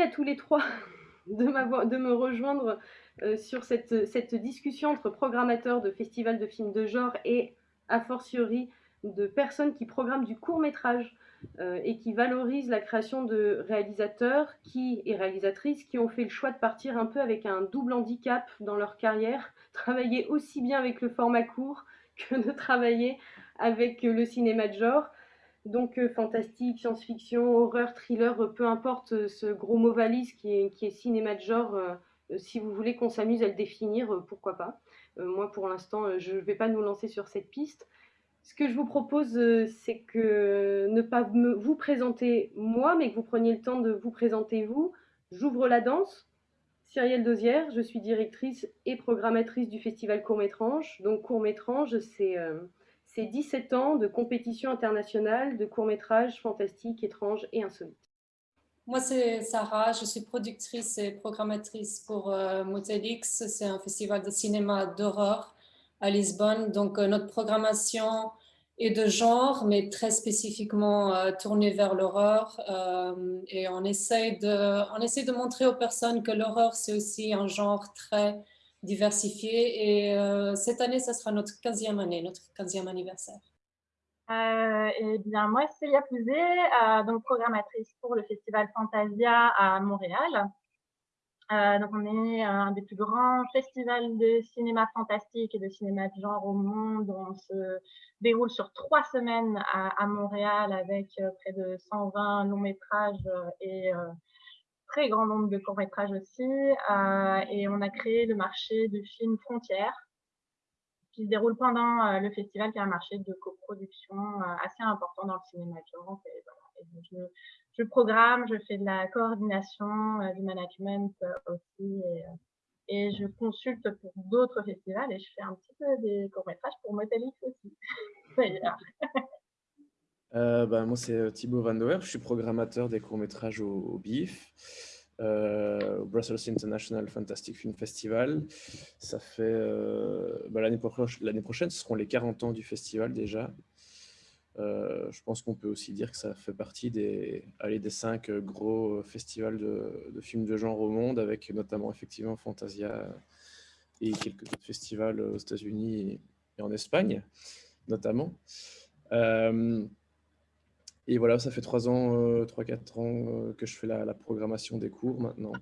à tous les trois de, me rejoindre sur cette, discussion entre programmateurs de festivals de films de genre et a fortiori de personnes qui programment du court métrage euh, et qui valorisent la création de réalisateurs qui, et réalisatrices qui ont fait le choix de partir un peu avec un double handicap dans leur carrière, travailler aussi bien avec le format court que de travailler avec le cinéma de genre. Donc euh, fantastique, science-fiction, horreur, thriller, peu importe ce gros mot valise qui est, cinéma de genre, euh, si vous voulez qu'on s'amuse à le définir, pourquoi pas. moi pour l'instant, je ne vais pas nous lancer sur cette piste. Ce que je vous propose, euh, c'est que ne pas vous présenter moi, mais que vous preniez le temps de vous présenter vous. J'ouvre la danse. Cyrielle Dosière, je suis directrice et programmatrice du festival Court-Métrange. Donc Court-Métrange, c'est 17 euh, ans de compétition internationale de courts-métrages fantastiques, étranges et insolites. Moi, c'est Sarah, je suis productrice et programmatrice pour euh, Motelix. C'est un festival de cinéma d'horreur à Lisbonne. Donc, euh, notre programmation est de genre, mais très spécifiquement euh, tournée vers l'horreur. Et on essaie, on essaie de montrer aux personnes que l'horreur, c'est aussi un genre très diversifié. Et cette année, ça sera notre 15e année, notre 15e anniversaire. eh bien, moi, Célia Pouzet, donc programmatrice pour le festival Fantasia à Montréal. Euh, donc, on est un des plus grands festivals de cinéma fantastique et de cinéma de genre au monde. On se déroule sur trois semaines à, Montréal avec euh, près de 120 longs métrages euh, et très grand nombre de courts métrages aussi. et on a créé le marché du film Frontières qui se déroule pendant le festival, qui est un marché de coproduction assez important dans le cinéma de genre. je, je programme, je fais de la coordination, euh, du management euh, aussi. Et, euh, et, je consulte pour d'autres festivals et je fais un petit peu des courts-métrages pour Motelix aussi. euh, bah, moi, c'est Thibaut Van Doer. Je suis programmateur des courts-métrages au, BIF, au Brussels International Fantastic Film Festival. Ça fait bah, l'année prochaine, ce seront les 40 ans du festival déjà. Euh, je pense qu'on peut aussi dire que ça fait partie des, allez, des cinq gros festivals de, films de genre au monde, avec notamment effectivement Fantasia et quelques autres festivals aux États-Unis et en Espagne, notamment. Euh, et voilà, ça fait trois ans, 3-4 euh, ans que je fais la, programmation des cours maintenant.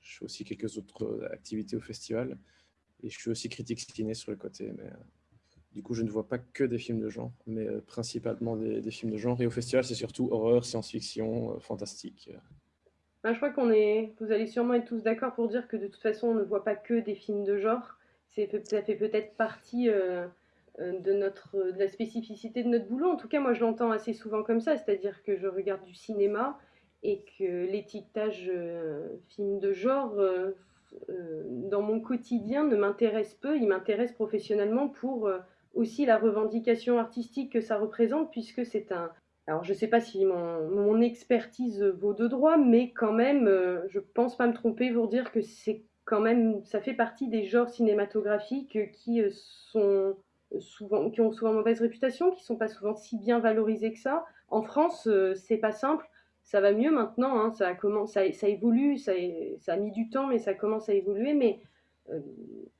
je fais aussi quelques autres activités au festival. Et je suis aussi critique ciné sur le côté. Mais, du coup, je ne vois pas que des films de genre, mais euh, principalement des, films de genre. Et au festival, c'est surtout horreur, science-fiction, euh, fantastique. Ben, je crois qu'on est, vous allez sûrement être tous d'accord pour dire que de toute façon, on ne voit pas que des films de genre. Ça fait peut-être partie euh, de, notre, de la spécificité de notre boulot. En tout cas, moi, je l'entends assez souvent comme ça, c'est-à-dire que je regarde du cinéma et que l'étiquetage film de genre, dans mon quotidien, ne m'intéresse peu. Il m'intéresse professionnellement pour aussi la revendication artistique que ça représente, puisque c'est un... Alors je ne sais pas si mon, mon, expertise vaut de droit, mais quand même, euh, je pense pas me tromper pour dire que c'est quand même, ça fait partie des genres cinématographiques qui euh, sont souvent, qui ont souvent mauvaise réputation, qui sont pas souvent si bien valorisés que ça. En France, euh, c'est pas simple. Ça va mieux maintenant, hein, ça, commence, ça, évolue, ça, a mis du temps, mais ça commence à évoluer. Mais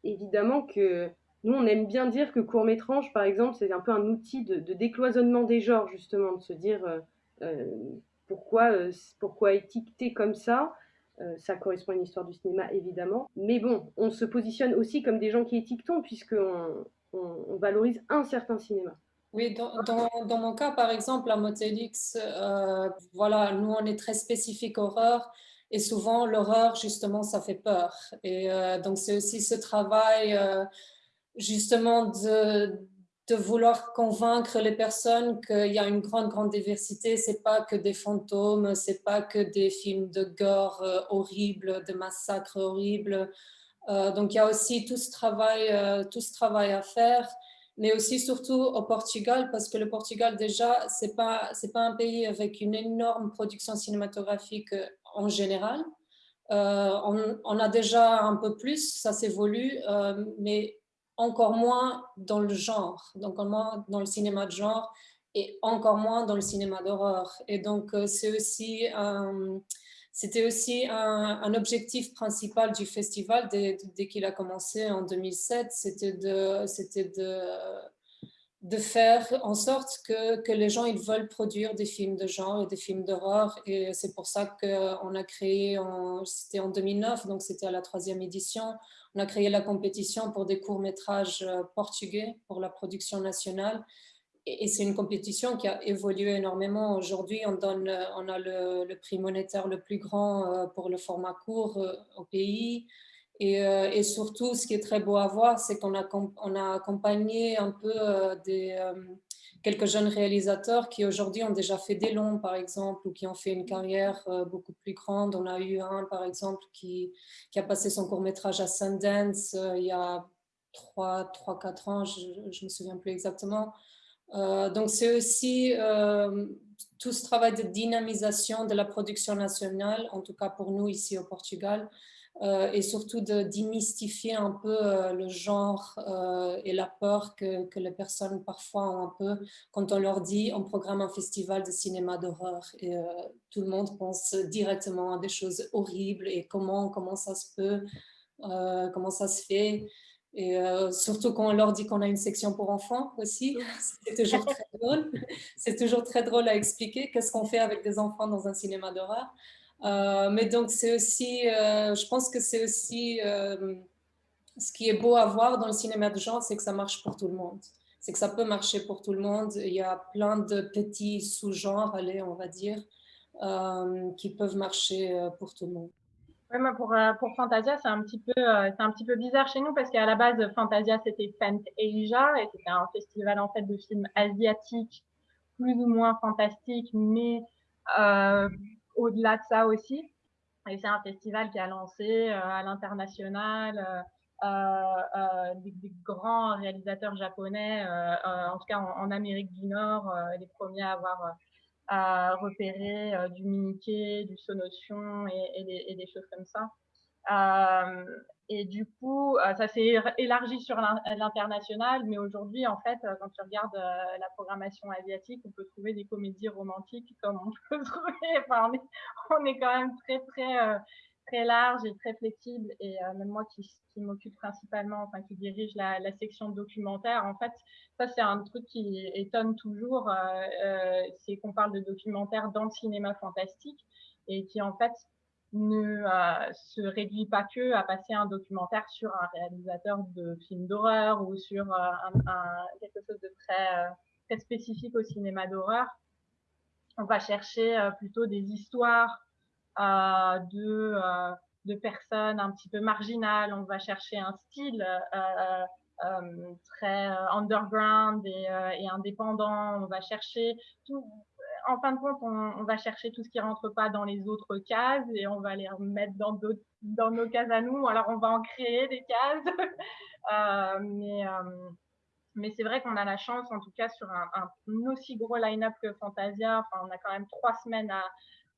évidemment que nous, on aime bien dire que court-métrage, par exemple, c'est un peu un outil de, décloisonnement des genres, justement, de se dire euh, euh, pourquoi, euh, pourquoi étiqueter comme ça. ça correspond à une histoire du cinéma, évidemment. Mais bon, on se positionne aussi comme des gens qui étiquetons, puisqu'on on, valorise un certain cinéma. Oui, dans, mon cas, par exemple, à Motelix, voilà, nous, on est très spécifique horreur. Et souvent, l'horreur, justement, ça fait peur. Et donc, c'est aussi ce travail justement de, vouloir convaincre les personnes qu'il y a une grande, grande diversité. C'est pas que des fantômes, c'est pas que des films de gore euh, horribles, de massacres horribles. Euh, donc, il y a aussi tout ce travail, euh, tout ce travail à faire, mais aussi surtout au Portugal, parce que le Portugal, déjà, c'est pas, c'est pas un pays avec une énorme production cinématographique en général. On, a déjà un peu plus, ça s'évolue, mais encore moins dans le genre, donc encore moins dans le cinéma de genre et encore moins dans le cinéma d'horreur. Et donc, euh, c'est aussi, c'était aussi un, objectif principal du festival dès, qu'il a commencé en 2007, c'était de, faire en sorte que, que, les gens ils veulent produire des films de genre et des films d'horreur. Et c'est pour ça qu'on a créé, c'était en 2009, donc c'était à la troisième édition, on a créé la compétition pour des courts-métrages euh, portugais pour la production nationale et c'est une compétition qui a évolué énormément. Aujourd'hui, on, donne, on a le, prix monétaire le plus grand euh, pour le format court euh, au pays. Et, euh, surtout, ce qui est très beau à voir, c'est qu'on a, accompagné un peu quelques jeunes réalisateurs qui aujourd'hui ont déjà fait des longs, par exemple, ou qui ont fait une carrière beaucoup plus grande. On a eu un, par exemple, qui, qui a passé son court-métrage à Sundance il y a 3-4 ans, je ne me souviens plus exactement. Euh, donc, c'est aussi euh, tout ce travail de dynamisation de la production nationale, en tout cas pour nous ici au Portugal, euh, et surtout de démystifier un peu le genre et la peur que, les personnes parfois ont un peu quand on leur dit on programme un festival de cinéma d'horreur et tout le monde pense directement à des choses horribles et comment, comment ça se peut, comment ça se fait. Et euh, surtout quand on leur dit qu'on a une section pour enfants aussi, c'est toujours très drôle. C'est toujours très drôle à expliquer qu'est-ce qu'on fait avec des enfants dans un cinéma d'horreur. Euh, mais donc c'est aussi, euh, je pense que c'est aussi ce qui est beau à voir dans le cinéma de genre, c'est que ça marche pour tout le monde. C'est que ça peut marcher pour tout le monde. Il y a plein de petits sous-genres, allez, on va dire, qui peuvent marcher pour tout le monde pour, euh, pour Fantasia, c'est un, petit peu, euh, c'est un petit peu bizarre chez nous parce qu'à la base, Fantasia, c'était Asia et c'était un festival en fait de films asiatiques plus ou moins fantastiques, mais euh, au-delà de ça aussi. Et c'est un festival qui a lancé à l'international des, des, grands réalisateurs japonais, en tout cas en, en Amérique du Nord, les premiers à avoir à repérer euh, du Mickey, du Sonotion et, et, des, et, des, choses comme ça. Euh, et du coup, euh, ça s'est élargi sur l'international, mais aujourd'hui, en fait, quand tu regardes la programmation asiatique, on peut trouver des comédies romantiques comme on peut trouver. Enfin, on est, on est quand même très, très très large et très flexible. Et euh, même moi qui, qui m'occupe principalement, enfin qui dirige la, la, section documentaire, en fait, ça c'est un truc qui étonne toujours, euh, euh, c'est qu'on parle de documentaire dans le cinéma fantastique et qui en fait ne se réduit pas que à passer un documentaire sur un réalisateur de films d'horreur ou sur un, un, quelque chose de très, très spécifique au cinéma d'horreur. On va chercher plutôt des histoires euh, de, euh, de personnes un petit peu marginales. On va chercher un style euh, très underground et, indépendant. On va chercher tout. En fin de compte, on, va chercher tout ce qui rentre pas dans les autres cases et on va les remettre dans, dans nos cases à nous. Alors, on va en créer des cases. euh, mais mais c'est vrai qu'on a la chance, en tout cas, sur un, un aussi gros line-up que Fantasia. Enfin, on a quand même trois semaines à,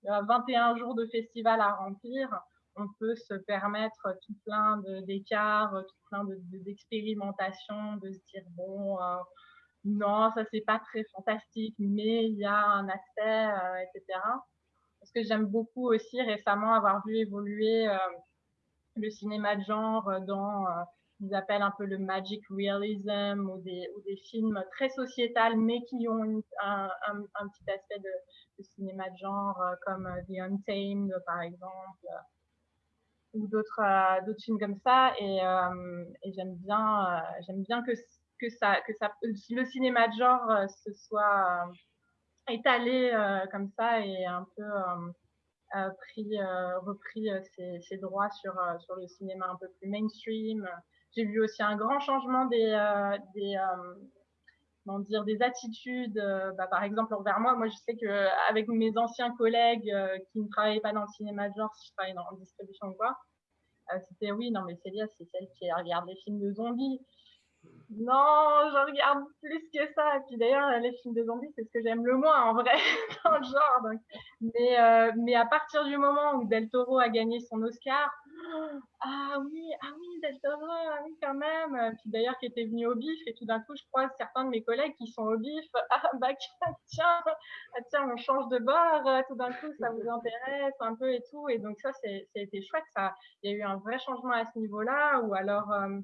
21 jours de festival à remplir, on peut se permettre tout plein d'écarts, tout plein d'expérimentations, de, se dire bon, euh, non, ça c'est pas très fantastique, mais il y a un aspect, euh, etc. Parce que j'aime beaucoup aussi récemment avoir vu évoluer euh, le cinéma de genre dans qu'ils appellent un peu le magic realism ou des, ou des films très sociétals mais qui ont un, un, petit aspect de, cinéma de genre euh, comme euh, The Untamed par exemple euh, ou d'autres d'autres films comme ça. Et, et j'aime bien j'aime bien que que ça que ça le cinéma de genre se soit étalé comme ça et un peu pris repris ses, ses, droits sur sur le cinéma un peu plus mainstream j'ai vu aussi un grand changement des, euh, euh, dire, des attitudes, euh, bah, par exemple envers moi. Moi, je sais que avec mes anciens collègues qui ne travaillaient pas dans le cinéma de genre, si je travaillais dans la distribution ou quoi, c'était oui, non, mais Célia, c'est celle qui regarde les films de zombies. Non, je regarde plus que ça. Et puis d'ailleurs, les films de zombies, c'est ce que j'aime le moins en vrai dans le genre. Mais, mais à partir du moment où Del Toro a gagné son Oscar, ah oui, ah oui, ah oui, quand même. Puis d'ailleurs, qui était venu au BIF, et tout d'un coup, je crois certains de mes collègues qui sont au BIF, ah bah tiens, ah, tiens, on change de bord, tout d'un coup, ça vous intéresse un peu et tout. Et donc ça, été chouette. Ça, il y a eu un vrai changement à ce niveau-là, ou alors, euh,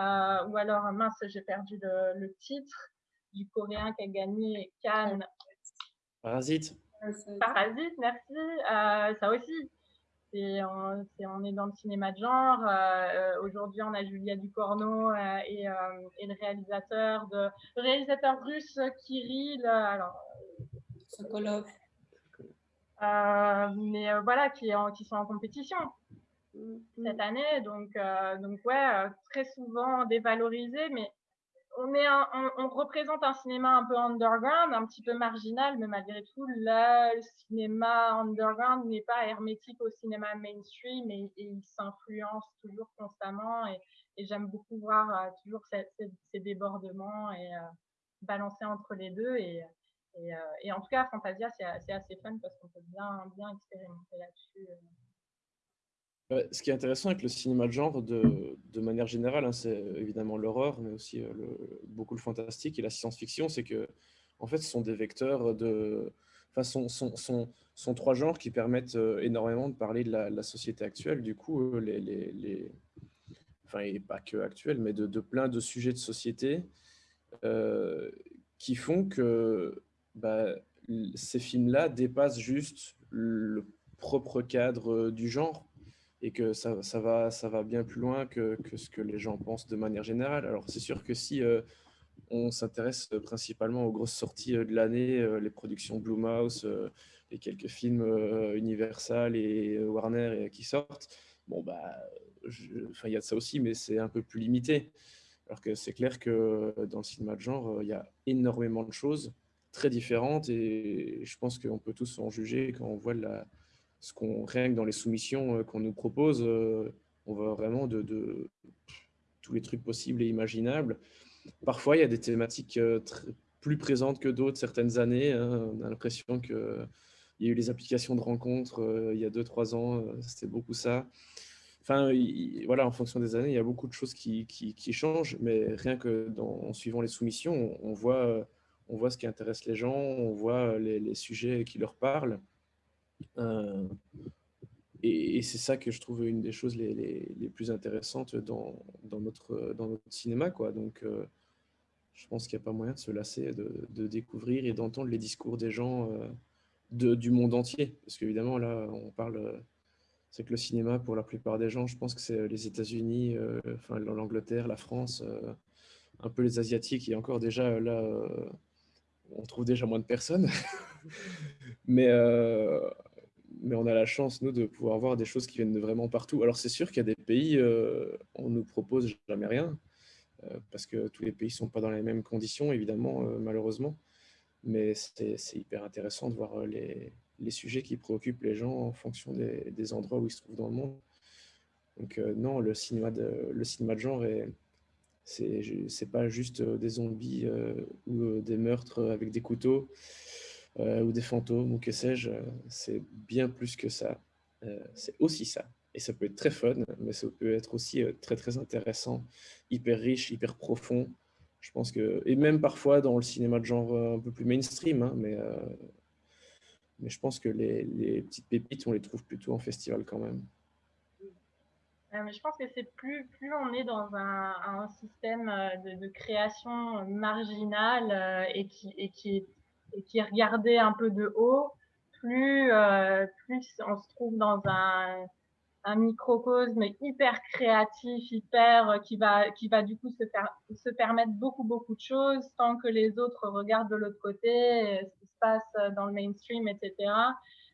euh, ou alors, mince, j'ai perdu le, le, titre du coréen qui a gagné Cannes. Parasite. Parasite, merci. Euh, ça aussi, on, on, est dans le cinéma de genre. Euh, euh, aujourd'hui, on a Julia Ducorneau euh, et, et, le réalisateur de le réalisateur russe Kirill. Alors, Sokolov. mais voilà, qui, qui sont en compétition cette année. Donc, donc ouais, très souvent dévalorisé, mais on, est on, représente un cinéma un peu underground, un petit peu marginal, mais malgré tout, le cinéma underground n'est pas hermétique au cinéma mainstream et, il s'influence toujours constamment. Et, j'aime beaucoup voir euh, toujours ces, débordements et euh, balancer entre les deux. Et, euh, et, en tout cas, Fantasia, c'est assez fun parce qu'on peut bien, bien expérimenter là-dessus ce qui est intéressant avec le cinéma de genre, de, manière générale, hein, c'est évidemment l'horreur, mais aussi euh, le, beaucoup le fantastique et la science-fiction, c'est que, en fait, ce sont des vecteurs de, enfin, sont, sont, sont, trois genres qui permettent euh, énormément de parler de la, société actuelle. Du coup, euh, les, les, les, enfin, et pas que actuelle, mais de, de, plein de sujets de société qui font que bah, ces films-là dépassent juste le propre cadre du genre et que ça, ça, va, ça va bien plus loin que, que, ce que les gens pensent de manière générale. Alors c'est sûr que si euh, on s'intéresse principalement aux grosses sorties euh, de l'année, euh, les productions Blumhouse, les quelques films Universal et Warner qui sortent, bon bah, il y a de ça aussi, mais c'est un peu plus limité. Alors que c'est clair que dans le cinéma de genre, il y a énormément de choses très différentes et je pense qu'on peut tous en juger quand on voit la, ce qu'on rien que dans les soumissions euh, qu'on nous propose, euh, on voit vraiment tous les trucs possibles et imaginables. Parfois, il y a des thématiques euh, plus présentes que d'autres certaines années. Hein. On a l'impression qu'il y a eu les applications de rencontres il y a 2-3 ans, c'était beaucoup ça. Enfin, voilà, en fonction des années, il y a beaucoup de choses qui, changent, mais rien que en suivant les soumissions, on, voit, ce qui intéresse les gens, on voit les sujets qui leur parlent. Euh, et, c'est ça que je trouve une des choses les, plus intéressantes dans, notre, dans notre cinéma. Quoi. Donc, euh, je pense qu'il n'y a pas moyen de se lasser de, de découvrir et d'entendre les discours des gens euh, de, du monde entier. Parce qu'évidemment, là, on parle. C'est que le cinéma, pour la plupart des gens, je pense que c'est les États-Unis, enfin l'Angleterre, la France, un peu les Asiatiques. Et encore déjà, là, on trouve déjà moins de personnes. Mais mais on a la chance, nous, de pouvoir voir des choses qui viennent de vraiment partout. Alors, c'est sûr qu'il y a des pays, euh, on nous propose jamais rien, euh, parce que tous les pays ne sont pas dans les mêmes conditions, évidemment, euh, malheureusement. Mais c'est hyper intéressant de voir les, les, sujets qui préoccupent les gens en fonction des, endroits où ils se trouvent dans le monde. Donc, non, le cinéma, de, le cinéma de genre, pas juste des zombies ou des meurtres avec des couteaux. Euh, ou des fantômes ou que sais-je, c'est bien plus que ça. Euh, c'est aussi ça. Et ça peut être très fun, mais ça peut être aussi euh, très très intéressant, hyper riche, hyper profond. Je pense que, et même parfois dans le cinéma de genre un peu plus mainstream, hein, mais, mais je pense que les, les, petites pépites, on les trouve plutôt en festival quand même. mais je pense que c'est plus, plus on est dans un, un système de, de, création marginale et, qui, et qui est et qui regardait un peu de haut, plus, euh, plus on se trouve dans un, un microcosme hyper créatif, hyper euh, qui va qui va du coup se faire se permettre beaucoup beaucoup de choses tant que les autres regardent de l'autre côté ce qui se passe dans le mainstream, etc.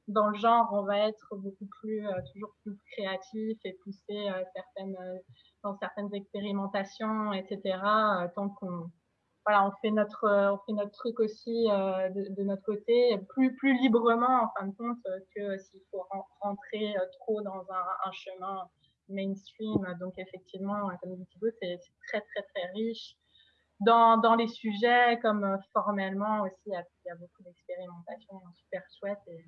Dans le genre, on va être beaucoup plus euh, toujours plus créatif et pousser certaines dans certaines expérimentations, etc. tant qu'on voilà, on fait notre, on fait notre truc aussi euh, de, notre côté, plus, plus librement en fin de compte que s'il faut rentrer euh, trop dans un, un, chemin mainstream. Donc effectivement, comme dit Thibaut, c'est très très très riche. Dans, dans les sujets, comme euh, formellement aussi, il y a, beaucoup d'expérimentation super chouette. Et,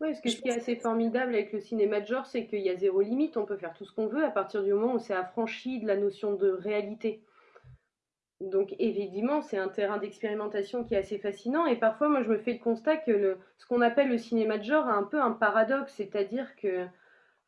Oui, ce, qui est assez formidable avec le cinéma de genre, c'est qu'il y a zéro limite, on peut faire tout ce qu'on veut à partir du moment où c'est affranchi de la notion de réalité. Donc évidemment, c'est un terrain d'expérimentation qui est assez fascinant et parfois moi je me fais le constat que ce qu'on appelle le cinéma de genre a un peu un paradoxe, c'est-à-dire que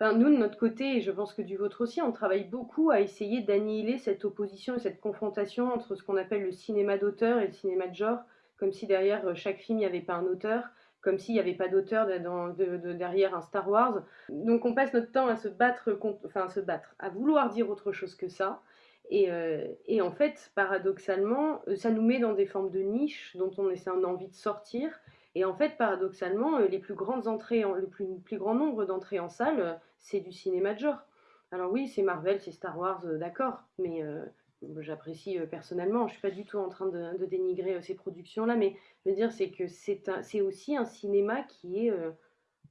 nous de notre côté, et je pense que du vôtre aussi, on travaille beaucoup à essayer d'annihiler cette opposition et cette confrontation entre ce qu'on appelle le cinéma d'auteur et le cinéma de genre, comme si derrière euh, chaque film il n'y avait pas un auteur, comme s'il n'y avait pas d'auteur derrière un Star Wars. Donc on passe notre temps à se battre, enfin à se battre, à vouloir dire autre chose que ça. Euh, et, en fait, paradoxalement, euh, ça nous met dans des formes de niche dont on essaie envie de sortir. Et en fait, paradoxalement, euh, les plus grandes entrées, le plus, grand nombre d'entrées en salle, c'est du cinéma de genre. Alors oui, c'est Marvel, c'est Star Wars, d'accord, mais j'apprécie personnellement. Je suis pas du tout en train de, de dénigrer ces productions-là, mais je veux dire, c'est que c'est aussi un cinéma qui est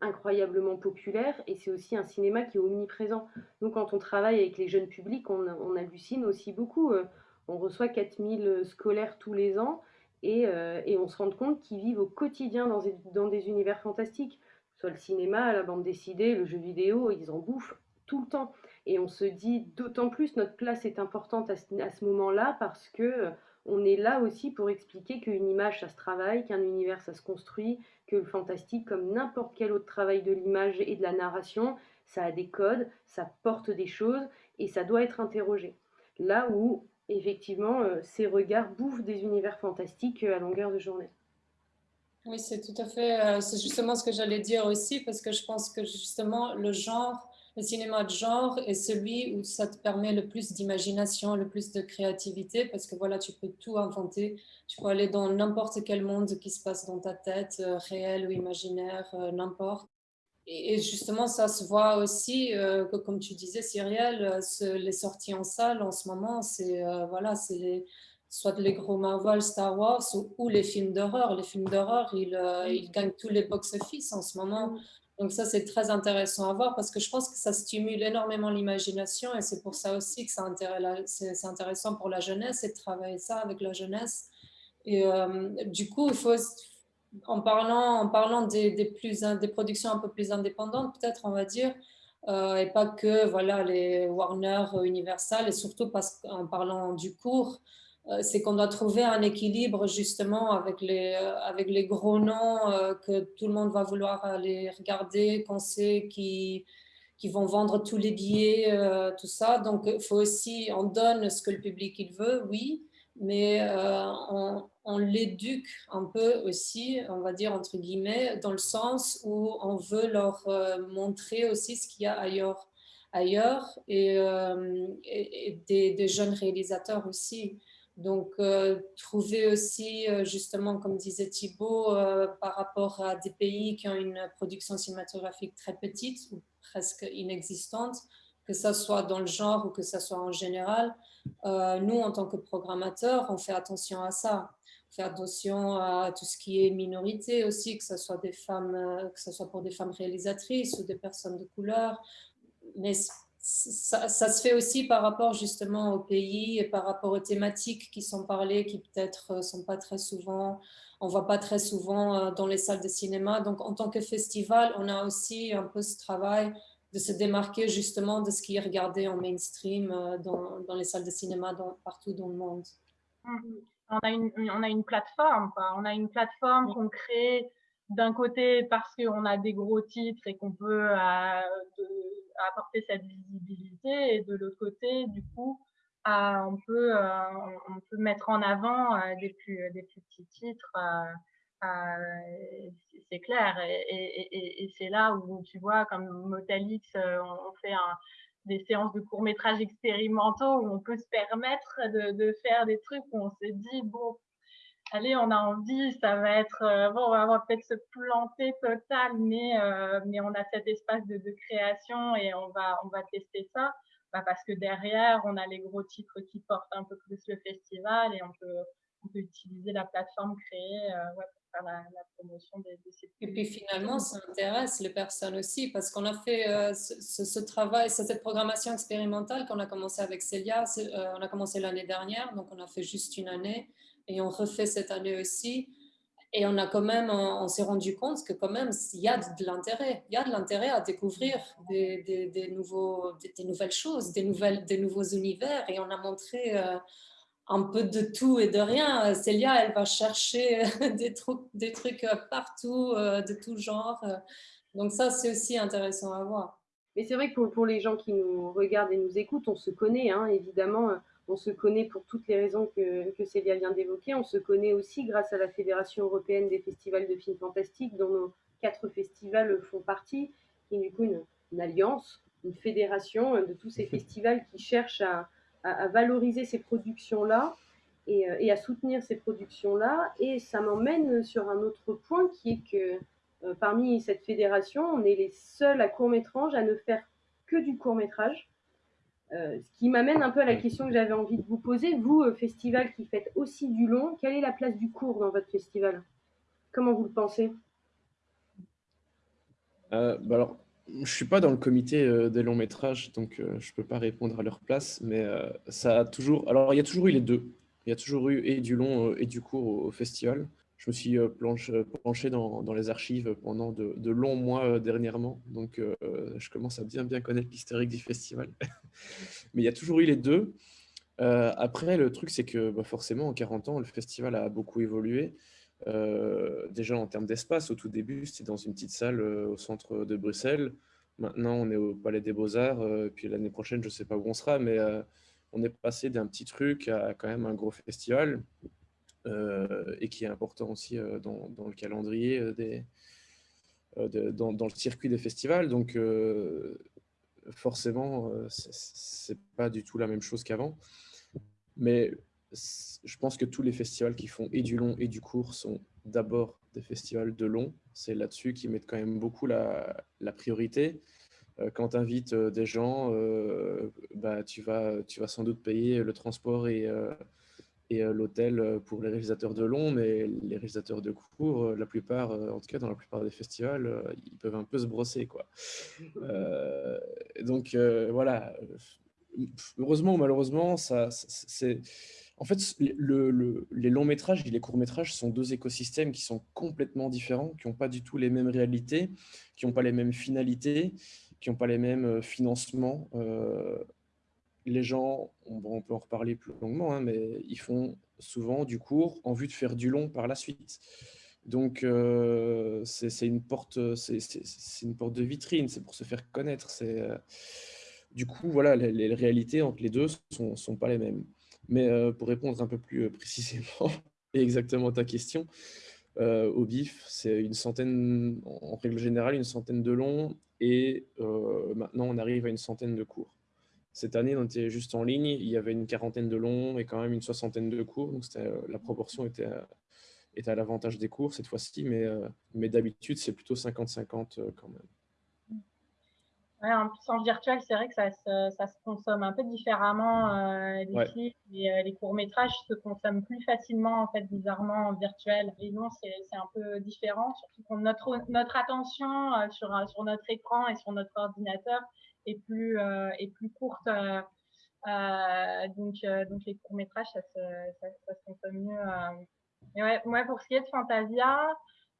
incroyablement populaire et c'est aussi un cinéma qui est omniprésent. Donc quand on travaille avec les jeunes publics, on, hallucine aussi beaucoup. Euh, on reçoit 4000 scolaires tous les ans euh, et, on se rend compte qu'ils vivent au quotidien dans des, dans des univers fantastiques. Soit le cinéma, la bande dessinée, le jeu vidéo, ils en bouffent tout le temps. Et on se dit d'autant plus notre place est importante à ce, moment-là parce que euh, on est là aussi pour expliquer qu'une image ça se travaille, qu'un univers ça se construit, que le fantastique, comme n'importe quel autre travail de l'image et de la narration, ça a des codes, ça porte des choses et ça doit être interrogé. Là où, effectivement, euh, ces regards bouffent des univers fantastiques euh, à longueur de journée. Oui, c'est tout à fait, euh, c'est justement ce que j'allais dire aussi, parce que je pense que justement, le genre le cinéma de genre est celui où ça te permet le plus d'imagination, le plus de créativité, parce que voilà, tu peux tout inventer. Tu peux aller dans n'importe quel monde qui se passe dans ta tête, euh, réel ou imaginaire, euh, n'importe. Et, justement, ça se voit aussi, euh, comme tu disais, Cyrielle, les sorties en salle en ce moment, c'est voilà, c'est soit les gros Marvel, Star Wars ou, les films d'horreur. Les films d'horreur, ils, ils, gagnent tous les box-office en ce moment. Donc ça, c'est très intéressant à voir parce que je pense que ça stimule énormément l'imagination et c'est pour ça aussi que c'est intéressant pour la jeunesse et de travailler ça avec la jeunesse. Et euh, du coup, il faut, en parlant, en parlant des, plus, des productions un peu plus indépendantes, peut-être on va dire, euh, et pas que voilà, les Warner, Universal, et surtout parce qu'en parlant du cours, c'est qu'on doit trouver un équilibre justement avec les, euh, avec les gros noms euh, que tout le monde va vouloir aller regarder, qu'on sait qui, qui vont vendre tous les billets, tout ça. Donc, il faut aussi, on donne ce que le public il veut, oui, mais on, l'éduque un peu aussi, on va dire entre guillemets, dans le sens où on veut leur montrer aussi ce qu'il y a ailleurs, ailleurs et, des, jeunes réalisateurs aussi. Donc, euh, trouver aussi, euh, justement, comme disait Thibault, euh, par rapport à des pays qui ont une production cinématographique très petite ou presque inexistante, que ce soit dans le genre ou que ce soit en général, nous, en tant que programmateurs, on fait attention à ça. On fait attention à tout ce qui est minorité aussi, que ce soit, des femmes, que ce soit pour des femmes réalisatrices ou des personnes de couleur. Ça, se fait aussi par rapport justement au pays et par rapport aux thématiques qui sont parlées, qui peut-être euh, sont pas très souvent, on voit pas très souvent euh, dans les salles de cinéma. Donc en tant que festival, on a aussi un peu ce travail de se démarquer justement de ce qui est regardé en mainstream euh, dans, dans les salles de cinéma partout dans le monde. Mmh. On a une, on a une plateforme, on a une plateforme qu'on crée d'un côté parce qu'on a des gros titres et qu'on peut apporter cette visibilité et de l'autre côté, du coup, on, peut, euh, on peut mettre en avant euh, des, plus, des plus petits titres. Euh, c'est clair. Et, c'est là où tu vois, comme Motalix, on fait des séances de courts-métrages expérimentaux où on peut se permettre de, de faire des trucs où on se dit, bon, allez, on a envie, ça va être, euh, bon, on va peut-être se planter total, mais, euh, mais on a cet espace de, création et on va, on va tester ça. Bah, parce que derrière, on a les gros titres qui portent un peu plus le festival et on peut, on peut utiliser la plateforme créée euh, pour faire la, promotion de, ces Et puis finalement, ça intéresse les personnes aussi parce qu'on a fait ce, ce, travail, cette programmation expérimentale qu'on a commencé avec Célia, on a commencé l'année dernière, donc on a fait juste une année et on refait cette année aussi, Et on a quand même, on s'est rendu compte que quand même, il y a de l'intérêt. Il y a de l'intérêt à découvrir des, nouveaux, des, nouvelles choses, des, nouvelles, des nouveaux univers. Et on a montré euh, un peu de tout et de rien. Célia, elle va chercher des trucs, des trucs partout, euh, de tout genre. Donc ça, c'est aussi intéressant à voir. Mais c'est vrai que pour, les gens qui nous regardent et nous écoutent, on se connaît, hein, évidemment. On se connaît pour toutes les raisons que, que Célia vient d'évoquer. On se connaît aussi grâce à la Fédération européenne des festivals de films fantastiques, dont nos quatre festivals font partie, qui est du coup une, alliance, une fédération de tous ces festivals qui cherchent à, valoriser ces productions-là et, et, à soutenir ces productions-là. Et ça m'emmène sur un autre point qui est que euh, parmi cette fédération, on est les seuls à court-métrage à ne faire que du court-métrage. Euh, ce qui m'amène un peu à la question que j'avais envie de vous poser. Vous, euh, festival qui faites aussi du long, quelle est la place du court dans votre festival? Comment vous le pensez? Euh, bah alors, Je ne suis pas dans le comité des longs métrages, donc je ne peux pas répondre à leur place, mais ça a toujours... Alors, il y a toujours eu les deux. Il y a toujours eu et du long et du court au festival je me suis euh, euh, planché dans, les archives pendant de, longs mois euh, dernièrement. Donc, je commence à bien, bien connaître l'historique du festival. Mais il y a toujours eu les deux. après, le truc, c'est que bah, forcément, en 40 ans, le festival a beaucoup évolué. déjà en termes d'espace, au tout début, c'était dans une petite salle au centre de Bruxelles. Maintenant, on est au Palais des Beaux-Arts. puis l'année prochaine, je ne sais pas où on sera, mais on est passé d'un petit truc à quand même un gros festival. Euh, et qui est important aussi euh, dans, le calendrier euh, des, dans, le circuit des festivals. Donc, forcément, c'est pas du tout la même chose qu'avant. Mais je pense que tous les festivals qui font et du long et du court sont d'abord des festivals de long. C'est là-dessus qu'ils mettent quand même beaucoup la, priorité. Quand tu invites des gens, bah, tu, vas, tu vas sans doute payer le transport et, et euh, l'hôtel euh, pour les réalisateurs de long, mais les réalisateurs de court, euh, la plupart, en tout cas dans la plupart des festivals, ils peuvent un peu se brosser. Quoi. donc voilà, heureusement ou malheureusement, ça, c'est... En fait, le, les longs métrages et les courts métrages sont deux écosystèmes qui sont complètement différents, qui n'ont pas du tout les mêmes réalités, qui n'ont pas les mêmes finalités, qui n'ont pas les mêmes financements les gens, on, peut en reparler plus longuement, hein, mais ils font souvent du court en vue de faire du long par la suite. Donc, euh, c'est une, porte, une porte de vitrine, c'est pour se faire connaître. Euh, du coup, voilà, les, réalités entre les deux ne sont, pas les mêmes. Mais euh, pour répondre un peu plus précisément et exactement à ta question, au BIF, c'est une centaine, en règle générale, une centaine de longs et maintenant on arrive à une centaine de courts. Cette année, on était juste en ligne, il y avait une quarantaine de longs et quand même une soixantaine de cours, donc euh, la proportion était, à, était à l'avantage des cours cette fois-ci, mais, euh, mais d'habitude, c'est plutôt 50-50 euh, quand même. en plus, en virtuel, c'est vrai que ça, ça, se consomme un peu différemment. les clips et les courts-métrages se consomment plus facilement, en fait, bizarrement, en virtuel. Et non, c'est un peu différent, surtout que notre, notre attention sur, sur notre écran et sur notre ordinateur est plus, euh, est plus courte. Euh, euh, donc, donc les courts-métrages, ça se, ça, ça se consomme mieux. Et ouais, moi, pour ce qui est de Fantasia,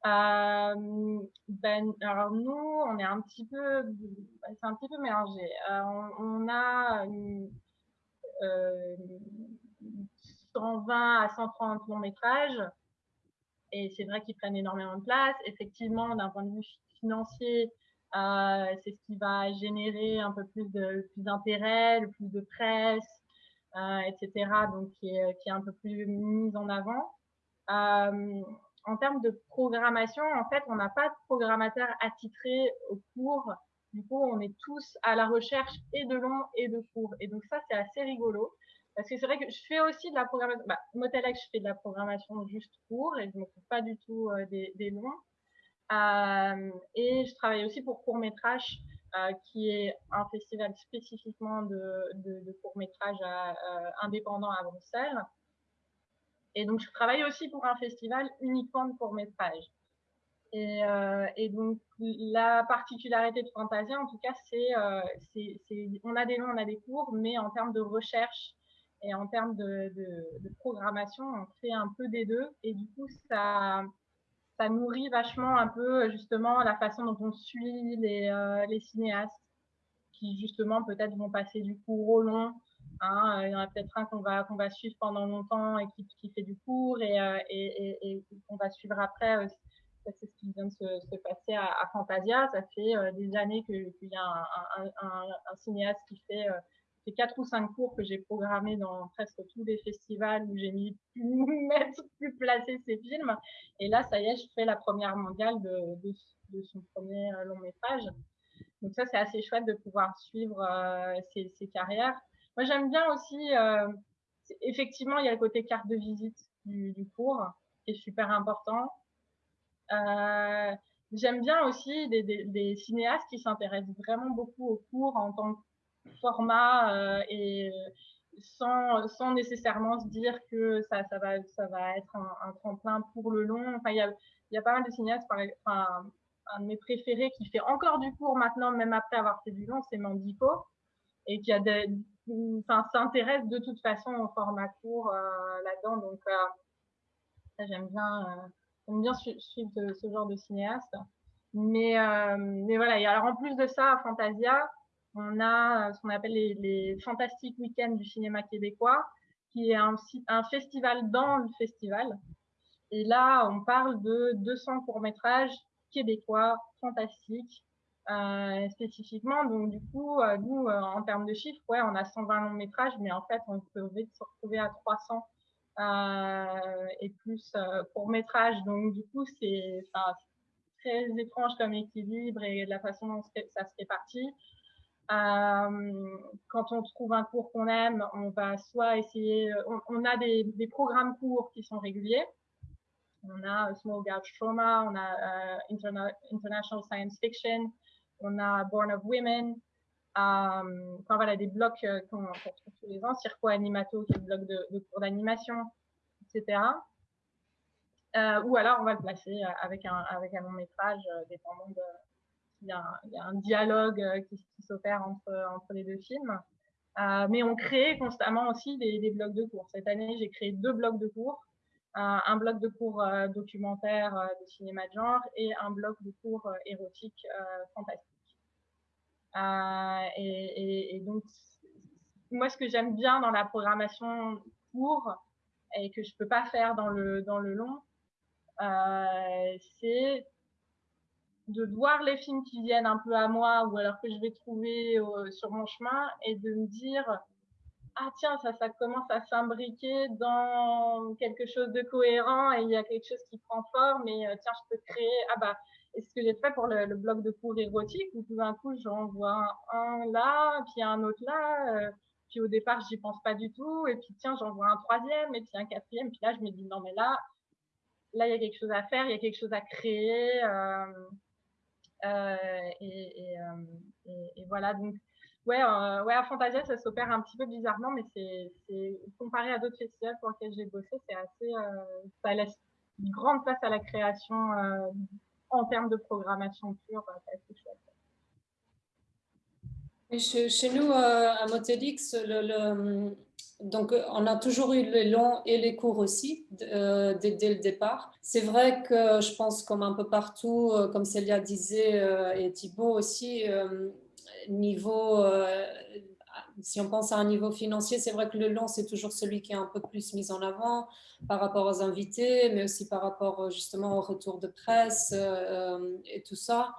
euh, ben, alors nous, on est un petit peu, c'est un petit peu mélangé. Euh, on, a euh, 120 à 130 longs métrages, et c'est vrai qu'ils prennent énormément de place. Effectivement, d'un point de vue financier, euh, c'est ce qui va générer un peu plus de plus d'intérêt, plus de presse, euh, etc. Donc qui est, qui est un peu plus mise en avant. Euh, en termes de programmation, en fait, on n'a pas de programmateur attitré au cours. Du coup, on est tous à la recherche et de long et de court. Et donc ça, c'est assez rigolo. Parce que c'est vrai que je fais aussi de la programmation. Bah, Motelex, je fais de la programmation juste court et je ne m'occupe pas du tout des, des longs. Euh, et je travaille aussi pour Court Métrage, euh, qui est un festival spécifiquement de, de, de court métrage euh, indépendant à Bruxelles. Et donc, je travaille aussi pour un festival uniquement de court métrage. Et, donc, la particularité de Fantasia, en tout cas, c'est euh, on a des longs, on a des courts, mais en termes de recherche et en termes de, de, programmation, on fait un peu des deux. Et du coup, ça, ça nourrit vachement un peu justement la façon dont on suit les, les cinéastes qui justement peut-être vont passer du court au long. Hein. Il y en a peut-être un qu'on va, qu'on va suivre pendant longtemps et qui, fait du court et, et, qu'on va suivre après. C'est ce qui vient de se, se passer à, Fantasia. Ça fait des années qu'il y a un, cinéaste qui fait c'est quatre ou cinq cours que j'ai programmés dans presque tous les festivals où j'ai mis plus mettre, plus placer ces films. Et là, ça y est, je fais la première mondiale de, son premier euh, long métrage. Donc ça, c'est assez chouette de pouvoir suivre euh, ces, carrières. Moi, j'aime bien aussi, euh, effectivement, il y a le côté carte de visite du, cours qui est super important. j'aime bien aussi des, des cinéastes qui s'intéressent vraiment beaucoup au cours en tant que format euh, et sans, sans, nécessairement se dire que ça, ça, va, ça va être un, tremplin pour le long. Enfin, il y a, y a pas mal de cinéastes, par, enfin, un de mes préférés qui fait encore du court maintenant, même après avoir fait du long, c'est Mandico, et qui a enfin, s'intéresse de toute façon au format court euh, là-dedans. Donc, euh, j'aime bien, j'aime bien suivre ce, genre de cinéaste. Mais, mais voilà, et alors en plus de ça, Fantasia, on a euh, ce qu'on appelle les, Fantastiques Week-ends du cinéma québécois, qui est un, festival dans le festival. Et là, on parle de 200 courts-métrages québécois fantastiques euh, spécifiquement. Donc, du coup, euh, nous, en termes de chiffres, ouais, on a 120 longs-métrages, mais en fait, on peut se retrouver à 300 euh, et plus courts-métrages. Donc, du coup, c'est très étrange comme équilibre et la façon dont ça se répartit. Euh, quand on trouve un cours qu'on aime, on va soit essayer, on, a des, programmes courts qui sont réguliers. On a Small Gouge Trauma, on a euh, International Science Fiction, on a Born of Women, euh, enfin voilà, des blocs qu'on retrouve tous les ans, Circo Animato, qui est le bloc de, cours d'animation, etc. Euh, ou alors on va le placer avec un long métrage, dépendant de, il y, a, un dialogue euh, qui, s'opère entre, entre les deux films. Euh, mais on crée constamment aussi des, blocs de cours. Cette année, j'ai créé deux blocs de cours. un bloc de cours euh, documentaire de cinéma de genre et un bloc de cours érotique fantastique. Et, donc, moi, ce que j'aime bien dans la programmation court et que je peux pas faire dans le, dans le long, c'est de voir les films qui viennent un peu à moi ou alors que je vais trouver euh, sur mon chemin et de me dire ah tiens ça ça commence à s'imbriquer dans quelque chose de cohérent et il y a quelque chose qui prend forme et euh, tiens je peux créer ah bah et ce que j'ai fait pour le, le, bloc de cours érotique où tout d'un coup j'en vois un, là puis un autre là euh, puis au départ j'y pense pas du tout et puis tiens j'en vois un troisième et puis un quatrième puis là je me dis non mais là là il y a quelque chose à faire il y a quelque chose à créer et, euh, et, et, voilà, donc ouais, euh, ouais, à Fantasia, ça s'opère un petit peu bizarrement, mais c'est comparé à d'autres festivals pour lesquels j'ai bossé, c'est assez, ça laisse une grande place à la création en termes de programmation pure, c'est assez chouette. Chez, nous, à Motelix, donc, euh, on a toujours eu les longs et les courts aussi euh, dès, le départ. C'est vrai que je pense, comme un peu partout, euh, comme Célia disait et Thibault aussi, niveau, si on pense à un niveau financier, c'est vrai que le long, c'est toujours celui qui est un peu plus mis en avant par rapport aux invités, mais aussi par rapport justement au retour de presse et tout ça.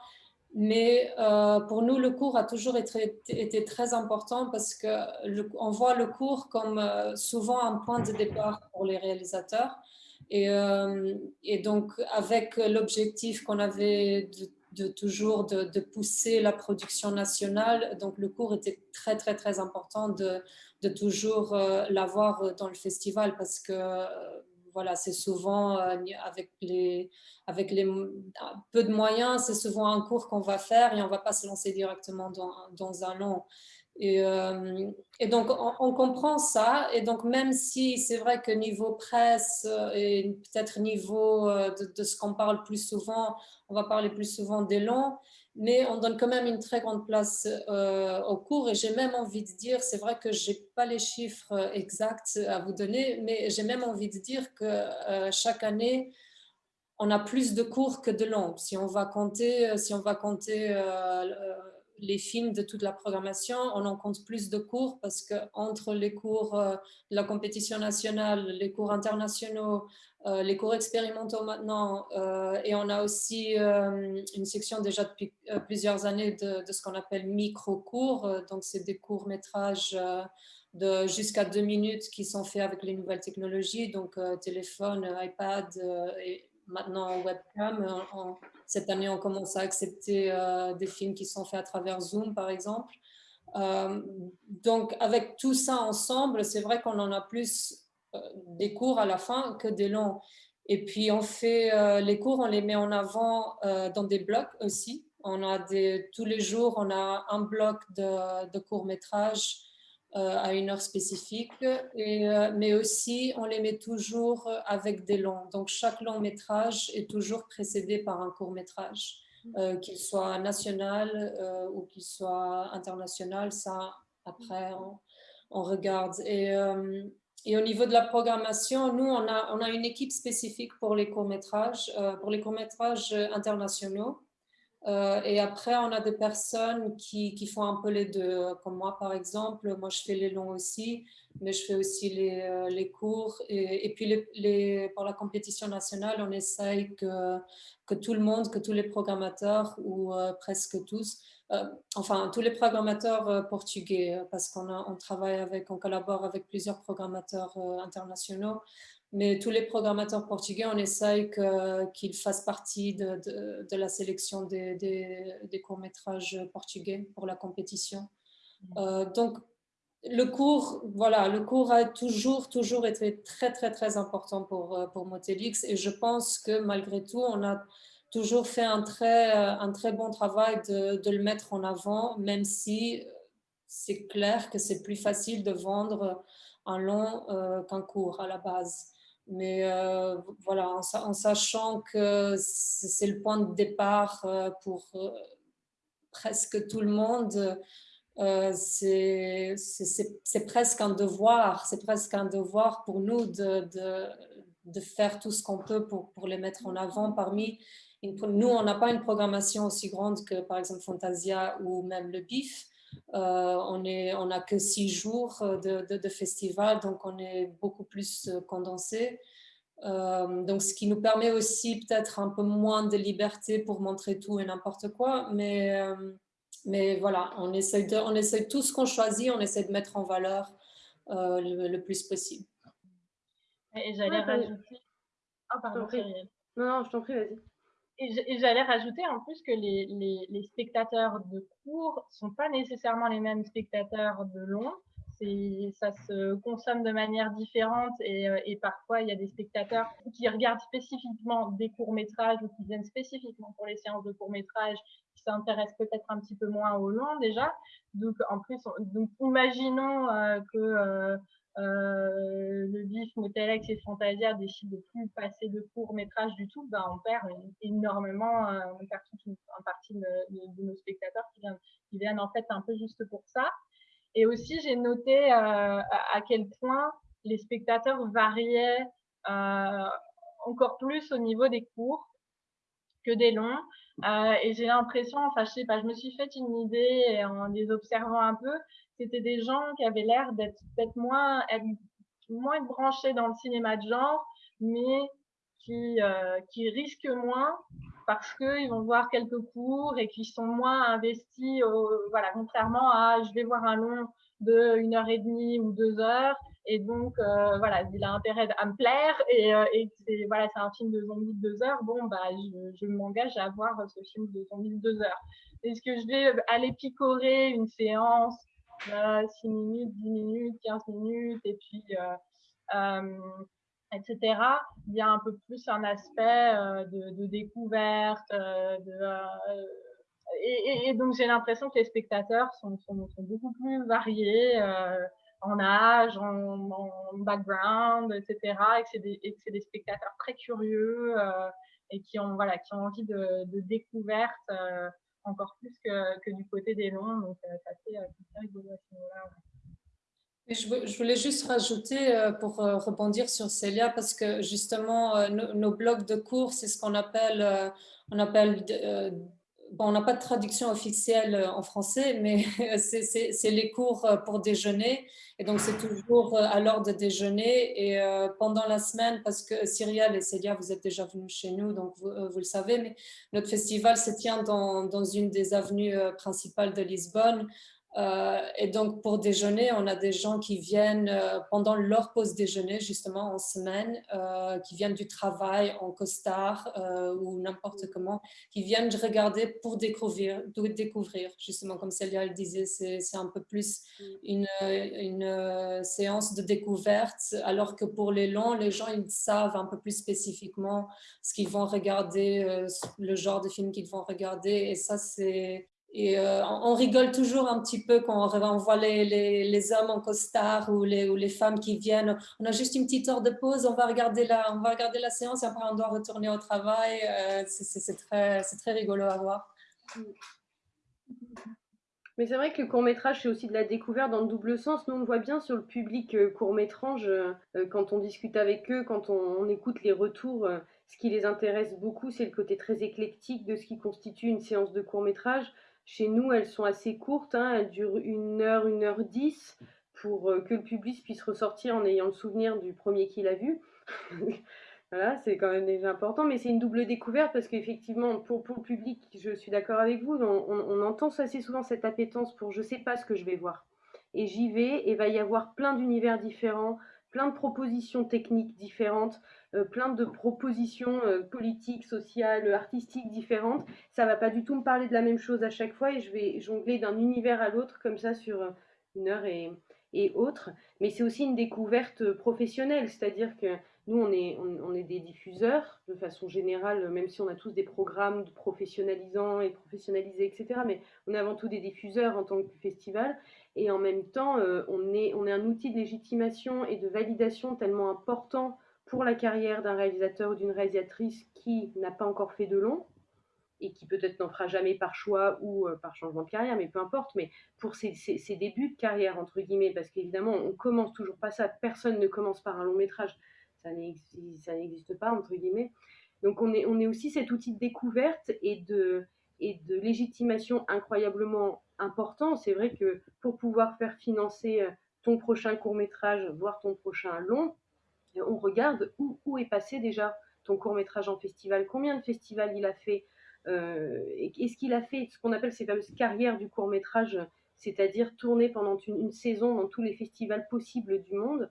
Mais euh, pour nous, le cours a toujours été, très important parce qu'on voit le cours comme euh, souvent un point de départ pour les réalisateurs. Et, euh, donc, avec l'objectif qu'on avait de, toujours de, de, pousser la production nationale, donc le cours était très, très, très important de, de toujours l'avoir dans le festival parce que voilà, c'est souvent euh, avec, les, avec les peu de moyens, c'est souvent un cours qu'on va faire et on ne va pas se lancer directement dans, dans un long. Et, euh, donc, on, comprend ça. Et donc, même si c'est vrai que niveau presse euh, et peut-être niveau de ce qu'on parle plus souvent, on va parler plus souvent des longs, mais on donne quand même une très grande place euh, au cours et j'ai même envie de dire, c'est vrai que je n'ai pas les chiffres exacts à vous donner, mais j'ai même envie de dire que euh, chaque année, on a plus de cours que de longs. Si on va compter, si on va compter les films de toute la programmation, on en compte plus de cours parce que entre les cours de la compétition nationale, les cours internationaux, euh, les cours expérimentaux maintenant, euh, et on a aussi euh, une section déjà depuis plusieurs années de, ce qu'on appelle micro-cours, donc c'est des courts-métrages de jusqu'à deux minutes qui sont faits avec les nouvelles technologies, donc téléphone, iPad et maintenant webcam. Cette année, on commence à accepter des films qui sont faits à travers Zoom, par exemple. donc, avec tout ça ensemble, c'est vrai qu'on en a plus euh, des cours à la fin que des longs. Et puis, on fait euh, les cours, on les met en avant euh, dans des blocs aussi. On a tous les jours, on a un bloc de, de court-métrage à une heure spécifique, et, mais aussi on les met toujours avec des longs. Donc chaque long métrage est toujours précédé par un court métrage, qu'il soit national ou qu'il soit international. Ça, après, on, on regarde. Et et au niveau de la programmation, nous, on a, on a une équipe spécifique pour les courts-métrages, euh, pour les courts-métrages internationaux. Euh, et après, on a des personnes qui, qui, font un peu les deux, comme moi par exemple. Moi, je fais les longs aussi, mais je fais aussi les, euh, les cours. Et, et puis, les, pour la compétition nationale, on essaye que, que tout le monde, que tous les programmateurs, ou presque tous, euh, enfin tous les programmateurs euh, portugais, euh, parce qu'on on travaille avec, on collabore avec plusieurs programmateurs internationaux, mais tous les programmateurs portugais, on essaye qu'ils fassent partie de, de, la sélection des, des, courts-métrages portugais pour la compétition. Mmh. donc, le cours, voilà, le cours a toujours, toujours été très, très, très important pour, pour Motelix et je pense que malgré tout, on a toujours fait un très, euh, un très bon travail de, de le mettre en avant, même si euh, c'est clair que c'est plus facile de vendre un long euh, qu'un court à la base. Mais voilà, en, sachant que c'est le point de départ pour presque tout le monde, c'est presque un devoir, c'est presque un devoir pour nous de, de, de faire tout ce qu'on peut pour, pour les mettre en avant parmi nous, on n'a pas une programmation aussi grande que par exemple Fantasia ou même le BIF. Euh, on n'a on que six jours de, de, festival, donc on est beaucoup plus euh, condensé. Euh, donc, ce qui nous permet aussi peut-être un peu moins de liberté pour montrer tout et n'importe quoi. Mais, mais voilà, on essaie, de, on essaie tout ce qu'on choisit, on essaie de mettre en valeur le, plus possible. Et j'allais rajouter... Oh, pardon, Non, non, je t'en prie, vas-y. Et j'allais rajouter en plus que les, spectateurs de cours sont pas nécessairement les mêmes spectateurs de long. Ça se consomme de manière différente et, euh, et, parfois il y a des spectateurs qui regardent spécifiquement des courts-métrages ou qui viennent spécifiquement pour les séances de courts-métrages qui s'intéressent peut-être un petit peu moins au long déjà. Donc en plus, donc imaginons euh, que euh, euh, le BIF, Motelex et Fantasia décident de plus passer de courts métrages du tout, ben on perd énormément, euh, on perd toute une, partie de, nos spectateurs qui viennent, en fait un peu juste pour ça. Et aussi, j'ai noté euh, à quel point les spectateurs variaient encore plus au niveau des cours que des longs. et j'ai l'impression, enfin je sais pas, je me suis fait une idée en les observant un peu, c'était des gens qui avaient l'air d'être peut-être moins, moins branchés dans le cinéma de genre, mais qui, euh, qui risquent moins parce qu'ils vont voir quelques cours et qui sont moins investis, voilà, contrairement à je vais voir un long de une heure et demie ou deux heures et donc euh, voilà, il a intérêt à me plaire et, euh, et voilà, c'est un film de zombies de deux heures. Bon bah je, je m'engage à voir ce film de zombies de deux heures. Est-ce que je vais aller picorer une séance 6 minutes, 10 minutes, 15 minutes, et puis, euh, euh, etc. Il y a un peu plus un aspect euh, de, découverte, de, et, donc j'ai l'impression que les spectateurs sont, sont, beaucoup plus variés en âge, en, background, etc. Et que c'est des, des, spectateurs très curieux et qui ont, voilà, qui ont envie de, de découverte encore plus que, que, du côté des longs. Donc, ça fait, niveau-là. Je voulais juste rajouter euh, pour euh, rebondir sur Célia parce que justement euh, nos, blocs de cours, c'est ce qu'on appelle, on appelle bon, on n'a pas de traduction officielle en français, mais c'est les cours pour déjeuner. Et donc, c'est toujours à l'heure de déjeuner. Et pendant la semaine, parce que Cyrielle et Célia, vous êtes déjà venus chez nous, donc vous, le savez, mais notre festival se tient dans, une des avenues principales de Lisbonne, euh, et donc, pour déjeuner, on a des gens qui viennent euh, pendant leur pause déjeuner, justement en semaine, euh, qui viennent du travail en costard ou n'importe comment, qui viennent regarder pour découvrir, découvrir. Justement, comme Célia le disait, c'est un peu plus une, une séance de découverte, alors que pour les longs, les gens, ils savent un peu plus spécifiquement ce qu'ils vont regarder, le genre de film qu'ils vont regarder, et ça, c'est et euh, on rigole toujours un petit peu quand on voit les, les, hommes en costard ou les, ou les, femmes qui viennent. On a juste une petite heure de pause, on va regarder la, on va regarder la séance et après on doit retourner au travail. Euh, c'est très, très rigolo à voir. Mais c'est vrai que le court métrage, c'est aussi de la découverte dans le double sens. Nous, on voit bien sur le public euh, court métrage, quand on discute avec eux, quand on écoute les retours, ce qui les intéresse beaucoup, c'est le côté très éclectique de ce qui constitue une séance de court métrage. Chez nous, elles sont assez courtes, hein, elles durent une heure, une heure dix, pour euh, que le public puisse ressortir en ayant le souvenir du premier qu'il a vu. voilà, c'est quand même déjà important, mais c'est une double découverte parce qu'effectivement, pour, pour le public, je suis d'accord avec vous, on, entend assez souvent cette appétence pour je sais pas ce que je vais voir. Et j'y vais et va y avoir plein d'univers différents, plein de propositions techniques différentes, euh, plein de propositions euh, politiques, sociales, artistiques différentes. Ça va pas du tout me parler de la même chose à chaque fois et je vais jongler d'un univers à l'autre comme ça sur euh, une heure et, et autres. Mais c'est aussi une découverte professionnelle, c'est-à-dire que nous, on est, on, est des diffuseurs de façon générale, même si on a tous des programmes professionnalisants et professionnalisés, etc. Mais on est avant tout des diffuseurs en tant que festival. Et en même temps, on, est, on est un outil de légitimation et de validation tellement important pour la carrière d'un réalisateur ou d'une réalisatrice qui n'a pas encore fait de long et qui peut-être n'en fera jamais par choix ou euh, par changement de carrière, mais peu importe, mais pour ses, débuts de carrière, entre guillemets, parce qu'évidemment, on commence toujours pas ça, personne ne commence par un long métrage, ça n'existe pas, entre guillemets. Donc on est, on est aussi cet outil de découverte et de, et de légitimation incroyablement important. C'est vrai que pour pouvoir faire financer euh, ton prochain court métrage, voire ton prochain long, on regarde où, est passé déjà ton court métrage en festival, combien de festivals il a fait, euh, est-ce qu'il a fait ce qu'on appelle ces fameuses carrières du court métrage, c'est-à-dire tourner pendant une, saison dans tous les festivals possibles du monde?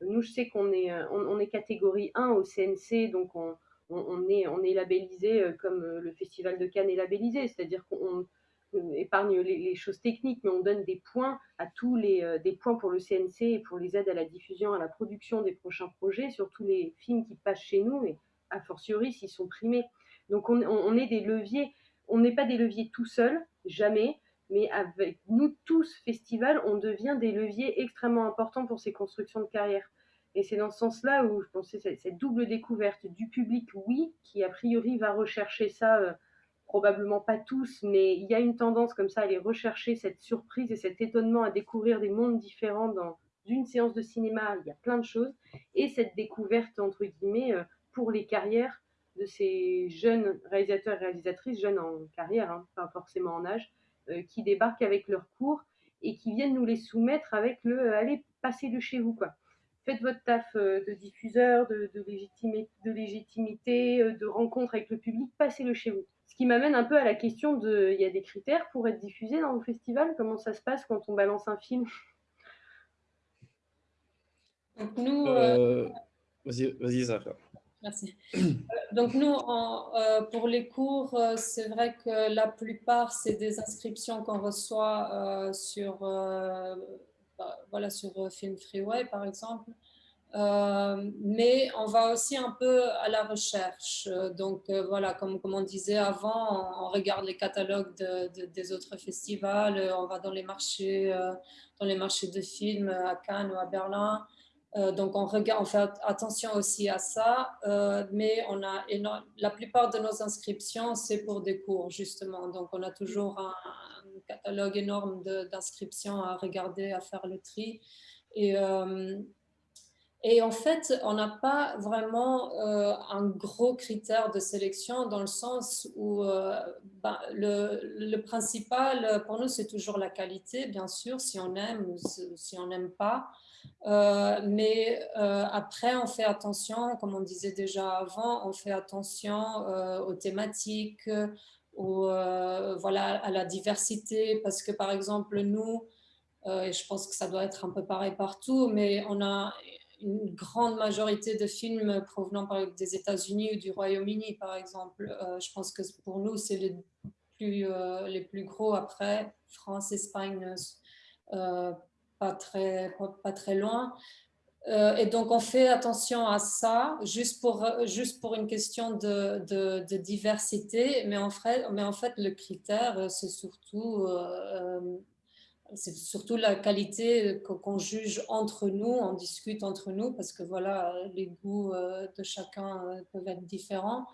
Nous, je sais qu'on est, euh, on, est catégorie 1 au CNC, donc on, est, on est labellisé euh, comme le festival de Cannes est labellisé, c'est-à-dire qu'on épargne les, choses techniques, mais on donne des points à tous les euh, des points pour le CNC et pour les aides à la diffusion, à la production des prochains projets, sur tous les films qui passent chez nous, et a fortiori s'ils sont primés. Donc on, on, est des leviers, on n'est pas des leviers tout seuls, jamais, mais avec nous tous, festival, on devient des leviers extrêmement importants pour ces constructions de carrière. Et c'est dans ce sens-là où je pensais cette, cette double découverte du public, oui, qui a priori va rechercher ça. Euh, probablement pas tous, mais il y a une tendance comme ça à aller rechercher cette surprise et cet étonnement à découvrir des mondes différents dans une séance de cinéma. Il y a plein de choses. Et cette découverte, entre guillemets, euh, pour les carrières de ces jeunes réalisateurs et réalisatrices, jeunes en carrière, hein, pas forcément en âge, euh, qui débarquent avec leurs cours et qui viennent nous les soumettre avec le euh, allez, passez-le chez vous, quoi. Faites votre taf de diffuseur, de, légitimité, de rencontre avec le public, passez-le chez vous. Ce qui m'amène un peu à la question de, il y a des critères pour être diffusé dans le festival? Comment ça se passe quand on balance un film? Donc nous, euh, euh, vas-y, vas-y Zara. Merci. Euh, donc nous, pour les cours, c'est vrai que la plupart, c'est des inscriptions qu'on reçoit sur, bah, voilà, sur Film Freeway, par exemple. Euh, mais on va aussi un peu à la recherche. Donc euh, voilà, comme, comme on disait avant, on, regarde les catalogues de, des autres festivals, on va dans les marchés, euh, dans les marchés de films à Cannes ou à Berlin. donc on, regarde, on fait attention aussi à ça, mais on a la plupart de nos inscriptions, c'est pour des cours justement. Donc on a toujours un, un catalogue énorme d'inscriptions à regarder, à faire le tri. Et, et en fait, on n'a pas vraiment euh, un gros critère de sélection dans le sens où euh, ben, le, principal pour nous, c'est toujours la qualité, bien sûr, si on aime ou si on n'aime pas. Euh, mais après, on fait attention, comme on disait déjà avant, on fait attention aux thématiques, voilà, à la diversité, parce que par exemple, nous, et je pense que ça doit être un peu pareil partout, mais on a une grande majorité de films provenant des États-Unis ou du Royaume-Uni, par exemple. Euh, je pense que pour nous, c'est les plus, euh, les plus gros après, France, Espagne, euh, pas, très, pas, très loin. et donc, on fait attention à ça, juste pour, juste pour une question de, de, diversité, mais en, fait, mais en fait, le critère, c'est surtout c'est surtout la qualité qu'on juge entre nous, on discute entre nous, parce que voilà, les goûts euh, de chacun euh, peuvent être différents.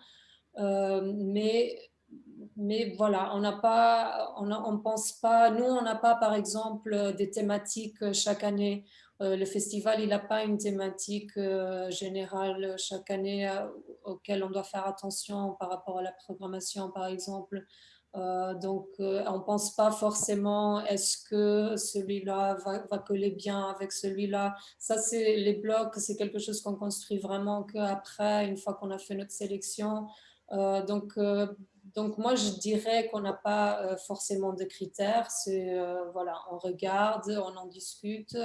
Euh, mais, mais voilà, on n'a pas, on ne pense pas, nous, on n'a pas, par exemple, des thématiques chaque année. le festival, il n'a pas une thématique générale chaque année auquel on doit faire attention par rapport à la programmation, par exemple. Euh, donc, euh, on ne pense pas forcément est-ce que celui-là va, coller bien avec celui-là. Ça, c'est les blocs, c'est quelque chose qu'on construit vraiment qu'après, une fois qu'on a fait notre sélection. Euh, donc, donc, moi, je dirais qu'on n'a pas forcément de critères. C'est, voilà, on regarde, on en discute.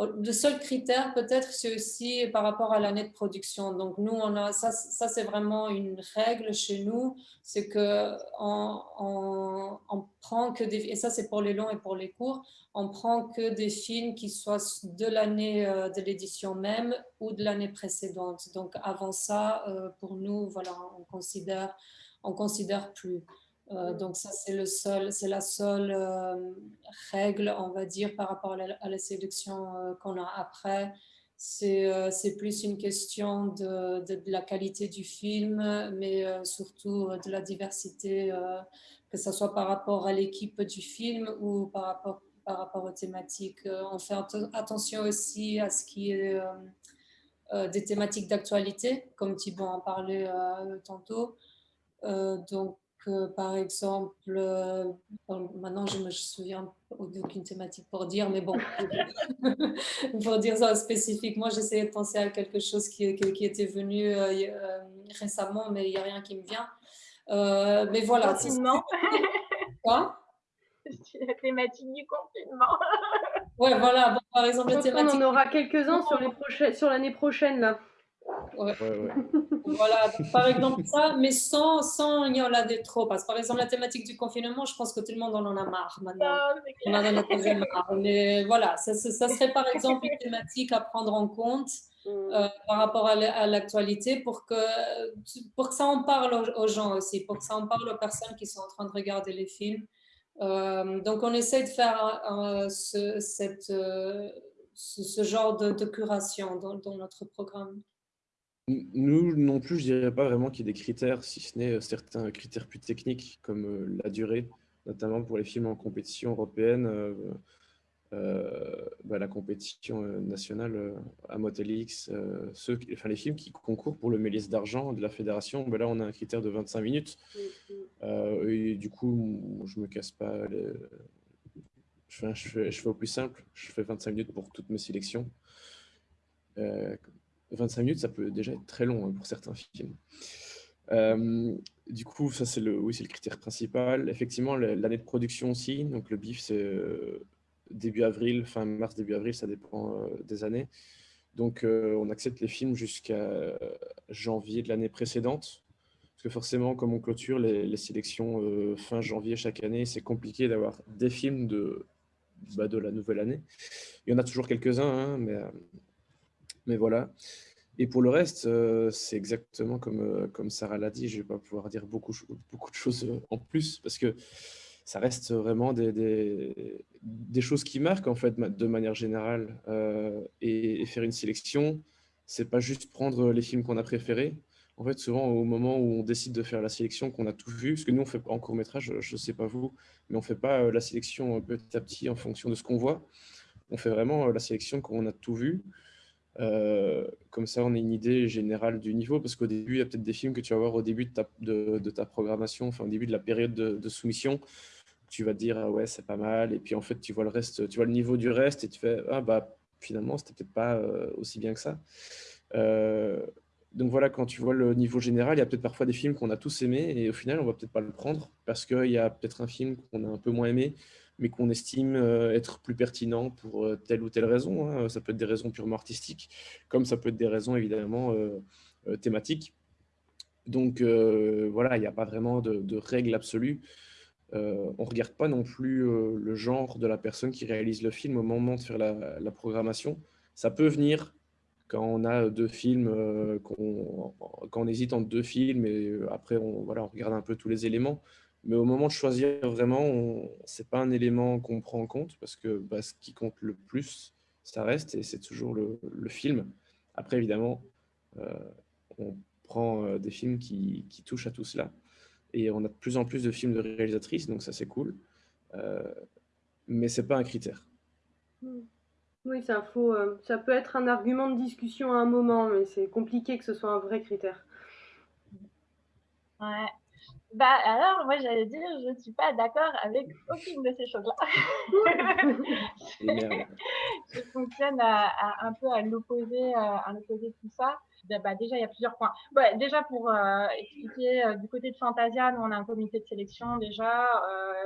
Oh, le seul critère peut-être, c'est aussi par rapport à l'année de production. Donc nous, ça, ça c'est vraiment une règle chez nous, c'est que on, prend que des, et ça c'est pour les longs et pour les courts, on prend que des films qui soient de l'année euh, de l'édition même ou de l'année précédente. Donc avant ça, euh, pour nous, voilà, on considère, on considère plus. Euh, donc ça, c'est seul, la seule euh, règle, on va dire, par rapport à la, séduction euh, qu'on a après. C'est plus une question de, de, la qualité du film, mais surtout de la diversité, que ce soit par rapport à l'équipe du film ou par rapport, par rapport aux thématiques. on fait attention aussi à ce qui est des thématiques d'actualité, comme Thibault en parlait tantôt. donc, par exemple, euh, maintenant je me souviens d'aucune thématique pour dire, mais bon, pour dire ça spécifiquement, j'essayais de penser à quelque chose qui, qui, était venu euh, euh, récemment, mais il n'y a rien qui me vient. mais voilà. Confinement. Quoi? La thématique du confinement. ouais, voilà. par exemple, la thématique. On en aura quelques-uns sur l'année prochaine, là. Ouais. voilà, par exemple ça, mais sans, sans il y en a trop. Parce que par exemple, la thématique du confinement, je pense que tout le monde en a marre maintenant. Ah, on en a marre. Mais voilà, ça, ça, serait par exemple une thématique à prendre en compte mm. euh, par rapport à l'actualité pour que, pour que ça en parle aux, gens aussi, pour que ça en parle aux personnes qui sont en train de regarder les films. Euh, donc, on essaie de faire ce, cette, euh, ce, genre de, de curation dans, dans notre programme. Nous non plus, je dirais pas vraiment qu'il y ait des critères, si ce n'est euh, certains critères plus techniques, comme euh, la durée, notamment pour les films en compétition européenne, euh, bah, la compétition nationale à ceux, enfin, les films qui concourent pour le Méliès d'argent de la fédération, bah, là on a un critère de 25 minutes. Mm-hmm. et du coup, je me casse pas. Je, fais, je, fais, au plus simple, je fais 25 minutes pour toutes mes sélections. 25 minutes, ça peut déjà être très long hein, pour certains films. Euh, du coup, ça c'est le, oui, le critère principal. Effectivement, l'année de production aussi. Donc le BIF, c'est euh, début avril, fin mars, début avril, ça dépend euh, des années. Donc on accepte les films jusqu'à janvier de l'année précédente. Parce que forcément, comme on clôture les, sélections fin janvier chaque année, c'est compliqué d'avoir des films de, bah, de la nouvelle année. Il y en a toujours quelques-uns, hein, mais mais voilà. Et pour le reste, euh, c'est exactement comme, euh, comme Sarah l'a dit, je ne vais pas pouvoir dire beaucoup, beaucoup de choses euh, en plus, parce que ça reste vraiment des, des, choses qui marquent, en fait, de manière générale. et, faire une sélection, c'est pas juste prendre les films qu'on a préférés. En fait, souvent, au moment où on décide de faire la sélection, qu'on a tout vu, parce que nous, on fait en court-métrage, je ne sais pas vous, mais on ne fait pas la sélection petit à petit en fonction de ce qu'on voit On fait vraiment la sélection quand on a tout vu. Comme ça, on a une idée générale du niveau, parce qu'au début, il y a peut-être des films que tu vas voir au début de ta, programmation, enfin au début de la période de, soumission, tu vas te dire ah ouais c'est pas mal, et puis en fait tu vois le reste, tu vois le niveau du reste et tu fais ah bah finalement c'était peut-être pas aussi bien que ça. donc voilà, quand tu vois le niveau général, il y a peut-être parfois des films qu'on a tous aimés et au final on va peut-être pas le prendre parce qu'il y a peut-être un film qu'on a un peu moins aimé mais qu'on estime euh, être plus pertinent pour euh, telle ou telle raison. Hein. Ça peut être des raisons purement artistiques, comme ça peut être des raisons évidemment euh, thématiques. Donc voilà, il n'y a pas vraiment de, règle absolue. on ne regarde pas non plus le genre de la personne qui réalise le film au moment de faire la, programmation. Ça peut venir quand on a deux films, quand on hésite entre deux films, et après on, voilà, on regarde un peu tous les éléments. Mais au moment de choisir vraiment, ce n'est pas un élément qu'on prend en compte parce que bah, ce qui compte le plus, ça reste et c'est toujours le, film. Après, évidemment, euh, on prend euh, des films qui, touchent à tout cela. Et on a de plus en plus de films de réalisatrices, donc ça c'est cool. Euh, mais ce n'est pas un critère. Oui, ça, faut, ça peut être un argument de discussion à un moment, mais c'est compliqué que ce soit un vrai critère. Ouais, bah alors, moi j'allais dire, je ne suis pas d'accord avec aucune de ces choses-là. je fonctionne un peu à l'opposé, euh, à l'opposé de tout ça. Bah, déjà, il y a plusieurs points. déjà, pour euh, expliquer, euh, du côté de Fantasia, nous, on a un comité de sélection déjà,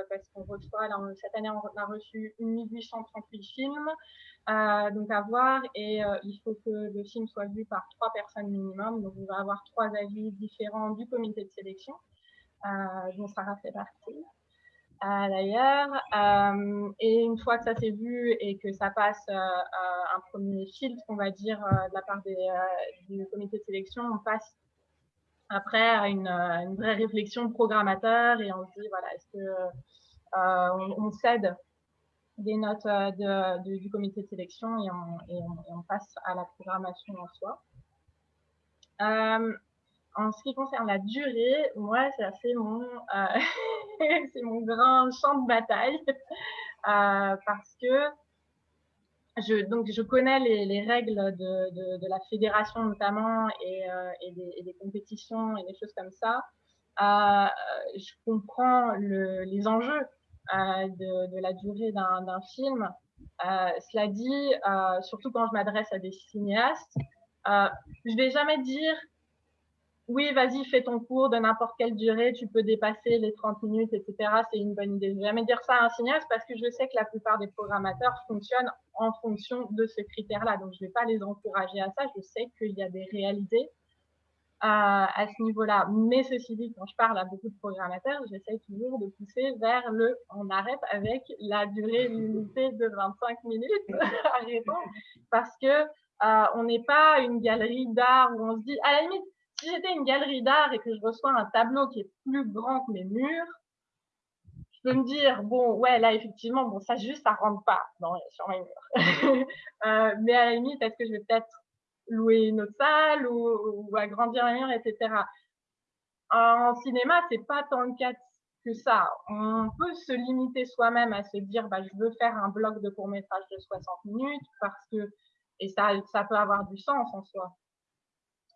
parce qu'on reçoit, là, cette année, on a reçu 1838 films, donc à voir, et il faut que le film soit vu par trois personnes minimum, donc on va avoir trois avis différents du comité de sélection. Euh, dont Sarah fait partie. Euh, d'ailleurs. Euh, et une fois que ça s'est vu et que ça passe un premier filtre, on va dire, de la part des, du comité de sélection, on passe après à une, vraie réflexion programmateur et on se dit, voilà, est-ce que on, cède des notes du comité de sélection et on, et on, passe à la programmation en soi. En ce qui concerne la durée, moi, c'est mon, euh, mon grand champ de bataille euh, parce que je, donc, je connais les, les règles de, de, la fédération notamment et, euh, et, des, compétitions et des choses comme ça. je comprends le, les enjeux de, de, la durée d'un film. cela dit, surtout quand je m'adresse à des cinéastes, je vais jamais dire oui, vas-y, fais ton cours de n'importe quelle durée, tu peux dépasser les 30 minutes, etc. C'est une bonne idée. Je vais jamais dire ça à un cinéaste parce que je sais que la plupart des programmateurs fonctionnent en fonction de ce critère-là. Donc, je ne vais pas les encourager à ça. Je sais qu'il y a des réalités à, à ce niveau-là. Mais ceci dit, quand je parle à beaucoup de programmateurs, j'essaie toujours de pousser vers le on arrête avec la durée limitée de 25 minutes. Arrêtons. Parce que euh, on n'est pas une galerie d'art où on se dit, à la limite, si j'étais une galerie d'art et que je reçois un tableau qui est plus grand que mes murs, je peux me dire, bon, ouais, là, effectivement, bon, ça juste, ça rentre pas dans, sur mes murs. euh, mais à la limite, est-ce que je vais peut-être louer une autre salle ou, agrandir mes murs, etc. En cinéma, c'est pas tant le cas que ça. On peut se limiter soi-même à se dire, bah, je veux faire un bloc de court métrage de 60 minutes parce que, et ça, ça peut avoir du sens en soi.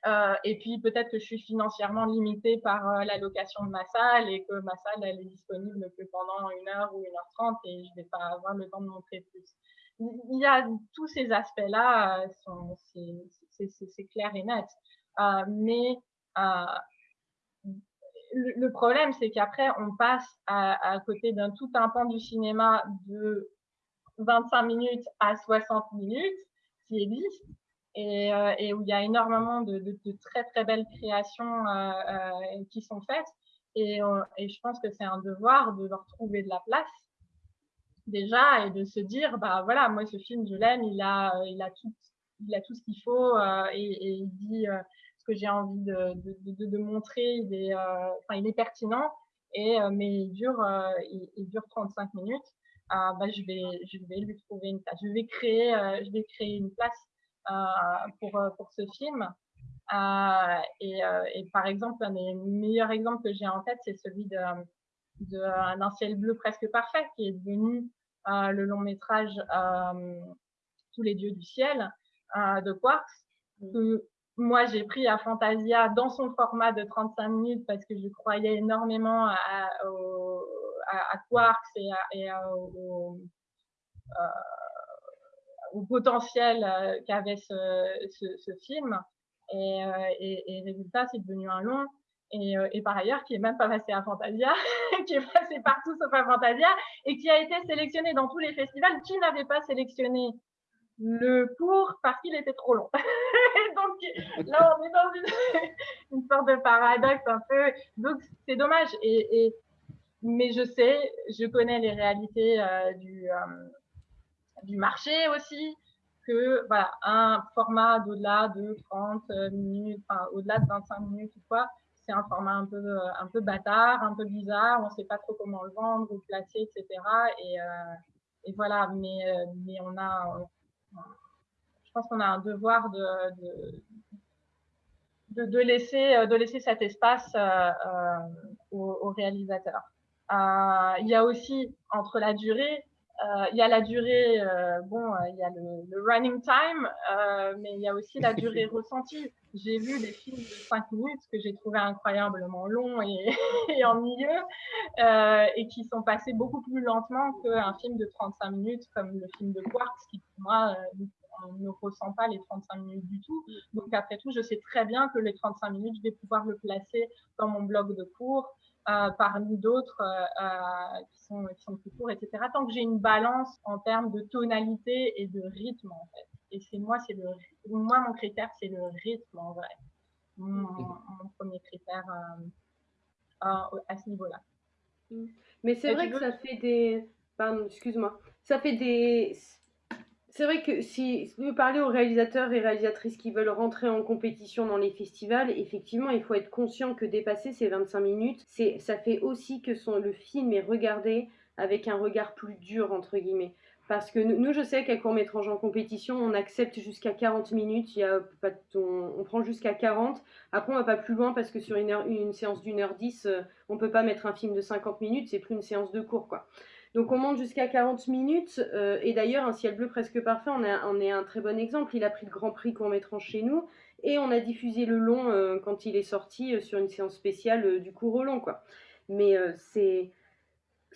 Euh, et puis peut-être que je suis financièrement limitée par euh, la location de ma salle et que ma salle elle est disponible que pendant une heure ou une heure trente et je vais pas avoir le temps de montrer plus. Il y a tous ces aspects-là, euh, c'est clair et net. mais le, problème, c'est qu'après, on passe à, à côté d'un tout un pan du cinéma de 25 minutes à 60 minutes qui existe euh, et, où il y a énormément de, très très belles créations euh, euh, qui sont faites. Et, je pense que c'est un devoir de leur trouver de la place déjà et de se dire bah voilà moi ce film je l'aime il a il a tout il a tout ce qu'il faut et, il dit ce que j'ai envie de, montrer il est enfin il est pertinent et mais il dure il, dure 35 minutes. Bah, je vais je vais lui trouver une place. Je vais créer je vais créer une place pour, euh, pour ce film. Euh, et, et, par exemple, un des meilleurs exemples que j'ai en tête, c'est celui d'un de, ciel bleu presque parfait qui est devenu le long métrage Tous les dieux du ciel de Quarks, que moi j'ai pris à Fantasia dans son format de 35 minutes parce que je croyais énormément à, à, Quarks et, au, au, potentiel qu'avait ce, film. Et, et, résultat, c'est devenu un long. Euh, et, par ailleurs qui est même pas passé à Fantasia, qui est passé partout sauf à Fantasia, et qui a été sélectionné dans tous les festivals, qui n'avait pas sélectionné le cours parce qu'il était trop long. donc là, on est dans une, sorte de paradoxe un peu. Donc c'est dommage. Et, mais je sais, je connais les réalités euh, du, euh, du marché aussi que voilà, un format d'au-delà de 30 minutes, enfin au-delà de 25 minutes ou quoi, c'est un format un peu, euh, un peu bâtard, un peu bizarre, on ne sait pas trop comment le vendre ou le placer, etc. Et, euh, et voilà, mais, euh, mais on a, je pense qu'on a un devoir de, de, de, laisser, de laisser cet espace aux, aux, réalisateurs. il y a aussi, entre la durée, euh, il y a la durée, euh, bon, euh, il y a le, running time, mais il y a aussi la durée ressentie. J'ai vu des films de 5 minutes que j'ai trouvé incroyablement longs et, et ennuyeux et qui sont passés beaucoup plus lentement qu'un film de 35 minutes comme le film de Quartz qui pour moi on ne ressent pas les 35 minutes du tout. Donc après tout, je sais très bien que les 35 minutes, je vais pouvoir le placer dans mon bloc de cours, euh, parmi d'autres euh, euh, qui, sont, qui sont plus courts, etc. Tant que j'ai une balance en termes de tonalité et de rythme, en fait. Et c'est moi, c'est le, moi, mon critère, c'est le rythme, en vrai. Mon, premier critère à ce niveau-là. Mais c'est vrai que ça fait des. Pardon, excuse-moi. Ça fait des c'est vrai que si vous parlez aux réalisateurs et réalisatrices qui veulent rentrer en compétition dans les festivals, effectivement, il faut être conscient que dépasser ces 25 minutes, ça fait aussi que son, le film est regardé avec un regard plus dur, entre guillemets. Parce que nous, je sais qu'à court-métrage en compétition, on accepte jusqu'à 40 minutes, il y a on, prend jusqu'à 40. Après, on va pas plus loin parce que sur une, séance d'une heure 10, euh, on peut pas mettre un film de 50 minutes, c'est plus une séance de cours, quoi. Donc on monte jusqu'à 40 minutes. Euh, et d'ailleurs, un ciel bleu presque parfait, on, est un très bon exemple. Il a pris le Grand Prix qu'on mettra chez nous. Et on a diffusé le long euh, quand il est sorti euh, sur une séance spéciale du cours au long. Quoi. Mais c'est,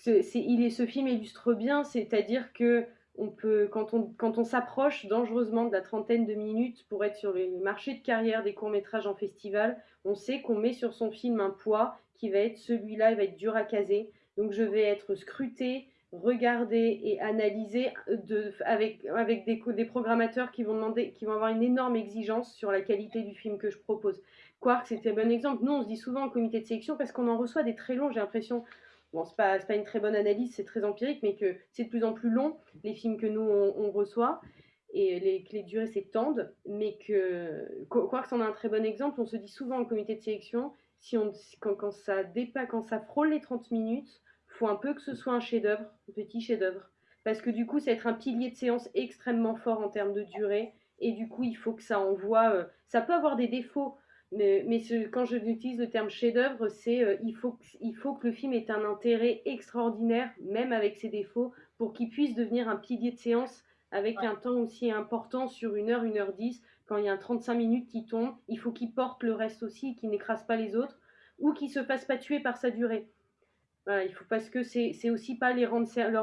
il est, ce film illustre bien, c'est-à-dire que on peut, quand on, quand on s'approche dangereusement de la trentaine de minutes pour être sur les marchés de carrière des courts-métrages en festival, on sait qu'on met sur son film un poids qui va être celui-là, il va être dur à caser. Donc je vais être scruté, regardé et analysé de, avec, des, des, programmateurs qui vont, demander, qui vont avoir une énorme exigence sur la qualité du film que je propose. Quark, c'était un bon exemple. Nous, on se dit souvent en comité de sélection parce qu'on en reçoit des très longs, j'ai l'impression. Bon, c'est pas, une très bonne analyse, c'est très empirique, mais que c'est de plus en plus long, les films que nous, on, reçoit et que les durées s'étendent, mais que Quarks en a un très bon exemple. On se dit souvent en comité de sélection, si quand, ça dépasse, quand ça frôle les 30 minutes, faut un peu que ce soit un chef-d'œuvre, un petit chef-d'œuvre. Parce que du coup, ça va être un pilier de séance extrêmement fort en termes de durée. Et du coup, il faut que ça envoie. Euh, ça peut avoir des défauts, mais, mais ce, quand je utilise le terme chef-d'œuvre, c'est euh, il, faut, il faut que le film ait un intérêt extraordinaire, même avec ses défauts, pour qu'il puisse devenir un pilier de séance avec un temps aussi important sur une heure, une heure dix. Quand il y a un 35 minutes qui tombe, il faut qu'il porte le reste aussi, qu'il n'écrase pas les autres, ou qu'il se fasse pas tuer par sa durée il faut parce que c'est aussi pas leur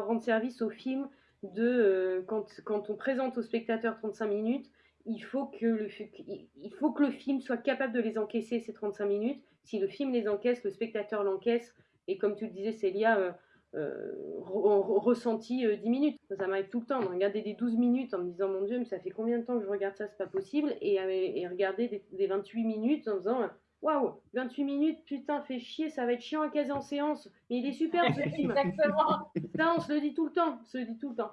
rendre service au film de euh, quand, on présente aux spectateurs 35 minutes, il faut, que le, film soit capable de les encaisser ces 35 minutes. Si le film les encaisse, le spectateur l'encaisse. Et comme tu le disais, Célia, euh, euh, ressenti 10 minutes. Ça m'arrive tout le temps de regarder des 12 minutes en me disant mon Dieu, mais ça fait combien de temps que je regarde ça, c'est pas possible. Et, et regarder des, des, 28 minutes en disant Waouh, 28 minutes, putain, fait chier, ça va être chiant à caser en séance. Mais il est super ce film. Exactement. Ça, on se le dit tout le temps. On se le dit tout le temps.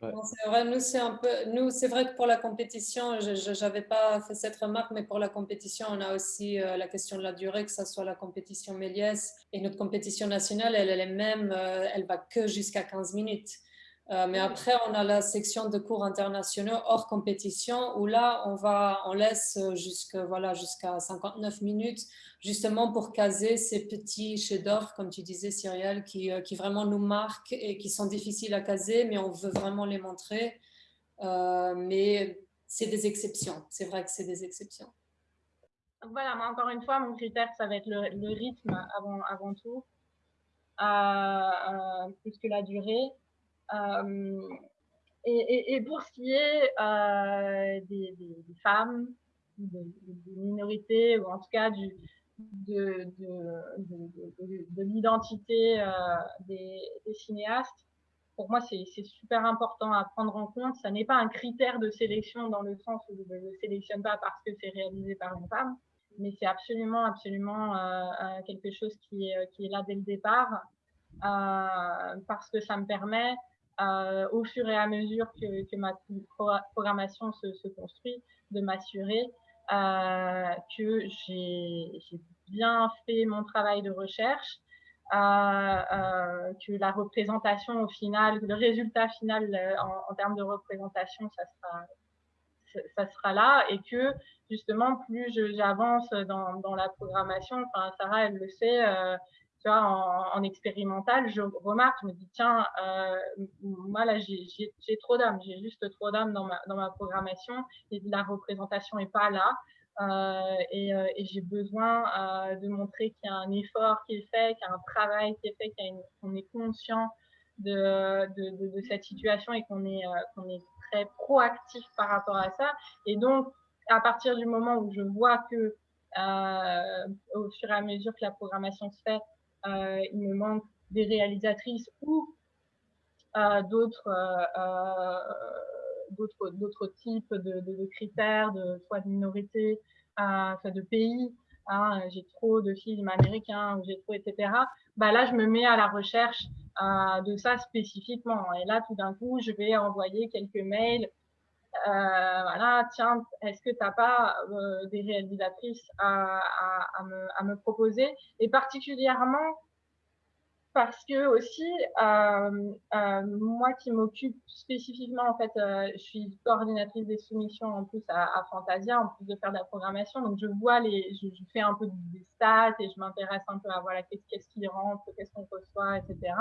c'est vrai, nous c'est un peu, nous c'est vrai que pour la compétition, je n'avais pas fait cette remarque, mais pour la compétition, on a aussi euh, la question de la durée, que ce soit la compétition Méliès et notre compétition nationale, elle, elle est même, euh, elle va que jusqu'à 15 minutes. Euh, mais après, on a la section de cours internationaux hors compétition où là, on, va, on laisse jusqu'à voilà, jusqu'à 59 minutes justement pour caser ces petits chefs-d'œuvre, comme tu disais, Cyrielle, qui, euh, qui, vraiment nous marquent et qui sont difficiles à caser, mais on veut vraiment les montrer. Euh, mais c'est des exceptions. C'est vrai que c'est des exceptions. Voilà, mais encore une fois, mon critère, ça va être le, rythme avant, avant tout, plus que la durée. Euh, et, pour ce qui est euh, des, femmes, des, minorités, ou en tout cas de, de, l'identité euh, des, cinéastes, pour moi, c'est super important à prendre en compte. Ça n'est pas un critère de sélection dans le sens où je ne le sélectionne pas parce que c'est réalisé par une femme, mais c'est absolument, absolument quelque chose qui est là dès le départ, parce que ça me permet euh, au fur et à mesure que, ma programmation se, construit, de m'assurer euh, que j'ai bien fait mon travail de recherche, euh, que la représentation au final, le résultat final en, termes de représentation, ça sera, ça sera là et que justement plus j'avance dans, la programmation, Sarah elle le sait, euh, en, expérimental, je remarque, je me dis, tiens, euh, moi là, j'ai trop d'âme, j'ai juste trop d'âme dans ma, dans ma programmation la représentation n'est pas là. Euh, et, euh, et j'ai besoin de montrer qu'il y a un effort qui est fait, qu'il y a un travail qui est fait, qu'on est conscient de, de, cette situation et qu'on est, qu'on est très proactif par rapport à ça. Et donc, à partir du moment où je vois que au fur et à mesure que la programmation se fait, il me manque des réalisatrices ou euh, d'autres euh, d'autres d'autres types de, critères, de soit de minorités, euh, de pays. Hein, j'ai trop de films américains, j'ai trop, etc. Bah là, je me mets à la recherche euh, de ça spécifiquement. Et là, tout d'un coup, je vais envoyer quelques mails. Euh, voilà, tiens, est-ce que tu n'as pas euh, des réalisatrices à, me, proposer? Et particulièrement parce que aussi, euh, moi qui m'occupe spécifiquement, en fait, je suis coordinatrice des soumissions en plus à, Fantasia, en plus de faire de la programmation. Donc, je vois les, je, fais un peu des stats et je m'intéresse un peu à voilà qu'est-ce qui rentre, qu'est-ce qu'on reçoit, etc.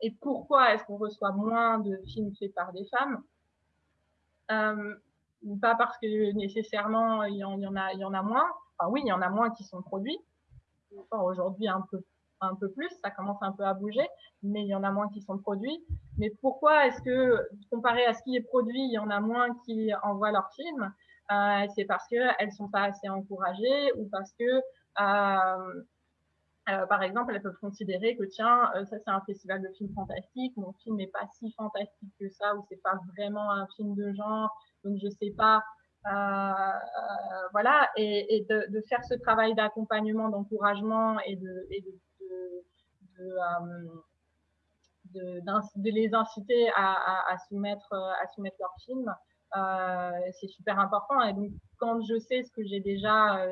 Et pourquoi est-ce qu'on reçoit moins de films faits par des femmes? Pas parce que nécessairement il y en, a, il y en a moins. Enfin, oui, il y en a moins qui sont produits. Enfin, Aujourd'hui, un peu un peu plus, ça commence un peu à bouger, mais il y en a moins qui sont produits. Mais pourquoi est-ce que, comparé à ce qui est produit, il y en a moins qui envoient leurs films? Euh, C'est parce qu'elles sont pas assez encouragées ou parce que, euh, euh, par exemple, elles peuvent considérer que, tiens, euh, ça c'est un festival de films fantastiques, mon film n'est pas si fantastique que ça, ou c'est pas vraiment un film de genre, donc je sais pas euh, euh, voilà, et, et de, de, faire ce travail d'accompagnement, d'encouragement et de, et de euh, de, de, les inciter à, à, soumettre, à soumettre leurs films. Euh, c'est super important. Et donc, quand je sais ce que j'ai déjà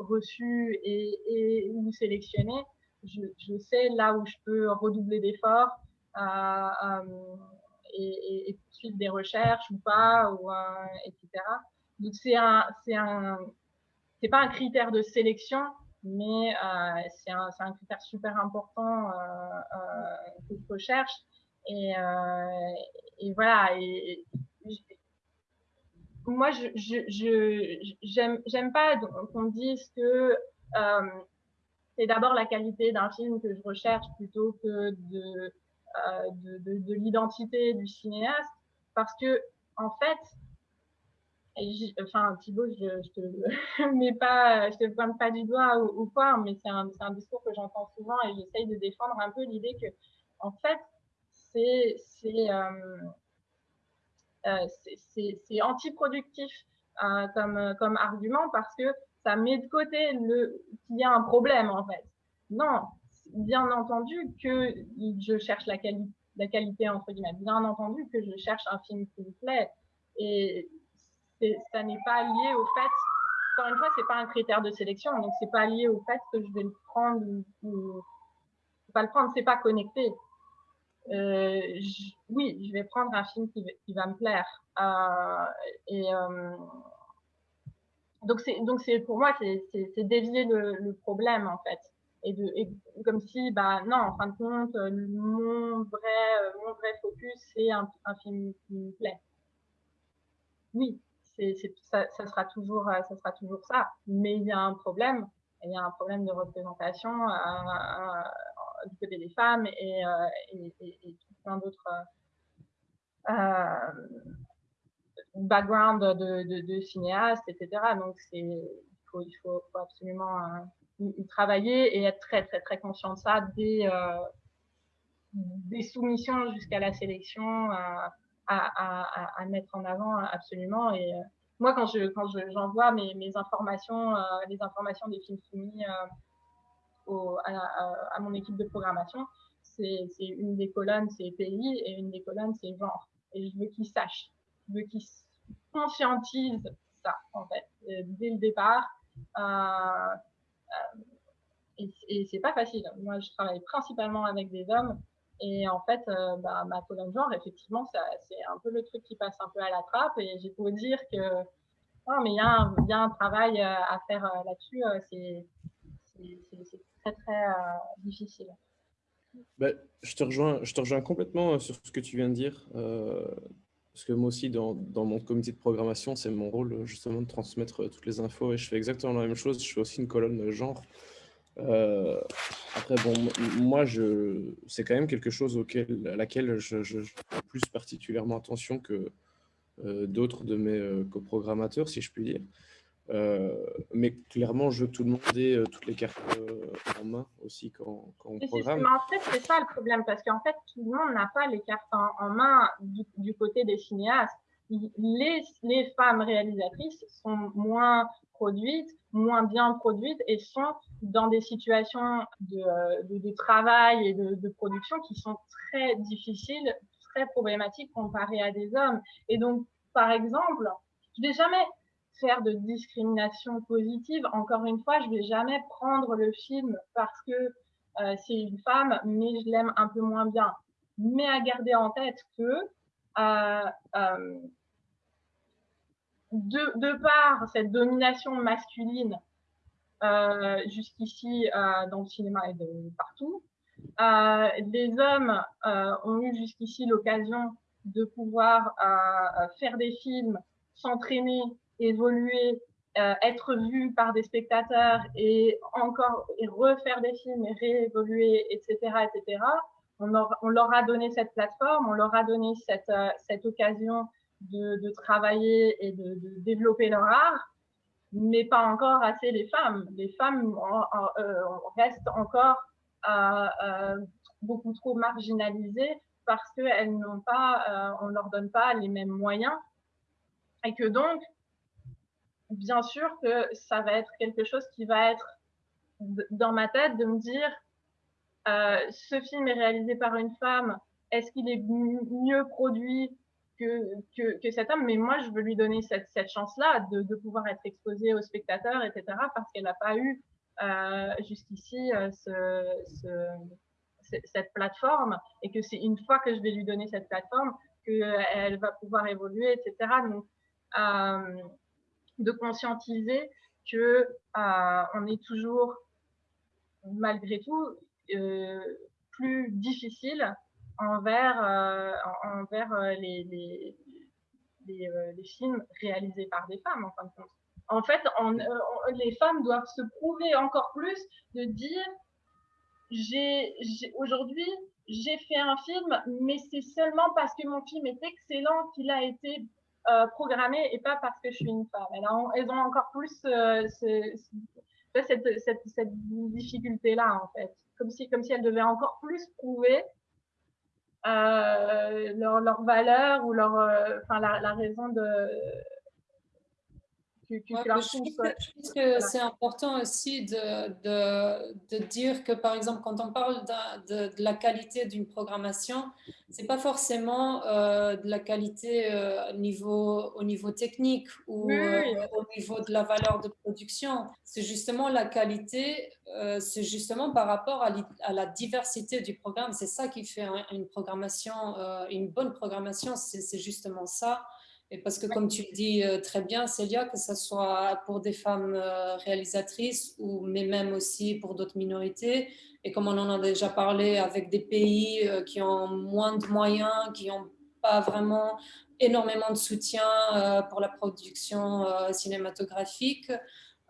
euh, reçu et, et, ou sélectionné, je, sais là où je peux redoubler d'efforts et, et, suivre des recherches ou pas, ou, etc. Donc, c'est un, c'est un, c'est pas un critère de sélection, mais euh, c'est un, un, critère super important euh, euh, que je recherche. Et, voilà. Moi, j'aime pas qu'on dise que euh, c'est d'abord la qualité d'un film que je recherche plutôt que de, euh, de, de, de l'identité du cinéaste, parce que en fait, enfin Thibaut, je, je te pointe pas du doigt ou, quoi, mais c'est un, discours que j'entends souvent et j'essaye de défendre un peu l'idée que, en fait, c'est euh, c'est antiproductif euh, comme comme argument parce que ça met de côté le qu'il y a un problème en fait. Non, bien entendu que je cherche la qualité la qualité entre guillemets. Bien entendu que je cherche un film qui me plaît et ça n'est pas lié au fait, encore une fois, c'est pas un critère de sélection, donc c'est pas lié au fait que je vais le prendre ou, pas le prendre, c'est pas connecté. Oui, je vais prendre un film qui, qui va me plaire. et donc, c'est, donc c'est, pour moi, c'est, dévier le, le, problème, en fait. Et, de, et comme si, bah, non, en fin de compte, mon vrai, mon vrai focus, c'est un, un film qui me plaît. Oui, c'est, ça, ça, sera toujours, ça sera toujours ça. Mais il y a un problème. Il y a un problème de représentation euh, euh, du côté des femmes et, euh, et, et, plein d'autres background de, de, cinéastes, etc. Donc, il faut, il faut, absolument euh, y, travailler et être très, très, très conscient de ça euh, des soumissions jusqu'à la sélection à, à, mettre en avant absolument. Et euh, moi, quand je quand j'envoie mes, informations, les informations des films soumis à, mon équipe de programmation, c'est une des colonnes, c'est pays, et une des colonnes, c'est genre. Et je veux qu'ils sachent veux qu'ils conscientisent ça, en fait, euh, dès le départ. Euh, euh, et, et c'est pas facile. Moi, je travaille principalement avec des hommes. Et en fait, bah, ma colonne genre, effectivement, c'est un peu le truc qui passe un peu à la trappe. Et j'ai beau dire que, oh, mais il y, y, a un travail à faire là-dessus. c'est très, très difficile. Ben, je, te rejoins, complètement sur ce que tu viens de dire. Parce que moi aussi, dans, mon comité de programmation, c'est mon rôle justement de transmettre toutes les infos et je fais exactement la même chose. Je fais aussi une colonne genre. Euh, après, bon, moi, c'est quand même quelque chose auquel, à laquelle je, je, fais plus particulièrement attention que euh, d'autres de mes euh, coprogrammateurs, si je puis dire. Euh, mais clairement, je veux que tout le monde ait euh, toutes les cartes euh, en main aussi quand, quand on programme. Mais en fait, c'est ça le problème, parce qu'en fait, tout le monde n'a pas les cartes en, main du, du, côté des cinéastes. Les, les, femmes réalisatrices sont moins produites, moins bien produites et sont dans des situations de, de, de travail et de, de, production qui sont très difficiles, très problématiques comparées à des hommes. Et donc, par exemple, je vais jamais faire de discrimination positive. Encore une fois, je vais jamais prendre le film parce que euh, c'est une femme, mais je l'aime un peu moins bien. Mais à garder en tête que euh, euh, de, de, par cette domination masculine jusqu'ici dans le cinéma et partout, les hommes ont eu jusqu'ici l'occasion de pouvoir faire des films, s'entraîner évoluer, euh, être vu par des spectateurs et encore et refaire des films et réévoluer, etc., etc. On, leur a donné cette plateforme, on leur a donné cette, euh, cette occasion de, de, travailler et de, développer leur art, mais pas encore assez les femmes. Les femmes euh, restent encore beaucoup trop marginalisées parce qu'elles n'ont pas, on leur donne pas les mêmes moyens et que donc bien sûr que ça va être quelque chose qui va être dans ma tête de me dire euh, ce film est réalisé par une femme, est-ce qu'il est mieux produit que, que, que, cet homme? Mais moi, je veux lui donner cette, cette chance-là de, de, pouvoir être exposée aux spectateurs, etc., parce qu'elle n'a pas eu euh, jusqu'ici euh, ce, ce, cette plateforme et que c'est une fois que je vais lui donner cette plateforme qu'elle va pouvoir évoluer, etc. Donc, euh, de conscientiser que euh, on est toujours, malgré tout, euh, plus difficile envers, euh, envers les, les, films réalisés par des femmes, en fin de compte. En fait, les femmes doivent se prouver encore plus de dire j'ai aujourd'hui j'ai fait un film, mais c'est seulement parce que mon film est excellent qu'il a été euh, programmée et pas parce que je suis une femme. Elles ont, encore plus euh, cette difficulté-là, en fait. Comme si, comme si elles devaient encore plus prouver euh, leur, leur, valeur ou leur, euh, enfin, la, la, raison de tu, tu, Ouais, tu mais la je pense que, euh, que c'est important aussi de, de, de dire que, par exemple, quand on parle de, de la qualité d'une programmation, c'est pas forcément euh, de la qualité euh, niveau, au niveau technique ou Oui, euh, au niveau de la valeur de production. C'est justement la qualité, c'est justement par rapport à, à la diversité du programme. C'est ça qui fait un- une programmation, une bonne programmation, c'est justement ça. Et parce que, comme tu le dis euh, très bien, Célia, que ce soit pour des femmes euh, réalisatrices, ou, mais même aussi pour d'autres minorités, et comme on en a déjà parlé avec des pays euh, qui ont moins de moyens, qui n'ont pas vraiment énormément de soutien pour la production cinématographique.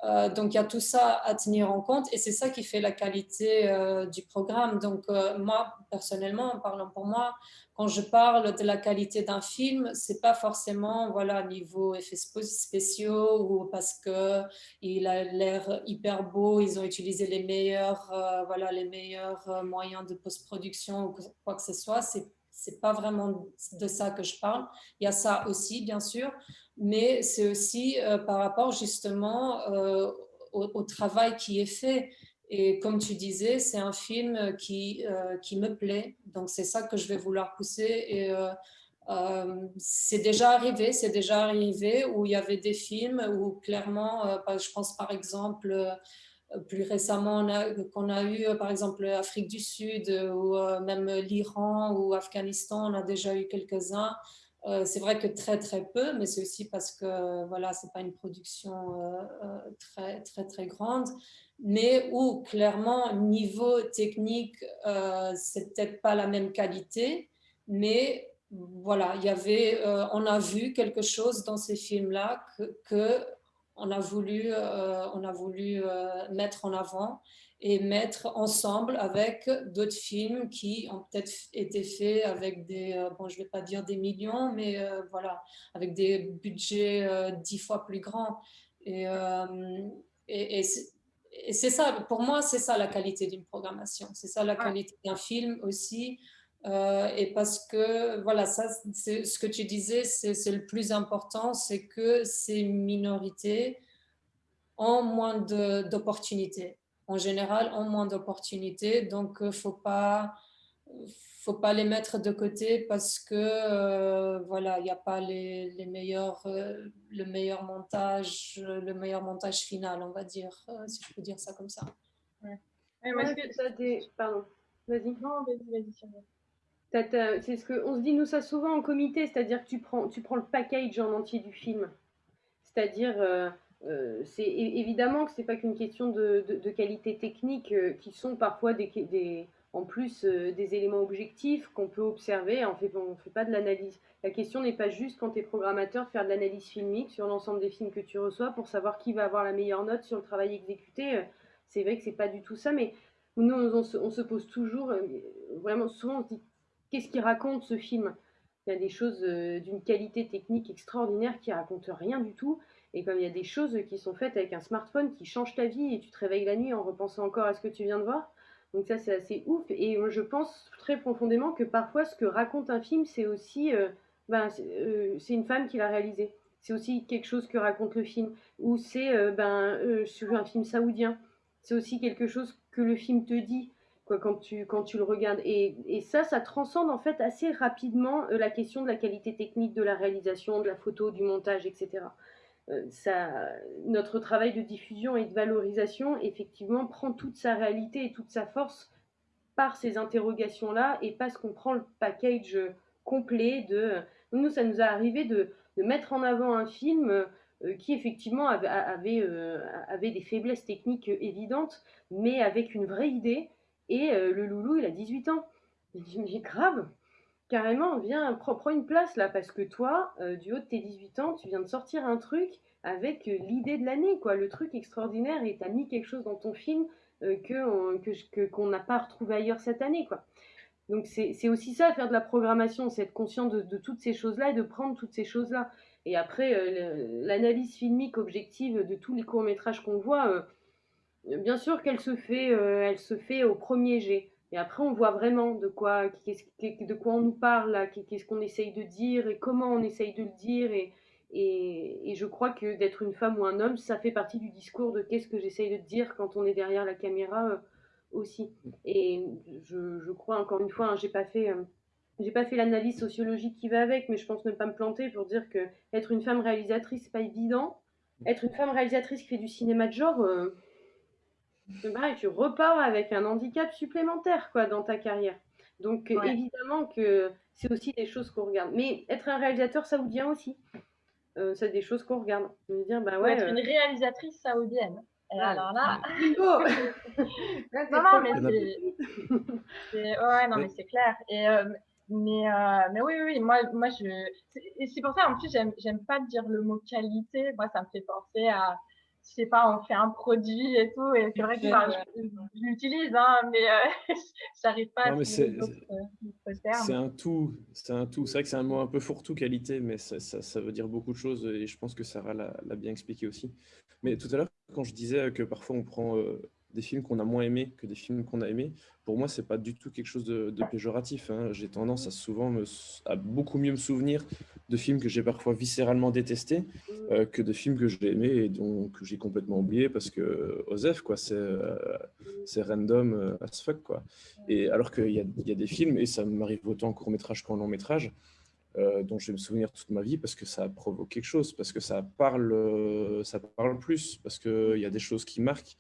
Euh, donc il y a tout ça à tenir en compte et c'est ça qui fait la qualité euh, du programme. Donc euh, moi, personnellement, en parlant pour moi, quand je parle de la qualité d'un film, c'est pas forcément voilà niveau effets spéciaux ou parce que il a l'air hyper beau, ils ont utilisé les meilleurs voilà les meilleurs moyens de post-production ou quoi que ce soit. C'est pas vraiment de ça que je parle. Il y a ça aussi, bien sûr, mais c'est aussi euh, par rapport justement euh, au, travail qui est fait. Et comme tu disais, c'est un film qui, euh, qui me plaît. Donc, c'est ça que je vais vouloir pousser. Et c'est déjà arrivé, c'est déjà arrivé où il y avait des films où clairement, euh, je pense par exemple, plus récemment qu'on a, eu, par exemple, Afrique du Sud ou euh, même l'Iran ou Afghanistan, on a déjà eu quelques-uns. Euh, c'est vrai que très très peu, mais c'est aussi parce que voilà, c'est pas une production euh, très très très grande, mais où clairement niveau technique, euh, c'est peut-être pas la même qualité, mais voilà, il y avait, on a vu quelque chose dans ces films-là que on a voulu, euh, on a voulu euh, mettre en avant et mettre ensemble avec d'autres films qui ont peut-être été faits avec des, euh, bon, je ne vais pas dire des millions, mais euh, voilà, avec des budgets euh, dix fois plus grands. Et, euh, et, et c'est ça, pour moi, c'est ça la qualité d'une programmation. C'est ça la qualité d'un film aussi. Euh, et parce que, voilà, ça, ce que tu disais, c'est le plus important, c'est que ces minorités ont moins d'opportunités. En général, ont moins d'opportunités. Donc, il ne faut pas, faut pas les mettre de côté parce que, euh, voilà, il n'y a pas les, les meilleurs, euh, le meilleur montage, le meilleur montage final, on va dire, euh, si je peux dire ça comme ça. Ouais. Ouais, ouais, que ça des... Pardon, vas-y. Non, vas-y, vas-y, c'est ce que on se dit nous ça souvent en comité, c'est-à-dire que tu prends, tu prends le package en entier du film. C'est-à-dire, euh, euh, c'est évidemment que c'est pas qu'une question de, de, qualité technique, euh, qui sont parfois des, des en plus des éléments objectifs qu'on peut observer. On fait, on fait pas de l'analyse. La question n'est pas juste quand tu es programmateur de faire de l'analyse filmique sur l'ensemble des films que tu reçois pour savoir qui va avoir la meilleure note sur le travail exécuté. C'est vrai que c'est pas du tout ça, mais nous on, se, on se, pose toujours, vraiment souvent on se dit qu'est-ce qui raconte ce film? Il y a des choses euh, d'une qualité technique extraordinaire qui racontent rien du tout. Et comme il y a des choses qui sont faites avec un smartphone qui changent ta vie et tu te réveilles la nuit en repensant encore à ce que tu viens de voir. Donc ça c'est assez ouf. Et je pense très profondément que parfois ce que raconte un film c'est aussi, euh, ben, c'est euh, une femme qui l'a réalisé. C'est aussi quelque chose que raconte le film. Ou c'est ben, sur un film saoudien. C'est aussi quelque chose que le film te dit quand, tu, quand tu le regardes. Et, et ça, ça transcende en fait assez rapidement la question de la qualité technique de la réalisation, de la photo, du montage, etc ça, notre travail de diffusion et de valorisation, effectivement, prend toute sa réalité et toute sa force par ces interrogations-là et parce qu'on prend le package complet de... Nous, ça nous a arrivé de, de mettre en avant un film euh, qui, effectivement, avait, euh, avait, des faiblesses techniques évidentes, mais avec une vraie idée. Et euh, le loulou, il a 18 ans. Il dit, mais grave, carrément, viens, prends, une place là, parce que toi, euh, du haut de tes 18 ans, tu viens de sortir un truc avec euh, l'idée de l'année, quoi, le truc extraordinaire, et tu as mis quelque chose dans ton film euh, que qu'on n'a pas retrouvé ailleurs cette année, quoi. Donc c'est aussi ça, faire de la programmation, c'est être conscient de, toutes ces choses-là et de prendre toutes ces choses-là. Et après, l'analyse filmique objective de tous les courts-métrages qu'on voit, bien sûr qu'elle se, fait, elle se fait au premier jet. Et après, on voit vraiment de quoi, de quoi on nous parle, qu'est-ce qu'on essaye de dire et comment on essaye de le dire et, je crois que d'être une femme ou un homme, ça fait partie du discours de qu'est-ce que j'essaye de dire quand on est derrière la caméra euh, aussi. Et je, crois, encore une fois, hein, j'ai pas fait. Euh, j'ai pas fait l'analyse sociologique qui va avec, mais je pense ne pas me planter pour dire que être une femme réalisatrice, c'est pas évident. Être une femme réalisatrice qui fait du cinéma de genre, euh, pareil, tu repars avec un handicap supplémentaire quoi, dans ta carrière. Donc évidemment que c'est aussi des choses qu'on regarde. Mais être un réalisateur saoudien aussi, euh, c'est des choses qu'on regarde. dire, bah ouais, être une euh, réalisatrice saoudienne. alors là, non, non, mais c'est, ouais, non, mais c'est clair. Et euh, mais, mais oui, oui, moi, moi je. C'est pour ça, en plus, j'aime pas dire le mot qualité. Moi, ça me fait penser à je sais pas, on fait un produit et tout, et c'est vrai que je, l'utilise, hein, mais euh, j'arrive pas à c'est C'est un tout, c'est un tout. C'est vrai que c'est un mot un peu fourre-tout qualité, mais ça, ça, veut dire beaucoup de choses, et je pense que Sarah l'a bien expliqué aussi. Mais tout à l'heure, quand je disais que parfois on prend euh, des films qu'on a moins aimés que des films qu'on a aimés, pour moi, c'est pas du tout quelque chose de, péjoratif. Hein. J'ai tendance à souvent me, à beaucoup mieux me souvenir de films que j'ai parfois viscéralement détestés euh, que de films que j'ai aimés et donc que j'ai complètement oublié parce que Osef, quoi, c'est euh, c'est random euh, as fuck, quoi. Et alors qu'il y a, y a, des films, et ça m'arrive autant en court métrage qu'en long métrage, dont je vais me souvenir toute ma vie parce que ça provoque quelque chose, parce que ça parle, ça parle plus, parce qu'il y a des choses qui marquent.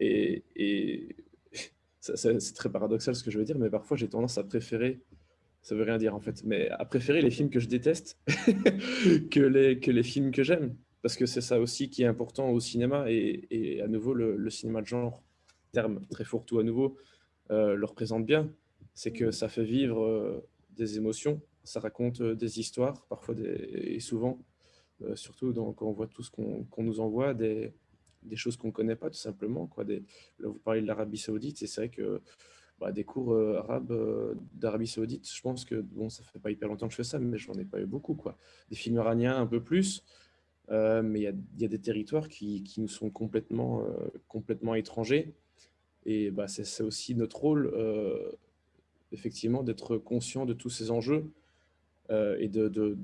Et, c'est très paradoxal ce que je veux dire, mais parfois j'ai tendance à préférer ça veut rien dire en fait, mais à préférer les films que je déteste que, les, films que j'aime. Parce que c'est ça aussi qui est important au cinéma. Et, à nouveau, le, cinéma de genre, terme très fourre-tout à nouveau, euh, le représente bien. C'est que ça fait vivre euh, des émotions, ça raconte euh, des histoires, parfois et souvent, surtout quand on voit tout ce qu'on nous envoie, des, des choses qu'on ne connaît pas tout simplement. Quoi. Là, vous parlez de l'Arabie Saoudite, c'est vrai que bah, des cours euh, arabes euh, d'Arabie Saoudite, je pense que, bon, ça fait pas hyper longtemps que je fais ça, mais j'en ai pas eu beaucoup. Quoi. Des films iraniens un peu plus, euh, mais il y, a, des territoires qui, qui nous sont complètement, complètement étrangers. Et bah, c'est aussi notre rôle, effectivement, d'être conscient de tous ces enjeux et de,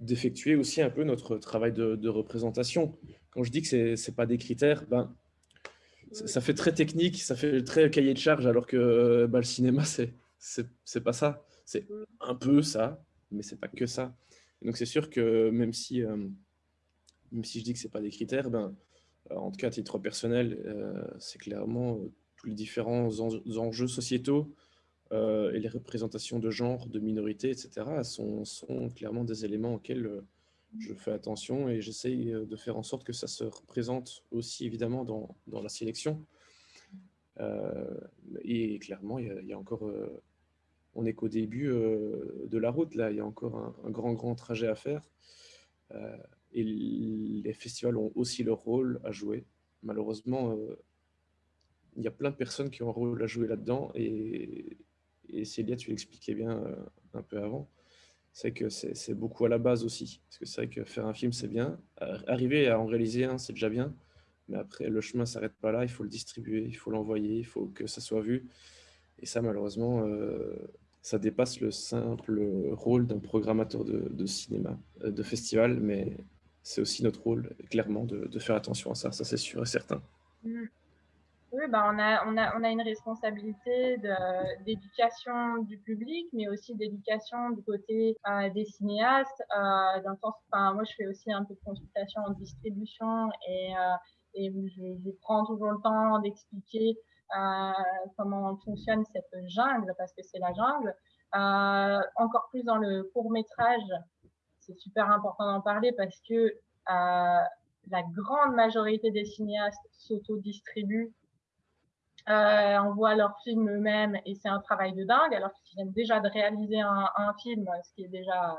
d'effectuer aussi un peu notre travail de, représentation. Quand je dis que ce n'est pas des critères, ben, ça fait très technique, ça fait très cahier de charge, alors que bah, le cinéma, c'est c'est pas ça. C'est un peu ça, mais c'est pas que ça. donc c'est sûr que même si, euh, même si je dis que c'est pas des critères, ben, euh, en tout cas à titre personnel, euh, c'est clairement tous les différents enjeux sociétaux et les représentations de genre, de minorité, etc. sont clairement des éléments auxquels je fais attention et j'essaye euh, de faire en sorte que ça se représente aussi évidemment dans, dans la sélection. Euh, et clairement, il y, a, encore, euh, on n'est qu'au début de la route, là, il y a encore un, grand, grand trajet à faire. et les festivals ont aussi leur rôle à jouer. Malheureusement, il y a plein de personnes qui ont un rôle à jouer là-dedans. Et, et Célia, tu l'expliquais bien un peu avant c'est que c'est beaucoup à la base aussi. Parce que c'est vrai que faire un film, c'est bien. Arriver à en réaliser un, c'est déjà bien. Mais après, le chemin ne s'arrête pas là. Il faut le distribuer, il faut l'envoyer, il faut que ça soit vu. Et ça, malheureusement, euh, ça dépasse le simple rôle d'un programmateur de, cinéma, euh, de festival. Mais c'est aussi notre rôle, clairement, de, faire attention à ça. Ça, c'est sûr et certain. Mmh. Bah on, a, une responsabilité d'éducation du public, mais aussi d'éducation du côté euh, des cinéastes. Euh, moi, je fais aussi un peu de consultation en distribution et, euh, je, je, prends toujours le temps d'expliquer comment fonctionne cette jungle, parce que c'est la jungle. Encore plus dans le court métrage, c'est super important d'en parler parce que la grande majorité des cinéastes s'autodistribuent euh, envoient leurs films eux-mêmes et c'est un travail de dingue, alors qu'ils viennent déjà de réaliser un, un, film, ce qui est déjà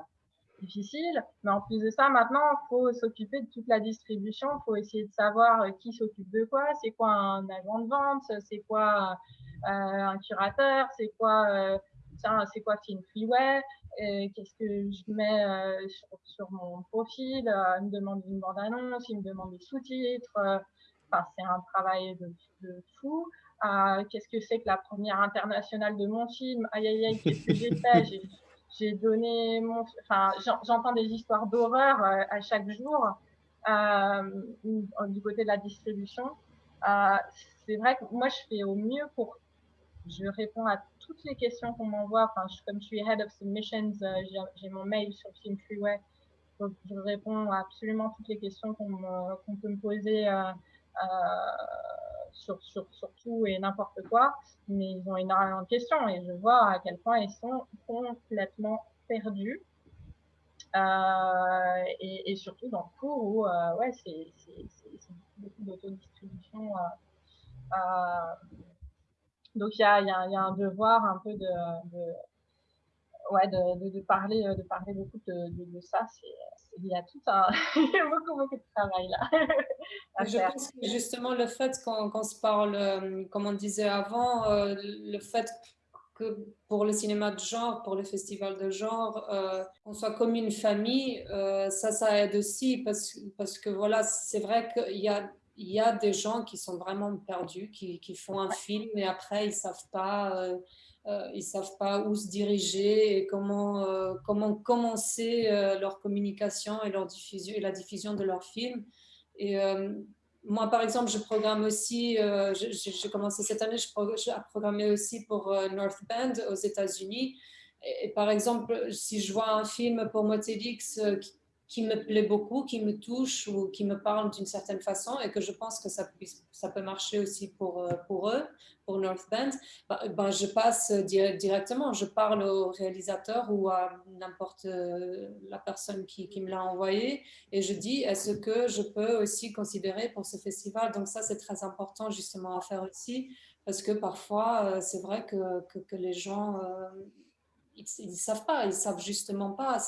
difficile. Mais en plus de ça, maintenant, il faut s'occuper de toute la distribution, il faut essayer de savoir euh, qui s'occupe de quoi, c'est quoi un agent de vente, c'est quoi euh, un curateur, c'est quoi, euh, c'est quoi Film Freeway, qu'est-ce que je mets euh, sur, sur, mon profil, euh, il me demande une bande-annonce, il me demande des sous-titres, enfin, c'est un travail de, de fou qu'est-ce que c'est que la première internationale de mon film, aïe aïe aïe, qu'est-ce que j'ai fait? J'ai donné mon, enfin, j'entends des histoires d'horreur à chaque jour du côté de la distribution. c'est vrai que moi, je fais au mieux pour je réponds à toutes les questions qu'on m'envoie. Enfin, comme je suis head of submissions, j'ai mon mail sur Film Freeway je réponds à absolument toutes les questions qu'on peut me poser euh, euh, sur, sur, tout et n'importe quoi. Mais ils ont énormément de questions et je vois à quel point ils sont complètement perdus. Euh, et, surtout dans le cours où ouais, c'est beaucoup d'autodistribution. donc il y a, y, a, un devoir un peu de ouais, de, de, parler, de parler beaucoup de, de ça. C'est il y a tout un, il y a beaucoup, beaucoup de travail là. Je pense que justement le fait qu'on se parle, euh, comme on disait avant, euh, le fait que pour le cinéma de genre, pour le festival de genre, euh, on soit comme une famille, ça, ça aide aussi parce, parce que voilà, c'est vrai qu'il y a il y a des gens qui sont vraiment perdus, qui, qui font un film et après ils ne savent pas euh, ils ne savent pas où se diriger et comment, euh, comment commencer euh, leur communication et, leur diffusion, et la diffusion de leurs films. Et moi, par exemple, je programme aussi, j'ai commencé cette année, je programmé aussi pour North Bend aux États-Unis. Et, par exemple, si je vois un film pour Motélix qui, qui me plaît beaucoup, qui me touche ou qui me parle d'une certaine façon et que je pense que ça, peut marcher aussi pour, euh, pour eux, pour North Bend, ben, ben, je passe directement, je parle au réalisateur ou à n'importe euh, la personne qui, me l'a envoyé et je dis est-ce que je peux aussi considérer pour ce festival? Donc ça, c'est très important justement à faire aussi parce que parfois, euh, c'est vrai que, que, les gens, ils ne savent pas, ils savent justement pas.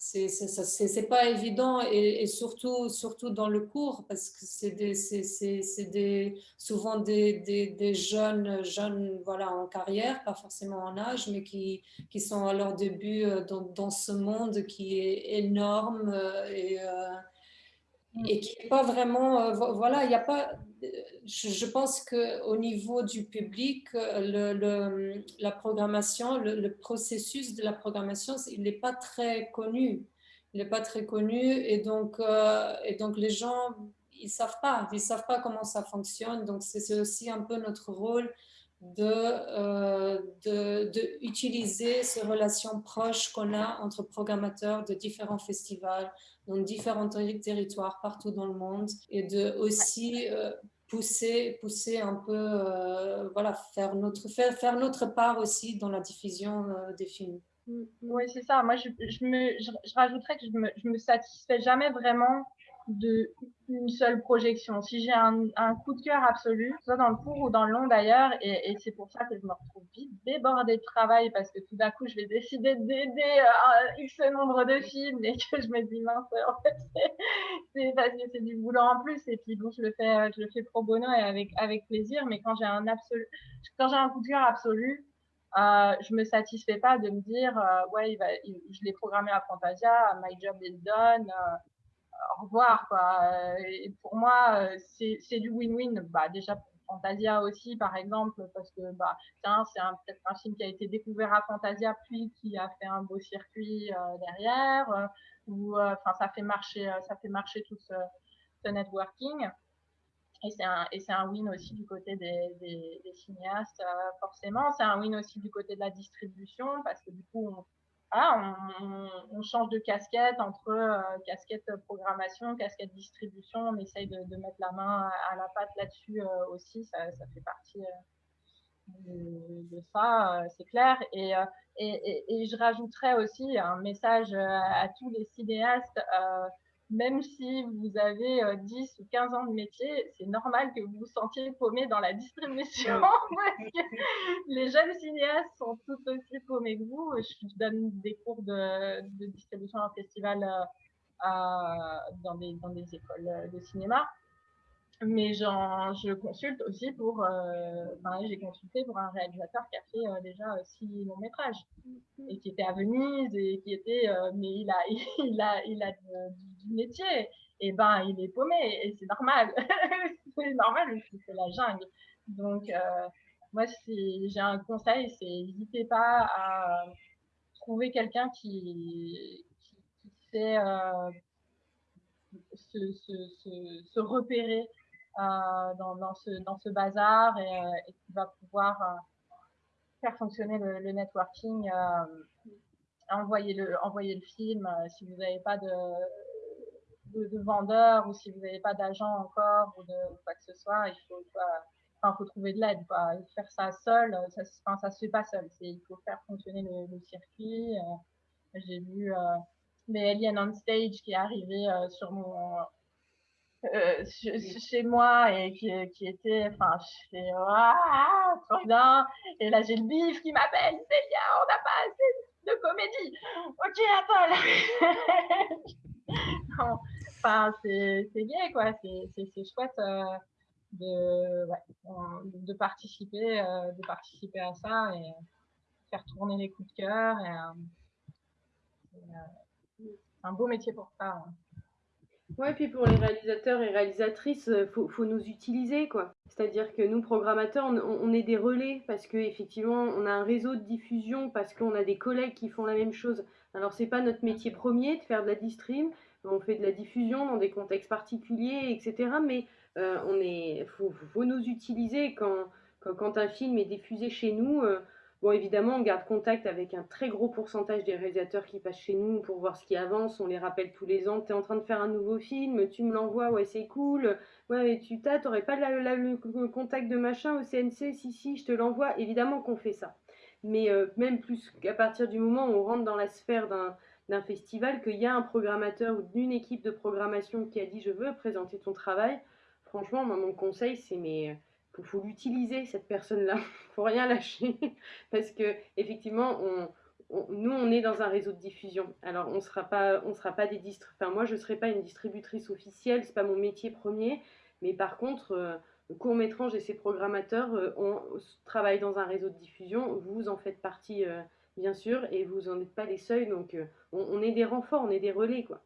C'est pas évident et, surtout, surtout dans le cours parce que c'est des, souvent des, des, jeunes, jeunes voilà, en carrière, pas forcément en âge, mais qui, qui sont à leur début euh, dans, dans ce monde qui est énorme euh, et, euh, et qui n'est pas vraiment, voilà, il n'y a pas, je, pense qu'au niveau du public, le, la programmation, le, processus de la programmation, il n'est pas très connu. Il n'est pas très connu et donc, euh, les gens, ils ne savent pas, ils savent pas comment ça fonctionne. Donc c'est aussi un peu notre rôle de, euh, ces relations proches qu'on a entre programmateurs de différents festivals dans différents territoires partout dans le monde et de aussi euh, pousser, pousser un peu, euh, voilà, faire notre, faire, faire notre part aussi dans la diffusion euh, des films. Mm, oui, c'est ça. Moi, je, je, me, je, rajouterais que je me, je me satisfais jamais vraiment de une seule projection. Si j'ai un, coup de cœur absolu, soit dans le court ou dans le long d'ailleurs, et, c'est pour ça que je me retrouve vite débordée de travail parce que tout d'un coup, je vais décider d'aider un X nombre de films et que je me dis mince, en fait, c'est parce c'est du boulot en plus et puis bon, je le fais, je le fais pro bono et avec, avec plaisir, mais quand j'ai un absolu, quand j'ai un coup de cœur absolu, euh, je me satisfais pas de me dire euh, ouais je l'ai programmé à Fantasia, my job is done, euh, au revoir. Quoi. Et pour moi, euh, c'est du win-win. Bah, déjà pour Fantasia aussi, par exemple, parce que bah, c'est peut-être un film qui a été découvert à Fantasia, puis qui a fait un beau circuit euh, derrière, euh, ou enfin ça fait marcher, ça fait marcher tout ce, networking. Et c'est un, un win aussi du côté des cinéastes, forcément. C'est un win aussi du côté de la distribution, parce que du coup, on, ah, on, change de casquette entre euh, casquette programmation, casquette distribution. On essaye de, mettre la main à, la pâte là-dessus euh, aussi. Ça, fait partie euh, de, ça, c'est clair. Et, et, et, je rajouterais aussi un message à tous les cinéastes même si vous avez 10 ou 15 ans de métier, c'est normal que vous vous sentiez paumé dans la distribution. les jeunes cinéastes sont tout aussi paumés que vous. Je donne des cours de, distribution en festival dans, des, dans des écoles de cinéma mais je consulte aussi pour, euh, j'ai consulté pour un réalisateur qui a fait euh, déjà euh, six longs métrages et qui était à Venise et qui était, euh, mais il a, il a, il a du, métier et ben il est paumé et c'est normal, c'est normal c'est la jungle. Donc moi si j'ai un conseil, c'est n'hésitez pas à trouver quelqu'un qui, sait se, repérer dans, ce, dans ce bazar et, qui va pouvoir faire fonctionner le, networking, envoyer, le, envoyer le film si vous n'avez pas de, de, vendeur ou si vous n'avez pas d'agent encore ou de quoi que ce soit, il faut, enfin, faut trouver de l'aide. Faire ça seul, ça ne se fait pas seul. Il faut faire fonctionner le, circuit. Euh, j'ai vu euh, les Aliens on Stage qui est arrivé euh, sur mon, chez moi et qui, qui était, enfin, je fais, ah, trop bien. Et là, j'ai le bif qui m'appelle, Célia, on n'a pas assez de comédie. Ok, attends. C'est gay, quoi. C'est chouette euh, de, de, participer, euh, de participer à ça et faire tourner les coups de cœur. Euh, c'est un beau métier pour ça. Hein. Ouais, puis pour les réalisateurs et réalisatrices, il faut, nous utiliser, quoi. C'est-à-dire que nous, programmateurs, on, on, est des relais parce qu'effectivement, on a un réseau de diffusion, parce qu'on a des collègues qui font la même chose. Alors, c'est pas notre métier premier de faire de la distrib, on fait de la diffusion dans des contextes particuliers, etc. Mais euh, on est, faut, nous utiliser quand, un film est diffusé chez nous. Euh, bon, évidemment, on garde contact avec un très gros pourcentage des réalisateurs qui passent chez nous pour voir ce qui avance. On les rappelle tous les ans. Tu es en train de faire un nouveau film, tu me l'envoies, ouais, c'est cool. Ouais, tu t'as, t'aurais pas le contact de machin au CNC Si, si, je te l'envoie. Évidemment qu'on fait ça. Mais euh, même plus qu'à partir du moment où on rentre dans la sphère d'un d'un festival qu'il y a un programmateur ou d'une équipe de programmation qui a dit je veux présenter ton travail, franchement, mon conseil, c'est mais faut, faut l'utiliser cette personne-là, faut rien lâcher parce que effectivement, on, nous, on est dans un réseau de diffusion. Alors, on sera pas, on sera pas des Enfin, moi, je serai pas une distributrice officielle, c'est pas mon métier premier. Mais par contre, euh, et ses programmateurs, euh, on travaille dans un réseau de diffusion. Vous en faites partie. Euh, bien sûr, et vous n'en êtes pas les seuls, donc euh, on, est des renforts, on est des relais, quoi.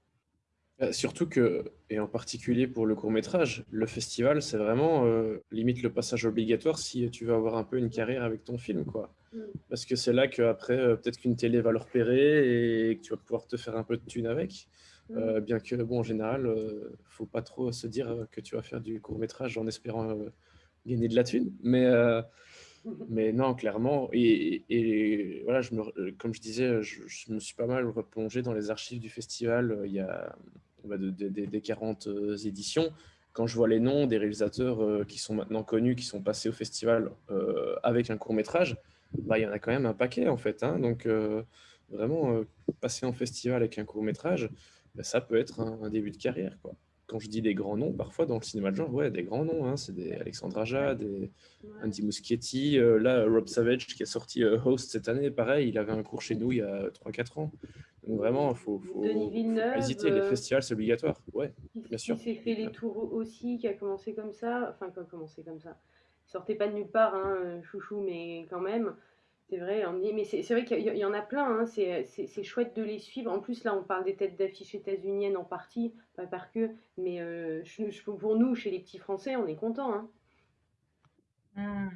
Euh, surtout que, et en particulier pour le court métrage, le festival, c'est vraiment euh, limite le passage obligatoire si tu veux avoir un peu une carrière avec ton film, quoi. Mm. Parce que c'est là qu'après, peut-être qu'une télé va le repérer et que tu vas pouvoir te faire un peu de thune avec. Mm. bien que, bon, en général, faut pas trop se dire que tu vas faire du court métrage en espérant gagner de la thune. Mais mais non, clairement. Et, voilà, me, comme je disais, je, me suis pas mal replongé dans les archives du festival euh, il y a des 40 euh, éditions. Quand je vois les noms des réalisateurs euh, qui sont maintenant connus, qui sont passés au festival avec un court métrage, bah, il y en a quand même un paquet en fait. Hein. donc vraiment, passer en festival avec un court métrage, bah, ça peut être un, un, début de carrière. Quoi quand je dis des grands noms, parfois dans le cinéma de genre, ouais, des grands noms, hein, c'est des Alexandre Aja, des Andy Muschietti, euh, là, Rob Savage qui a sorti euh, Host cette année, pareil, il avait un cours chez nous il y a 3-4 ans. Donc vraiment, il faut, faut, hésiter, les euh, festivals, c'est obligatoire, ouais, bien sûr. Qui s'est fait les tours aussi, qui a commencé comme ça, enfin, qui a commencé comme ça. Il sortait pas de nulle part, hein, chouchou, mais quand même. C'est vrai, mais c'est vrai qu'il y, en a plein, hein, c'est chouette de les suivre. En plus, là, on parle des têtes d'affiche états-uniennes en partie, pas par que, mais euh, pour nous, chez les petits Français, on est content. Hein.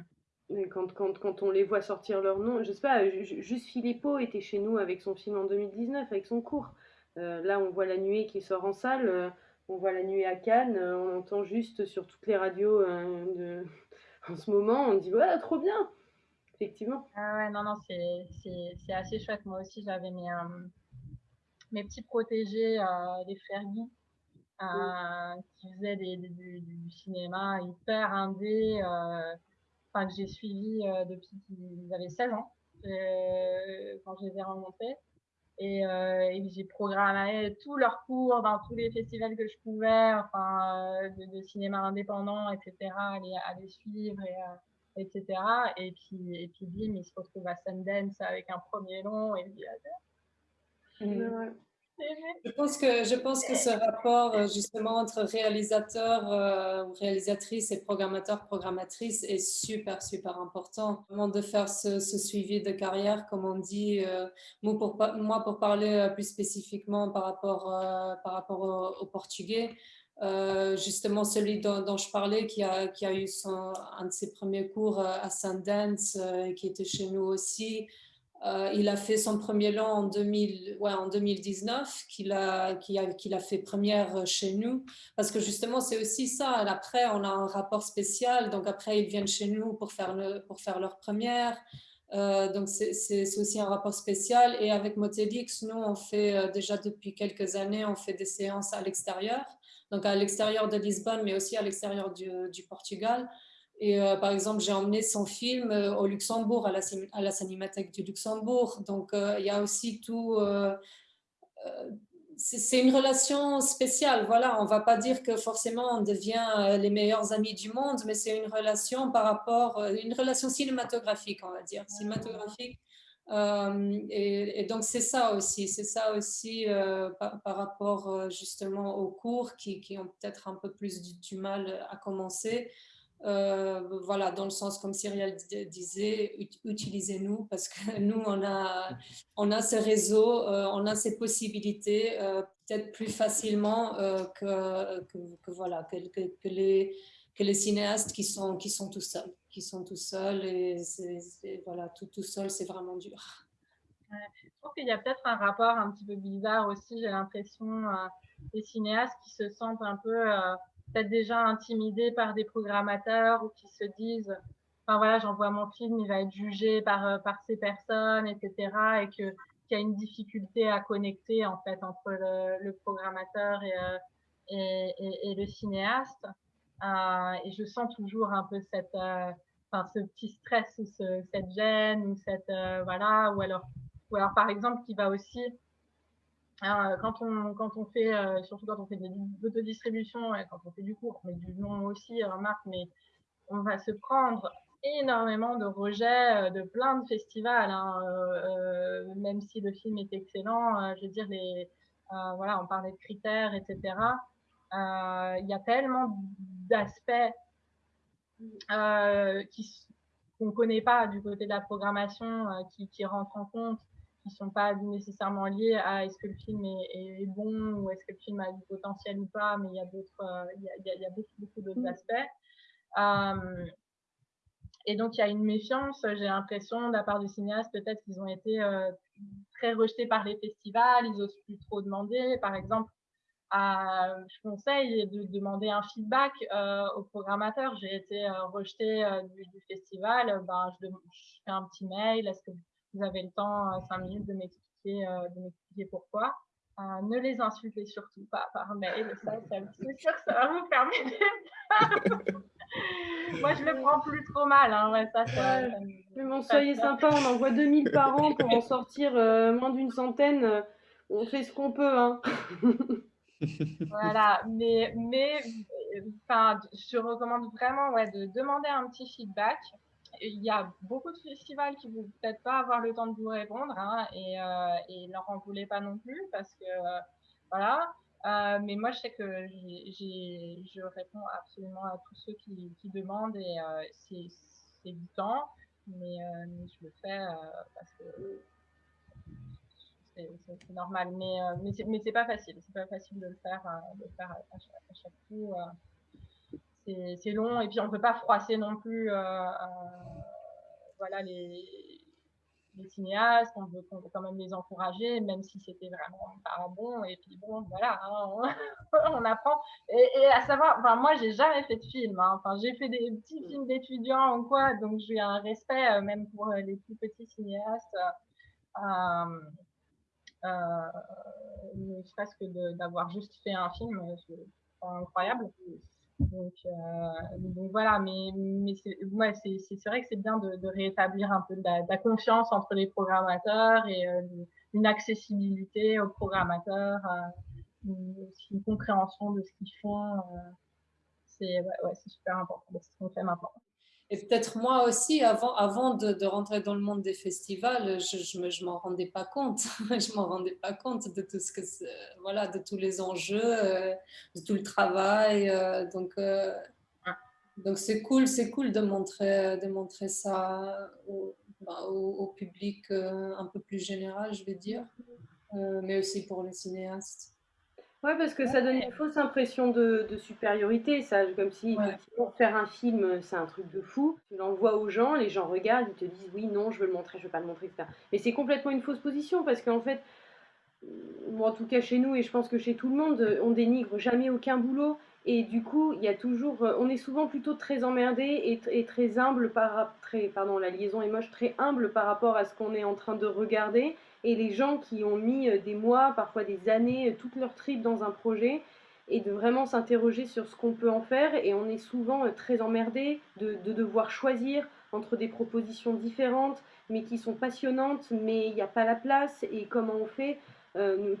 Hmm. Quand, quand, quand, on les voit sortir leur nom, je sais pas, juste Philippot était chez nous avec son film en 2019, avec son cours. Euh, là, on voit La Nuée qui sort en salle, euh, on voit La Nuée à Cannes, on entend juste sur toutes les radios de... en ce moment, on dit ouais, trop bien effectivement. Ah ouais, non, non, c'est assez chouette. Moi aussi, j'avais mes, euh, mes petits protégés, euh, les frères Guy, euh, qui faisaient des, du, cinéma hyper indé, enfin, que j'ai suivi depuis qu'ils avaient 16 ans, quand je les ai rencontrés. Et, j'ai programmé tous leurs cours dans tous les festivals que je pouvais, enfin, de, cinéma indépendant, etc., à les, à les suivre et etc. Et puis, et puis bim, il se retrouve à Sundance avec un premier long et il dit mm. Je pense, que, je pense que ce rapport euh, justement entre réalisateur euh, réalisatrice et programmateur, programmatrice est super, super important. Vraiment de faire ce, suivi de carrière, comme on dit. Euh, moi, pour, moi, pour parler plus spécifiquement par rapport, par rapport au portugais, justement celui dont, je parlais, qui a, qui a eu son, un de ses premiers cours euh, à Sundance, euh, qui était chez nous aussi. Euh, il a fait son premier long en, 2000, ouais, en 2019, qu'il a, qu'il a, qu'il a fait première chez nous. Parce que justement, c'est aussi ça. Après, on a un rapport spécial. Donc après, ils viennent chez nous pour faire, le, pour faire leur première. Euh, donc c'est aussi un rapport spécial. Et avec Motelix, nous, on fait euh, déjà depuis quelques années, on fait des séances à l'extérieur. Donc à l'extérieur de Lisbonne, mais aussi à l'extérieur du, Portugal. Et euh, par exemple, j'ai emmené son film euh, au Luxembourg, à la, à Cinémathèque du Luxembourg. Donc, euh, il y a aussi tout. c'est une relation spéciale. Voilà, on ne va pas dire que forcément on devient les meilleurs amis du monde, mais c'est une relation par rapport, une relation cinématographique, on va dire, cinématographique. Et, donc c'est ça aussi, c'est ça aussi par, rapport justement aux cours qui, qui ont peut-être un peu plus du, mal à commencer. Euh, voilà, dans le sens comme Cyrielle disait, utilisez-nous parce que nous, on a, on a ces réseaux, euh, on a ces possibilités euh, peut-être plus facilement que, que, voilà, que, les, que les cinéastes qui sont, qui sont tout seuls, qui sont tout seuls et voilà, tout, tout seul, c'est vraiment dur. je trouve qu'il y a peut-être un rapport un petit peu bizarre aussi, j'ai l'impression, des cinéastes qui se sentent un peu peut-être déjà intimidés par des programmateurs ou qui se disent enfin voilà j'envoie mon film il va être jugé par euh, par ces personnes etc et qu'il y a une difficulté à connecter en fait entre le, le programmateur et, euh, et, le cinéaste euh, et je sens toujours un peu cette euh, ce petit stress ou ce, cette gêne ou cette euh, voilà ou alors ou alors par exemple qui va aussi euh, quand, on, quand on fait, euh, surtout quand on fait de l'autodistribution, et quand on fait du cours, mais du nom aussi, remarque, mais on va se prendre énormément de rejets de plein de festivals, hein, euh, même si le film est excellent. je veux dire, les, voilà, on parlait de critères, etc. Il y a tellement d'aspects qu'on ne connaît pas du côté de la programmation qui, qui rentrent en compte qui sont pas nécessairement liés à est-ce que le film est, bon ou est-ce que le film a du potentiel ou pas, mais il y a d'autres, euh, il y a, il y a beaucoup, beaucoup d'autres mm. aspects. Euh, et donc il y a une méfiance, j'ai l'impression, de la part du cinéaste, peut-être qu'ils ont été euh, très rejetés par les festivals, ils osent plus trop demander. Par exemple, à, je conseille de demander un feedback euh, au programmateur. J'ai été euh, rejetée du, du, festival, ben, je, je, fais un petit mail, est-ce que vous avez le temps, euh, cinq minutes, de m'expliquer, euh, de m'expliquer pourquoi? Euh, ne les insultez surtout pas par mail, ça, c'est sûr que ça va vous permettre. Moi, je le prends plus trop mal. Hein. Ouais, ça, ça, Mais bon, soyez sympa, on envoie 2000 par an pour en sortir moins d'une centaine. On fait ce qu'on peut. Hein. voilà, mais, mais enfin, je recommande vraiment ouais, de demander un petit feedback il y a beaucoup de festivals qui ne vont peut-être pas avoir le temps de vous répondre hein, et, euh, leur en voulez pas non plus parce que voilà. Euh, mais moi, je sais que je réponds absolument à tous ceux qui, demandent et euh, c'est, du temps, mais, euh, je le fais parce que c'est, normal. Mais, c'est, mais c'est pas facile. C'est pas facile de le faire, de le faire à, chaque, à coup c'est long et puis on peut pas froisser non plus euh, euh, voilà les, cinéastes, on veut, quand même les encourager, même si c'était vraiment pas bon. Et puis bon, voilà, hein, on, apprend. Et, à savoir, enfin moi j'ai jamais fait de film. Hein. Enfin j'ai fait des petits films d'étudiants ou quoi, donc j'ai un respect euh, même pour les plus petits cinéastes. Euh, euh, ne serait-ce que d'avoir juste fait un film, c'est incroyable. Donc, euh, donc, voilà, mais, mais c'est ouais, vrai que c'est bien de, de, rétablir un peu de la, de la, confiance entre les programmateurs et euh, une accessibilité aux programmateurs, euh, une, compréhension de ce qu'ils font. Euh, c'est ouais, ouais, super important, c'est ce qu'on fait maintenant. Et peut-être moi aussi, avant, avant de, de, rentrer dans le monde des festivals, je, je, je m'en rendais pas compte. je m'en rendais pas compte de tout ce que, voilà, de tous les enjeux, euh, de tout le travail. Euh, donc, euh, donc c'est cool, c'est cool de montrer, de montrer ça au, bah, au, au public un peu plus général, je vais dire, mais aussi pour les cinéastes. Ouais, parce que ça donne une fausse impression de, de supériorité, ça, comme si effectivement, faire un film, c'est un truc de fou. Tu l'envoies aux gens, les gens regardent, ils te disent oui, non, je veux le montrer, je veux pas le montrer, etc. Mais c'est complètement une fausse position parce qu'en fait, en tout cas chez nous et je pense que chez tout le monde, on dénigre jamais aucun boulot. Et du coup, il y a toujours, on est souvent plutôt très emmerdé et, très humble par, très, pardon, la liaison est moche, très humble par rapport à ce qu'on est en train de regarder. Et les gens qui ont mis des mois, parfois des années, toute leur trip dans un projet, et de vraiment s'interroger sur ce qu'on peut en faire. Et on est souvent très emmerdé de, de devoir choisir entre des propositions différentes, mais qui sont passionnantes, mais il n'y a pas la place. Et comment on fait euh,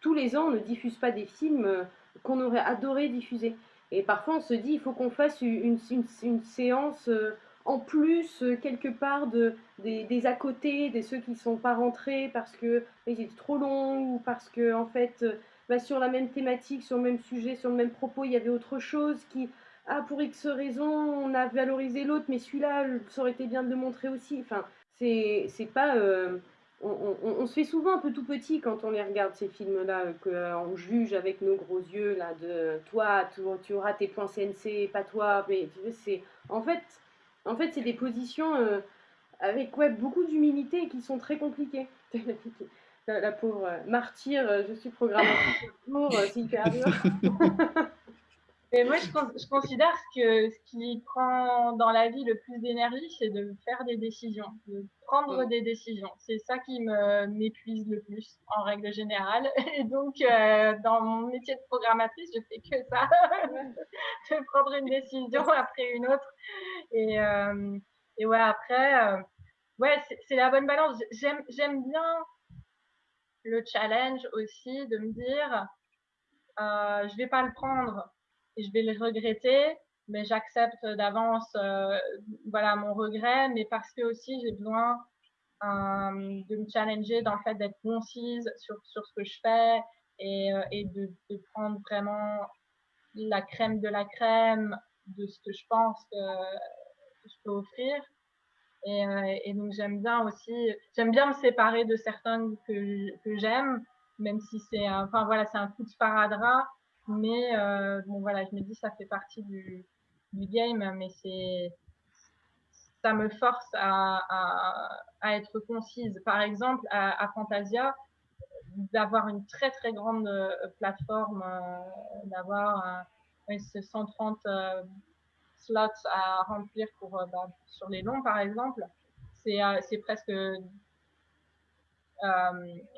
tous les ans, on ne diffuse pas des films euh, qu'on aurait adoré diffuser. Et parfois, on se dit, il faut qu'on fasse une, une, séance euh, en plus, quelque part, de, des, à côté, des ceux qui ne sont pas rentrés parce que ils étaient trop longs ou parce que, en fait, bah, sur la même thématique, sur le même sujet, sur le même propos, il y avait autre chose qui, ah, pour X raison, on a valorisé l'autre, mais celui-là, ça aurait été bien de le montrer aussi. Enfin, c'est pas on, se fait souvent un peu tout petit quand on les regarde ces films-là, qu'on euh, juge avec nos gros yeux là de toi, tu, auras tes points CNC, pas toi. Mais c'est en fait, en fait, c'est des positions euh, avec ouais, beaucoup d'humilité qui sont très compliquées. la, pauvre euh, martyr, je suis programmatrice pour, c'est hyper dur. Et moi, je, je, considère que ce qui prend dans la vie le plus d'énergie, c'est de faire des décisions, de prendre des décisions. C'est ça qui me m'épuise le plus, en règle générale. Et donc, euh, dans mon métier de programmatrice, je fais que ça, de prendre une décision après une autre. Et, euh, et ouais, après, euh, ouais, c'est la bonne balance. J'aime bien le challenge aussi de me dire, euh, je vais pas le prendre je vais le regretter, mais j'accepte d'avance euh, voilà mon regret, mais parce que aussi j'ai besoin euh, de me challenger dans le fait d'être concise sur, sur ce que je fais et, euh, et de, de, prendre vraiment la crème de la crème de ce que je pense que, je peux offrir. Et, donc j'aime bien aussi, j'aime bien me séparer de certains que, que j'aime, même si c'est, enfin voilà, c'est un coup de sparadrap mais euh, bon, voilà, je me dis, ça fait partie du, du game, mais c'est ça me force à, à, être concise. Par exemple, à, Fantasia, d'avoir une très très grande euh, plateforme, euh, d'avoir euh, 130 euh, slots à remplir pour bah, sur les longs par exemple, c'est presque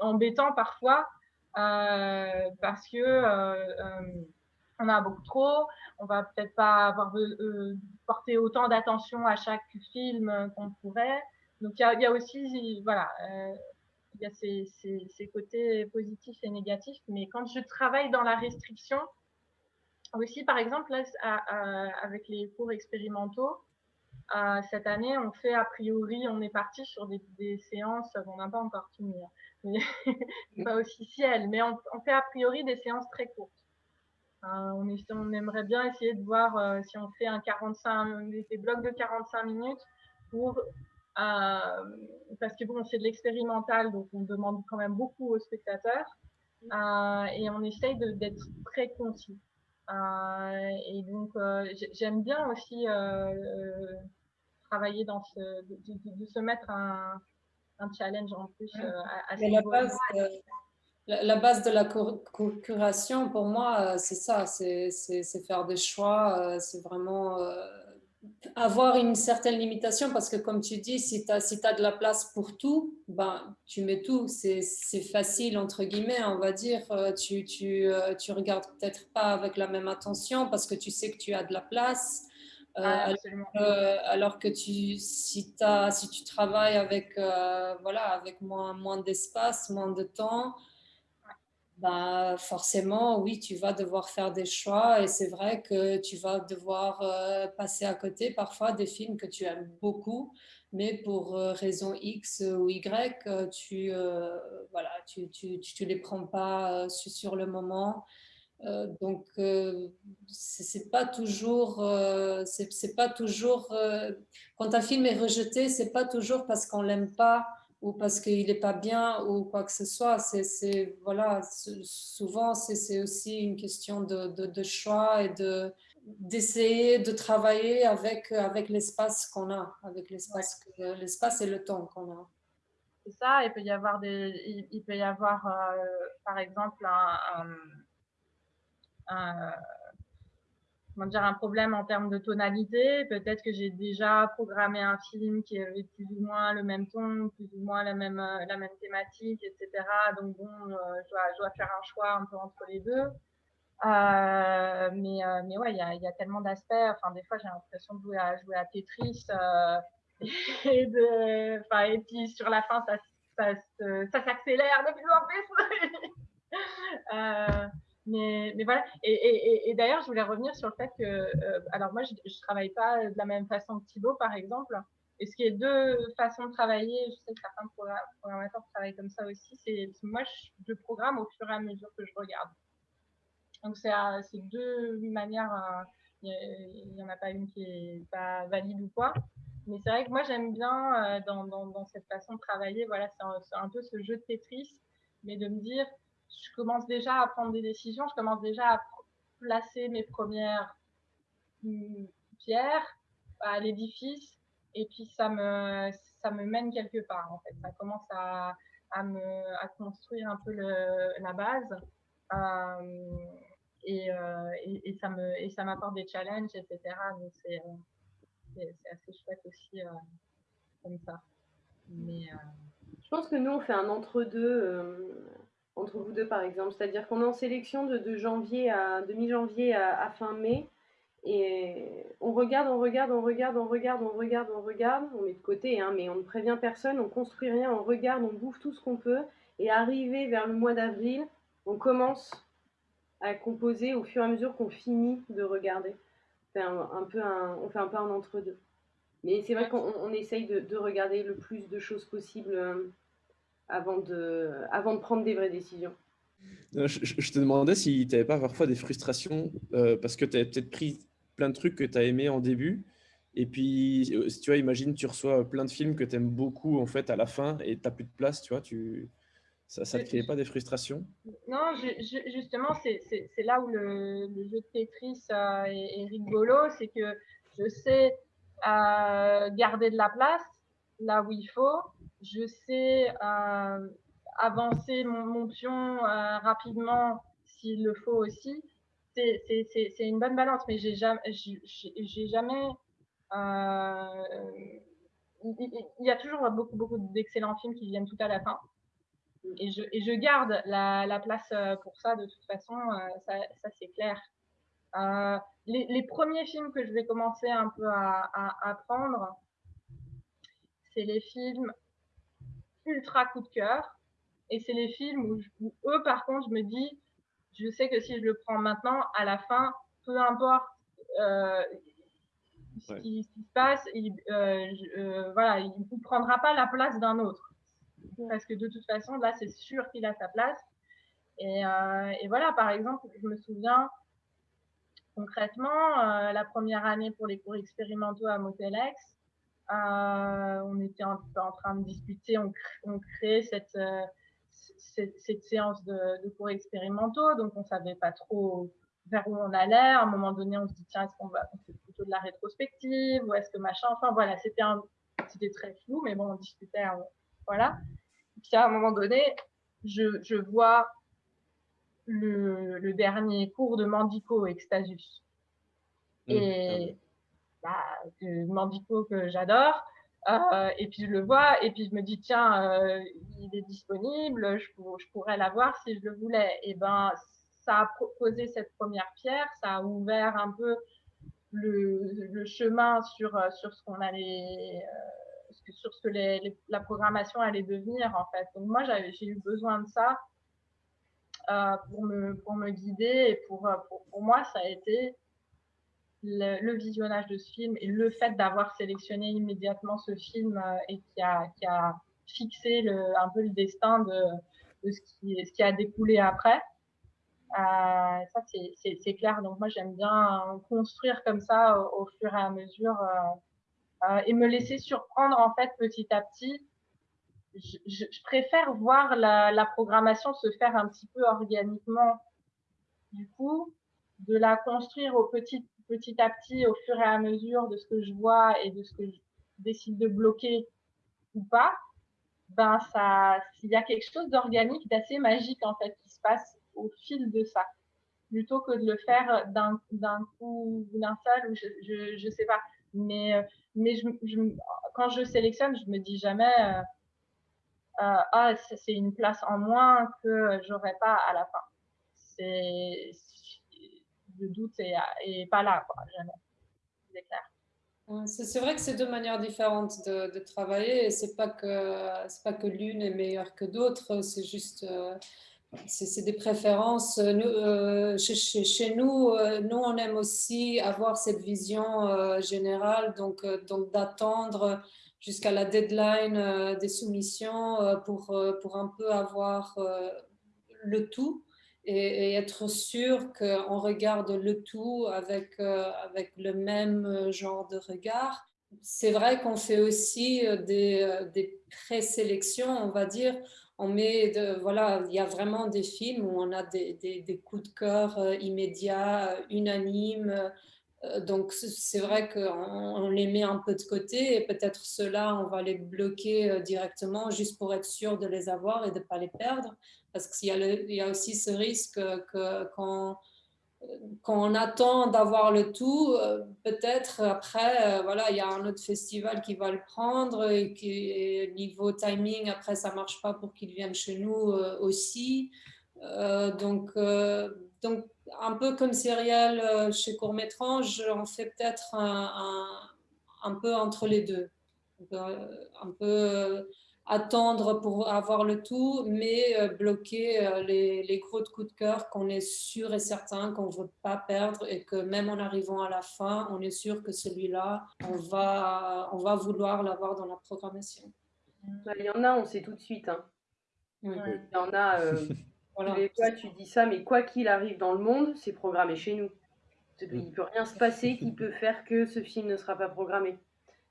embêtant parfois parce que euh, euh, on a beaucoup trop, on va peut-être pas avoir euh, porté autant d'attention à chaque film qu'on pourrait. Donc il y y a, aussi, voilà, euh, il y a ces, ces, ces, côtés positifs et négatifs. Mais quand je travaille dans la restriction, aussi par exemple là, à, avec les cours expérimentaux, euh, cette année, on fait a priori, on est parti sur des, séances, on n'a pas encore fini, hein, pas officiel, mais on, fait a priori des séances très courtes. Euh, on, aimerait bien essayer de voir euh, si on fait un 45, des blocs de 45 minutes pour euh, parce que bon, c'est de l'expérimental, donc on demande quand même beaucoup aux spectateurs euh, et on essaye d'être très concis. Et donc j'aime bien aussi travailler dans ce, de, de, de se mettre un, un challenge en plus euh, à, à la, base, la, base de la curation, pour moi, euh, c'est ça, c'est faire des choix, euh, c'est vraiment avoir une certaine limitation parce que comme tu dis, si tu as, si as de la place pour tout, ben, tu mets tout. C'est facile, entre guillemets, on va dire. Tu, tu, tu regardes peut-être pas avec la même attention parce que tu sais que tu as de la place. Euh, ah, alors, alors, que tu, si, as, si tu travailles avec, euh, voilà, avec moins, moins d'espace, moins de temps, bah, forcément, oui, tu vas devoir faire des choix et c'est vrai que tu vas devoir euh, passer à côté parfois des films que tu aimes beaucoup, mais pour raison X ou Y, tu voilà, tu, tu, tu, les prends pas sur le moment. Euh, donc, euh, c'est pas toujours, euh, c'est pas toujours. quand un film est rejeté, c'est pas toujours parce qu'on l'aime pas ou parce qu'il n'est pas bien ou quoi que ce soit. C'est, voilà, souvent, c'est aussi une question de, de, choix et de, d'essayer de travailler avec, avec l'espace qu'on a, avec l'espace, l'espace et le temps qu'on a. C'est ça, il peut y avoir, des, il, peut y avoir euh, par exemple un dire, un problème en termes de tonalité. Peut-être que j'ai déjà programmé un film qui avait plus ou moins le même ton, plus ou moins la même, euh, la même thématique, etc. Donc bon, euh, je, dois, faire un choix un peu entre les deux. Euh, mais, mais ouais, il y a, tellement d'aspects. Enfin, des fois, j'ai l'impression de jouer à, jouer à Tetris. et puis sur la fin, ça, ça, ça s'accélère de plus en plus. Mais, voilà. Et, d'ailleurs, je voulais revenir sur le fait que, euh, alors moi, je ne travaille pas de la même façon que Thibaut, par exemple. Et ce qui est deux façons de travailler, je sais que certains programmateurs travaillent comme ça aussi, c'est moi, je, programme au fur et à mesure que je regarde. Donc, c'est deux manières, euh, il n'y en a pas une qui est pas valide ou quoi. Mais c'est vrai que moi, j'aime bien euh, dans, cette façon de travailler, voilà, c'est un, un, peu ce jeu de Tetris, mais de me dire, je commence déjà à prendre des décisions, je commence déjà à placer mes premières pierres à l'édifice et puis ça me, ça me mène quelque part en fait. Ça commence à, à me, à construire un peu la base euh, et, euh, et, et, ça me, et ça m'apporte des challenges, etc. Donc c'est, euh, c'est, assez chouette aussi comme ça. Mais, je pense que nous on fait un entre-deux entre vous deux par exemple. C'est-à-dire qu'on est en sélection de, janvier à de mi-janvier à, fin mai. Et on regarde, on regarde, on regarde, on regarde, on regarde, on regarde, on met de côté, hein, mais on ne prévient personne, on construit rien, on regarde, on bouffe tout ce qu'on peut. Et arrivé vers le mois d'avril, on commence à composer au fur et à mesure qu'on finit de regarder. un, peu on fait un peu un entre-deux. Mais c'est vrai qu'on essaye de, de, regarder le plus de choses possible euh, avant de, avant de prendre des vraies décisions. Je, te demandais si tu n'avais pas parfois des frustrations euh, parce que tu avais peut-être pris plein de trucs que tu as aimé en début. Et puis, euh, si tu vois, imagine, tu reçois plein de films que tu aimes beaucoup en fait à la fin et tu n'as plus de place, tu vois, tu... ça ne te créait pas des frustrations? Non, justement, c'est là où le, jeu de Tetris euh, est, rigolo, c'est que je sais garder de la place là où il faut je sais euh, avancer mon, pion euh, rapidement s'il le faut aussi. C'est une bonne balance, mais j'ai jamais, jamais euh, il y a toujours beaucoup, beaucoup d'excellents films qui viennent tout à la fin. Et je, garde la, la, place pour ça, de toute façon, ça, c'est clair. les, premiers films que je vais commencer un peu à prendre, c'est les films ultra coup de cœur. Et c'est les films où, eux, par contre, je me dis, je sais que si je le prends maintenant, à la fin, peu importe euh, ce, qui, se passe, il, euh, euh, voilà, il ne prendra pas la place d'un autre. Parce que de toute façon, là, c'est sûr qu'il a sa place. Et, et, voilà, par exemple, je me souviens concrètement, la première année pour les cours expérimentaux à Motelex, euh, on était en, train de discuter, on, on créait cette, euh, cette, séance de, cours expérimentaux, donc on savait pas trop vers où on allait. À un moment donné, on se dit tiens, est-ce qu'on va on plutôt de la rétrospective ou est-ce que machin? Enfin voilà, c'était c'était très flou, mais bon, on discutait, voilà. puis à un moment donné, je, je vois le, le, dernier cours de Mandico Extasus. Mmh. Et bah, Mandico que j'adore. Euh, et puis je le vois, et puis je me dis, tiens, euh, il est disponible, je, pourrais l'avoir si je le voulais. Et ben, ça a posé cette première pierre, ça a ouvert un peu le, chemin sur, ce qu'on allait, euh, sur ce que la programmation allait devenir en fait. Donc moi, j'ai eu besoin de ça pour, me, pour me guider, et pour, pour, pour moi, ça a été le, visionnage de ce film et le fait d'avoir sélectionné immédiatement ce film euh, et qui a, qui a fixé un peu le destin de, ce, qui, a découlé après. Euh, ça, c'est clair. Donc, moi, j'aime bien construire comme ça au, fur et à mesure euh, et me laisser surprendre, en fait, petit à petit je, préfère voir la, la, programmation se faire un petit peu organiquement. Du coup, de la construire au petit, petit à petit, au fur et à mesure de ce que je vois et de ce que je décide de bloquer ou pas, ben ça, s'il y a quelque chose d'organique, d'assez magique en fait qui se passe au fil de ça, plutôt que de le faire d'un, coup, d'un seul, ou je, je, je, sais pas. Mais, mais je, je, quand je sélectionne, je me dis jamais, euh, euh, ah, c'est une place en moins que j'aurais pas à la fin. Doute est, pas là. C'est vrai que c'est deux manières différentes de, travailler et c'est pas que c'est pas que l'une est meilleure que d'autres, c'est juste euh, c'est des préférences. Nous, euh, chez, chez, nous, euh, nous on aime aussi avoir cette vision générale, donc donc d'attendre jusqu'à la deadline des soumissions pour pour un peu avoir le tout et, être sûr qu'on regarde le tout avec, euh, avec le même genre de regard. C'est vrai qu'on fait aussi euh, des, euh, présélections, on va dire. On met voilà, il y a vraiment des films où on a des, des, des coups de cœur immédiats, unanimes. Donc, c'est vrai qu'on les met un peu de côté et peut-être ceux-là, on va les bloquer directement juste pour être sûr de les avoir et de ne pas les perdre. Parce qu'il y, a aussi ce risque que quand, on attend d'avoir le tout, euh, peut-être après, euh, voilà, il y a un autre festival qui va le prendre et qui, niveau timing, après, ça ne marche pas pour qu'il vienne chez nous euh, aussi. donc, donc, un peu comme Serial chez Courmétrange, on fait peut-être un, un, un, peu entre les deux. Un peu attendre pour avoir le tout, mais euh, bloquer euh, les, les, gros coups de cœur qu'on est sûr et certain qu'on ne veut pas perdre et que même en arrivant à la fin, on est sûr que celui-là, on va, on va vouloir l'avoir dans la programmation. Il y en a, on sait tout de suite. Hein. Il y en a, euh, voilà. toi tu dis ça, mais quoi qu'il arrive dans le monde, c'est programmé chez nous. Il ne peut rien se passer qui peut faire que ce film ne sera pas programmé.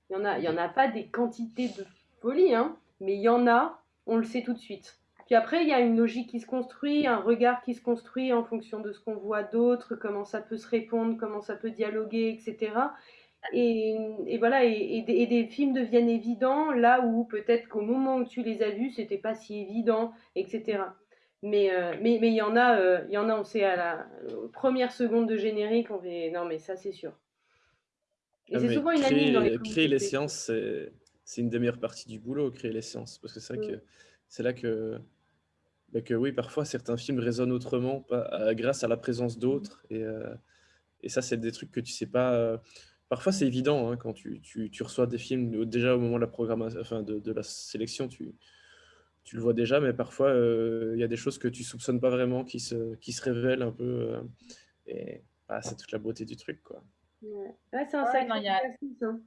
Il n'y en, a, il y en a pas des quantités de folie, hein mais il y en a, on le sait tout de suite. Puis après, il y a une logique qui se construit, un regard qui se construit en fonction de ce qu'on voit d'autres, comment ça peut se répondre, comment ça peut dialoguer, etc. Et, voilà, et, des, films deviennent évidents là où peut-être qu'au moment où tu les as vus, c'était pas si évident, etc. Mais euh, mais mais il y en a, euh, y en a, on sait à la première seconde de générique, on fait non mais ça c'est sûr. Et ah, c'est souvent une créer, dans les créer les séances, c'est une des meilleures parties du boulot, créer les séances. Parce que c'est vrai que c'est là que, bah, que, oui, parfois certains films résonnent autrement pas, grâce à la présence d'autres. Et, euh, et, ça, c'est des trucs que tu sais pas. Euh, parfois, c'est évident hein, quand tu, tu, tu, reçois des films, déjà au moment de la, programmation, enfin, de, de la sélection, tu, tu le vois déjà, mais parfois, euh, il y a des choses que tu soupçonnes pas vraiment qui se, qui se révèlent un peu. et bah, c'est toute la beauté du truc. Quoi. Ouais. c'est un sacré hein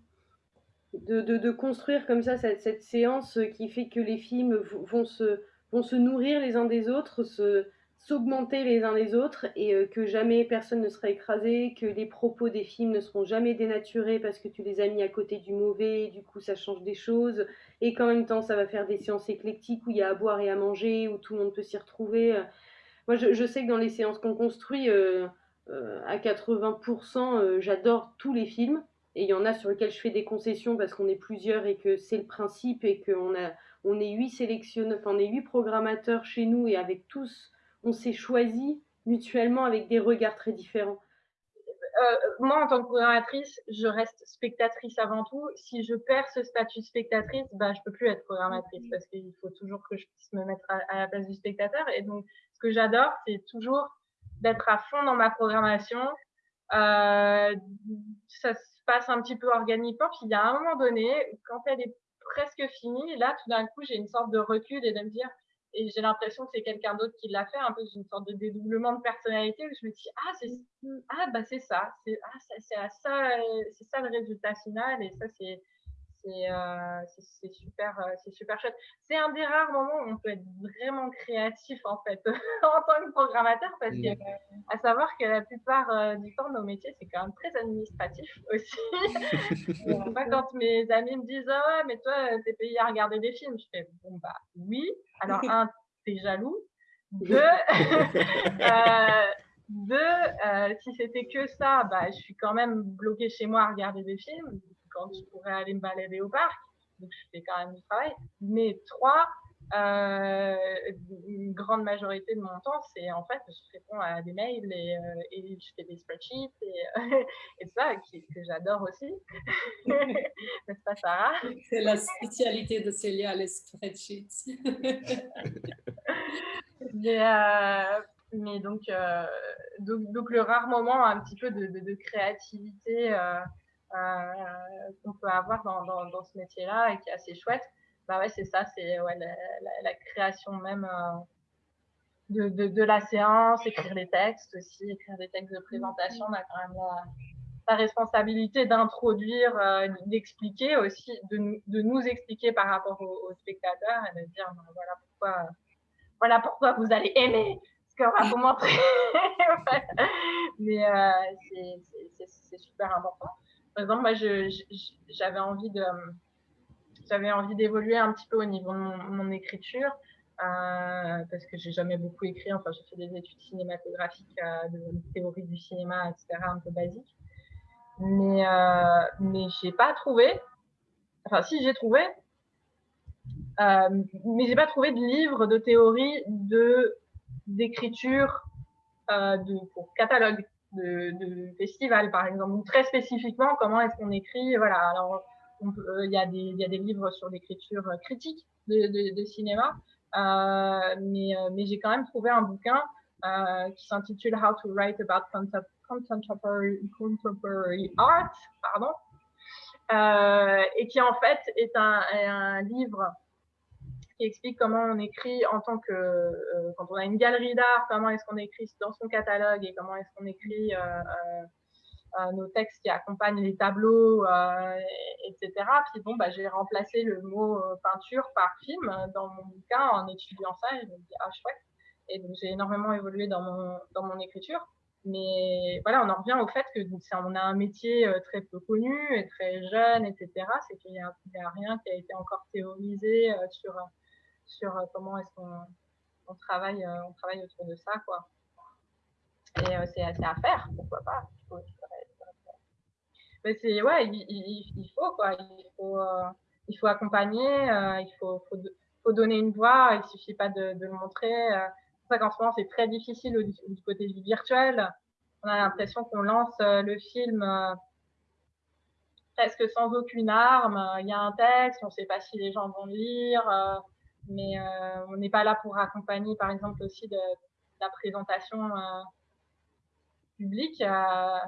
de, construire comme ça cette, séance qui fait que les films vont se, vont se nourrir les uns des autres, se, s'augmenter les uns les autres et euh, que jamais personne ne sera écrasé, que les propos des films ne seront jamais dénaturés parce que tu les as mis à côté du mauvais, du coup ça change des choses et qu'en même temps ça va faire des séances éclectiques où il y a à boire et à manger, où tout le monde peut s'y retrouver. Moi je, sais que dans les séances qu'on construit, euh, euh, à 80%, j'adore tous les films et il y en a sur lesquels je fais des concessions parce qu'on est plusieurs et que c'est le principe et qu'on a on est huit sélectionneurs, enfin on est huit programmateurs chez nous et avec tous on s'est choisi mutuellement avec des regards très différents. Euh, moi, en tant que programmatrice, je reste spectatrice avant tout. Si je perds ce statut spectatrice, bah, je peux plus être programmatrice parce qu'il faut toujours que je puisse me mettre à, la place du spectateur. Et donc, ce que j'adore, c'est toujours d'être à fond dans ma programmation. Euh, ça, passe un petit peu organiquement. Puis il y a un moment donné, quand elle est presque finie, là, tout d'un coup, j'ai une sorte de recul et de me dire, et j'ai l'impression que c'est quelqu'un d'autre qui l'a fait, un peu une sorte de dédoublement de personnalité où je me dis, ah, c'est ah, bah, c'est ça, c'est ah, ça, c'est ça, c'est ça le résultat final et ça, c'est euh, c'est super, euh, c'est super chouette. C'est un des rares moments où on peut être vraiment créatif en fait en tant que programmateur parce que mmh. à savoir que la plupart euh, du temps nos métiers c'est quand même très administratif aussi. quand mes amis me disent ah ouais mais toi t'es payé à regarder des films, je fais bon bah oui. Alors un t'es jaloux, deux deux si c'était que ça bah je suis quand même bloquée chez moi à regarder des films quand je pourrais aller me balader au parc. Donc, je fais quand même du travail. Mais trois, euh, une grande majorité de mon temps, c'est en fait, je réponds à des mails et, euh, je fais des spreadsheets et, et ça, que j'adore aussi. N'est-ce pas, Sarah? C'est la spécialité de Célia, les spreadsheets. mais, euh, mais donc, donc, le rare moment un petit peu de, de, de créativité euh, qu'on peut avoir dans, ce métier-là et qui est assez chouette, bah ouais, c'est ça, c'est ouais, la, création même euh, de, la séance, écrire les textes aussi, écrire des textes de présentation, on a quand même la, responsabilité d'introduire, euh, d'expliquer aussi, de, de, nous expliquer par rapport aux, spectateurs et de dire ben, voilà pourquoi, voilà pourquoi vous allez aimer ce qu'on va vous montrer. Mais c'est super important. Par exemple, moi, j'avais envie de, j'avais envie d'évoluer un petit peu au niveau de mon, écriture. Euh, parce que j'ai jamais beaucoup écrit. Enfin, j'ai fait des études cinématographiques, euh, de théorie du cinéma, etc., un peu basique. Mais, euh, mais j'ai pas trouvé. Enfin, si j'ai trouvé, euh, mais j'ai pas trouvé de livre de théorie de d'écriture euh, de pour catalogue de, de festival, par exemple, ou très spécifiquement, comment est-ce qu'on écrit. Voilà, alors il y, a des, y a des livres sur l'écriture critique de, de, de cinéma, euh, mais, euh, mais j'ai quand même trouvé un bouquin euh, qui s'intitule How to Write About Contemporary, Contemporary Art, pardon, euh, et qui en fait est un, un livre qui explique comment on écrit en tant que, euh, quand on a une galerie d'art, comment est-ce qu'on écrit dans son catalogue et comment est-ce qu'on écrit euh, euh, nos textes qui accompagnent les tableaux, etc. Puis bon, bah, j'ai remplacé le mot peinture par film dans mon bouquin en étudiant ça et je me dis, ah chouette. Et donc j'ai énormément évolué dans mon, dans mon écriture. Mais voilà, on en revient au fait que on a un métier très peu connu et très jeune, etc. C'est qu'il n'y a, rien qui a été encore théorisé sur sur euh, comment est-ce qu'on travaille, euh, on travaille autour de ça, quoi. Et euh, c'est à faire, pourquoi pas. Mais c'est ouais, il, faut quoi, il faut, il faut accompagner, il faut, faut, donner une voix, il suffit pas de, le montrer. C'est pour qu'en ce moment c'est très difficile du, côté du virtuel. On a l'impression qu'on lance le film presque sans aucune arme. Il y a un texte, on ne sait pas si les gens vont lire mais euh, on n'est pas là pour accompagner, par exemple, aussi de, la présentation euh, publique euh,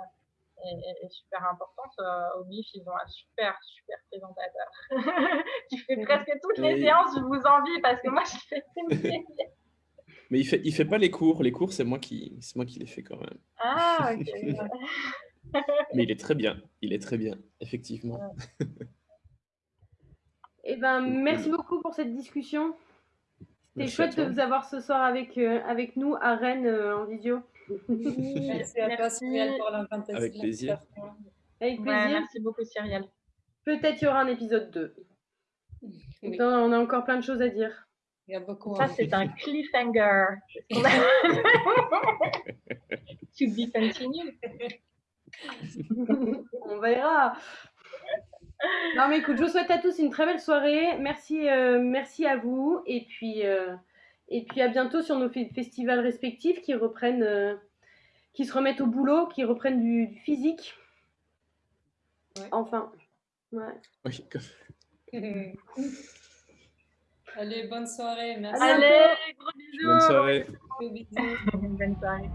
est, super importante. au BIF, ils ont un super, super présentateur qui fait presque toutes les séances. Je vous envie parce que moi, je fais Mais il fait, il fait pas les cours. Les cours, c'est moi qui, c'est moi qui les fais quand même. Ah, ok. Mais il est très bien. Il est très bien, effectivement. Eh ben, merci beaucoup pour cette discussion. C'était chouette de vous avoir ce soir avec, euh, avec nous à Rennes euh, en visio. merci à toi, Cyrielle, pour l'invitation. Avec plaisir. Avec plaisir. merci beaucoup, Cyrielle. Peut-être il y aura un épisode 2. on a encore plein de choses à dire. Il y a beaucoup. Ça, c'est un cliffhanger. to be continued. on verra. Non, mais écoute, je vous souhaite à tous une très belle soirée. Merci, euh, merci à vous. Et puis, euh, et puis à bientôt sur nos festivals respectifs qui reprennent, euh, qui se remettent au boulot, qui reprennent du, physique. Enfin. Ouais. Allez, bonne soirée. Merci. Allez, gros bisous. Bonne soirée. bonne soirée.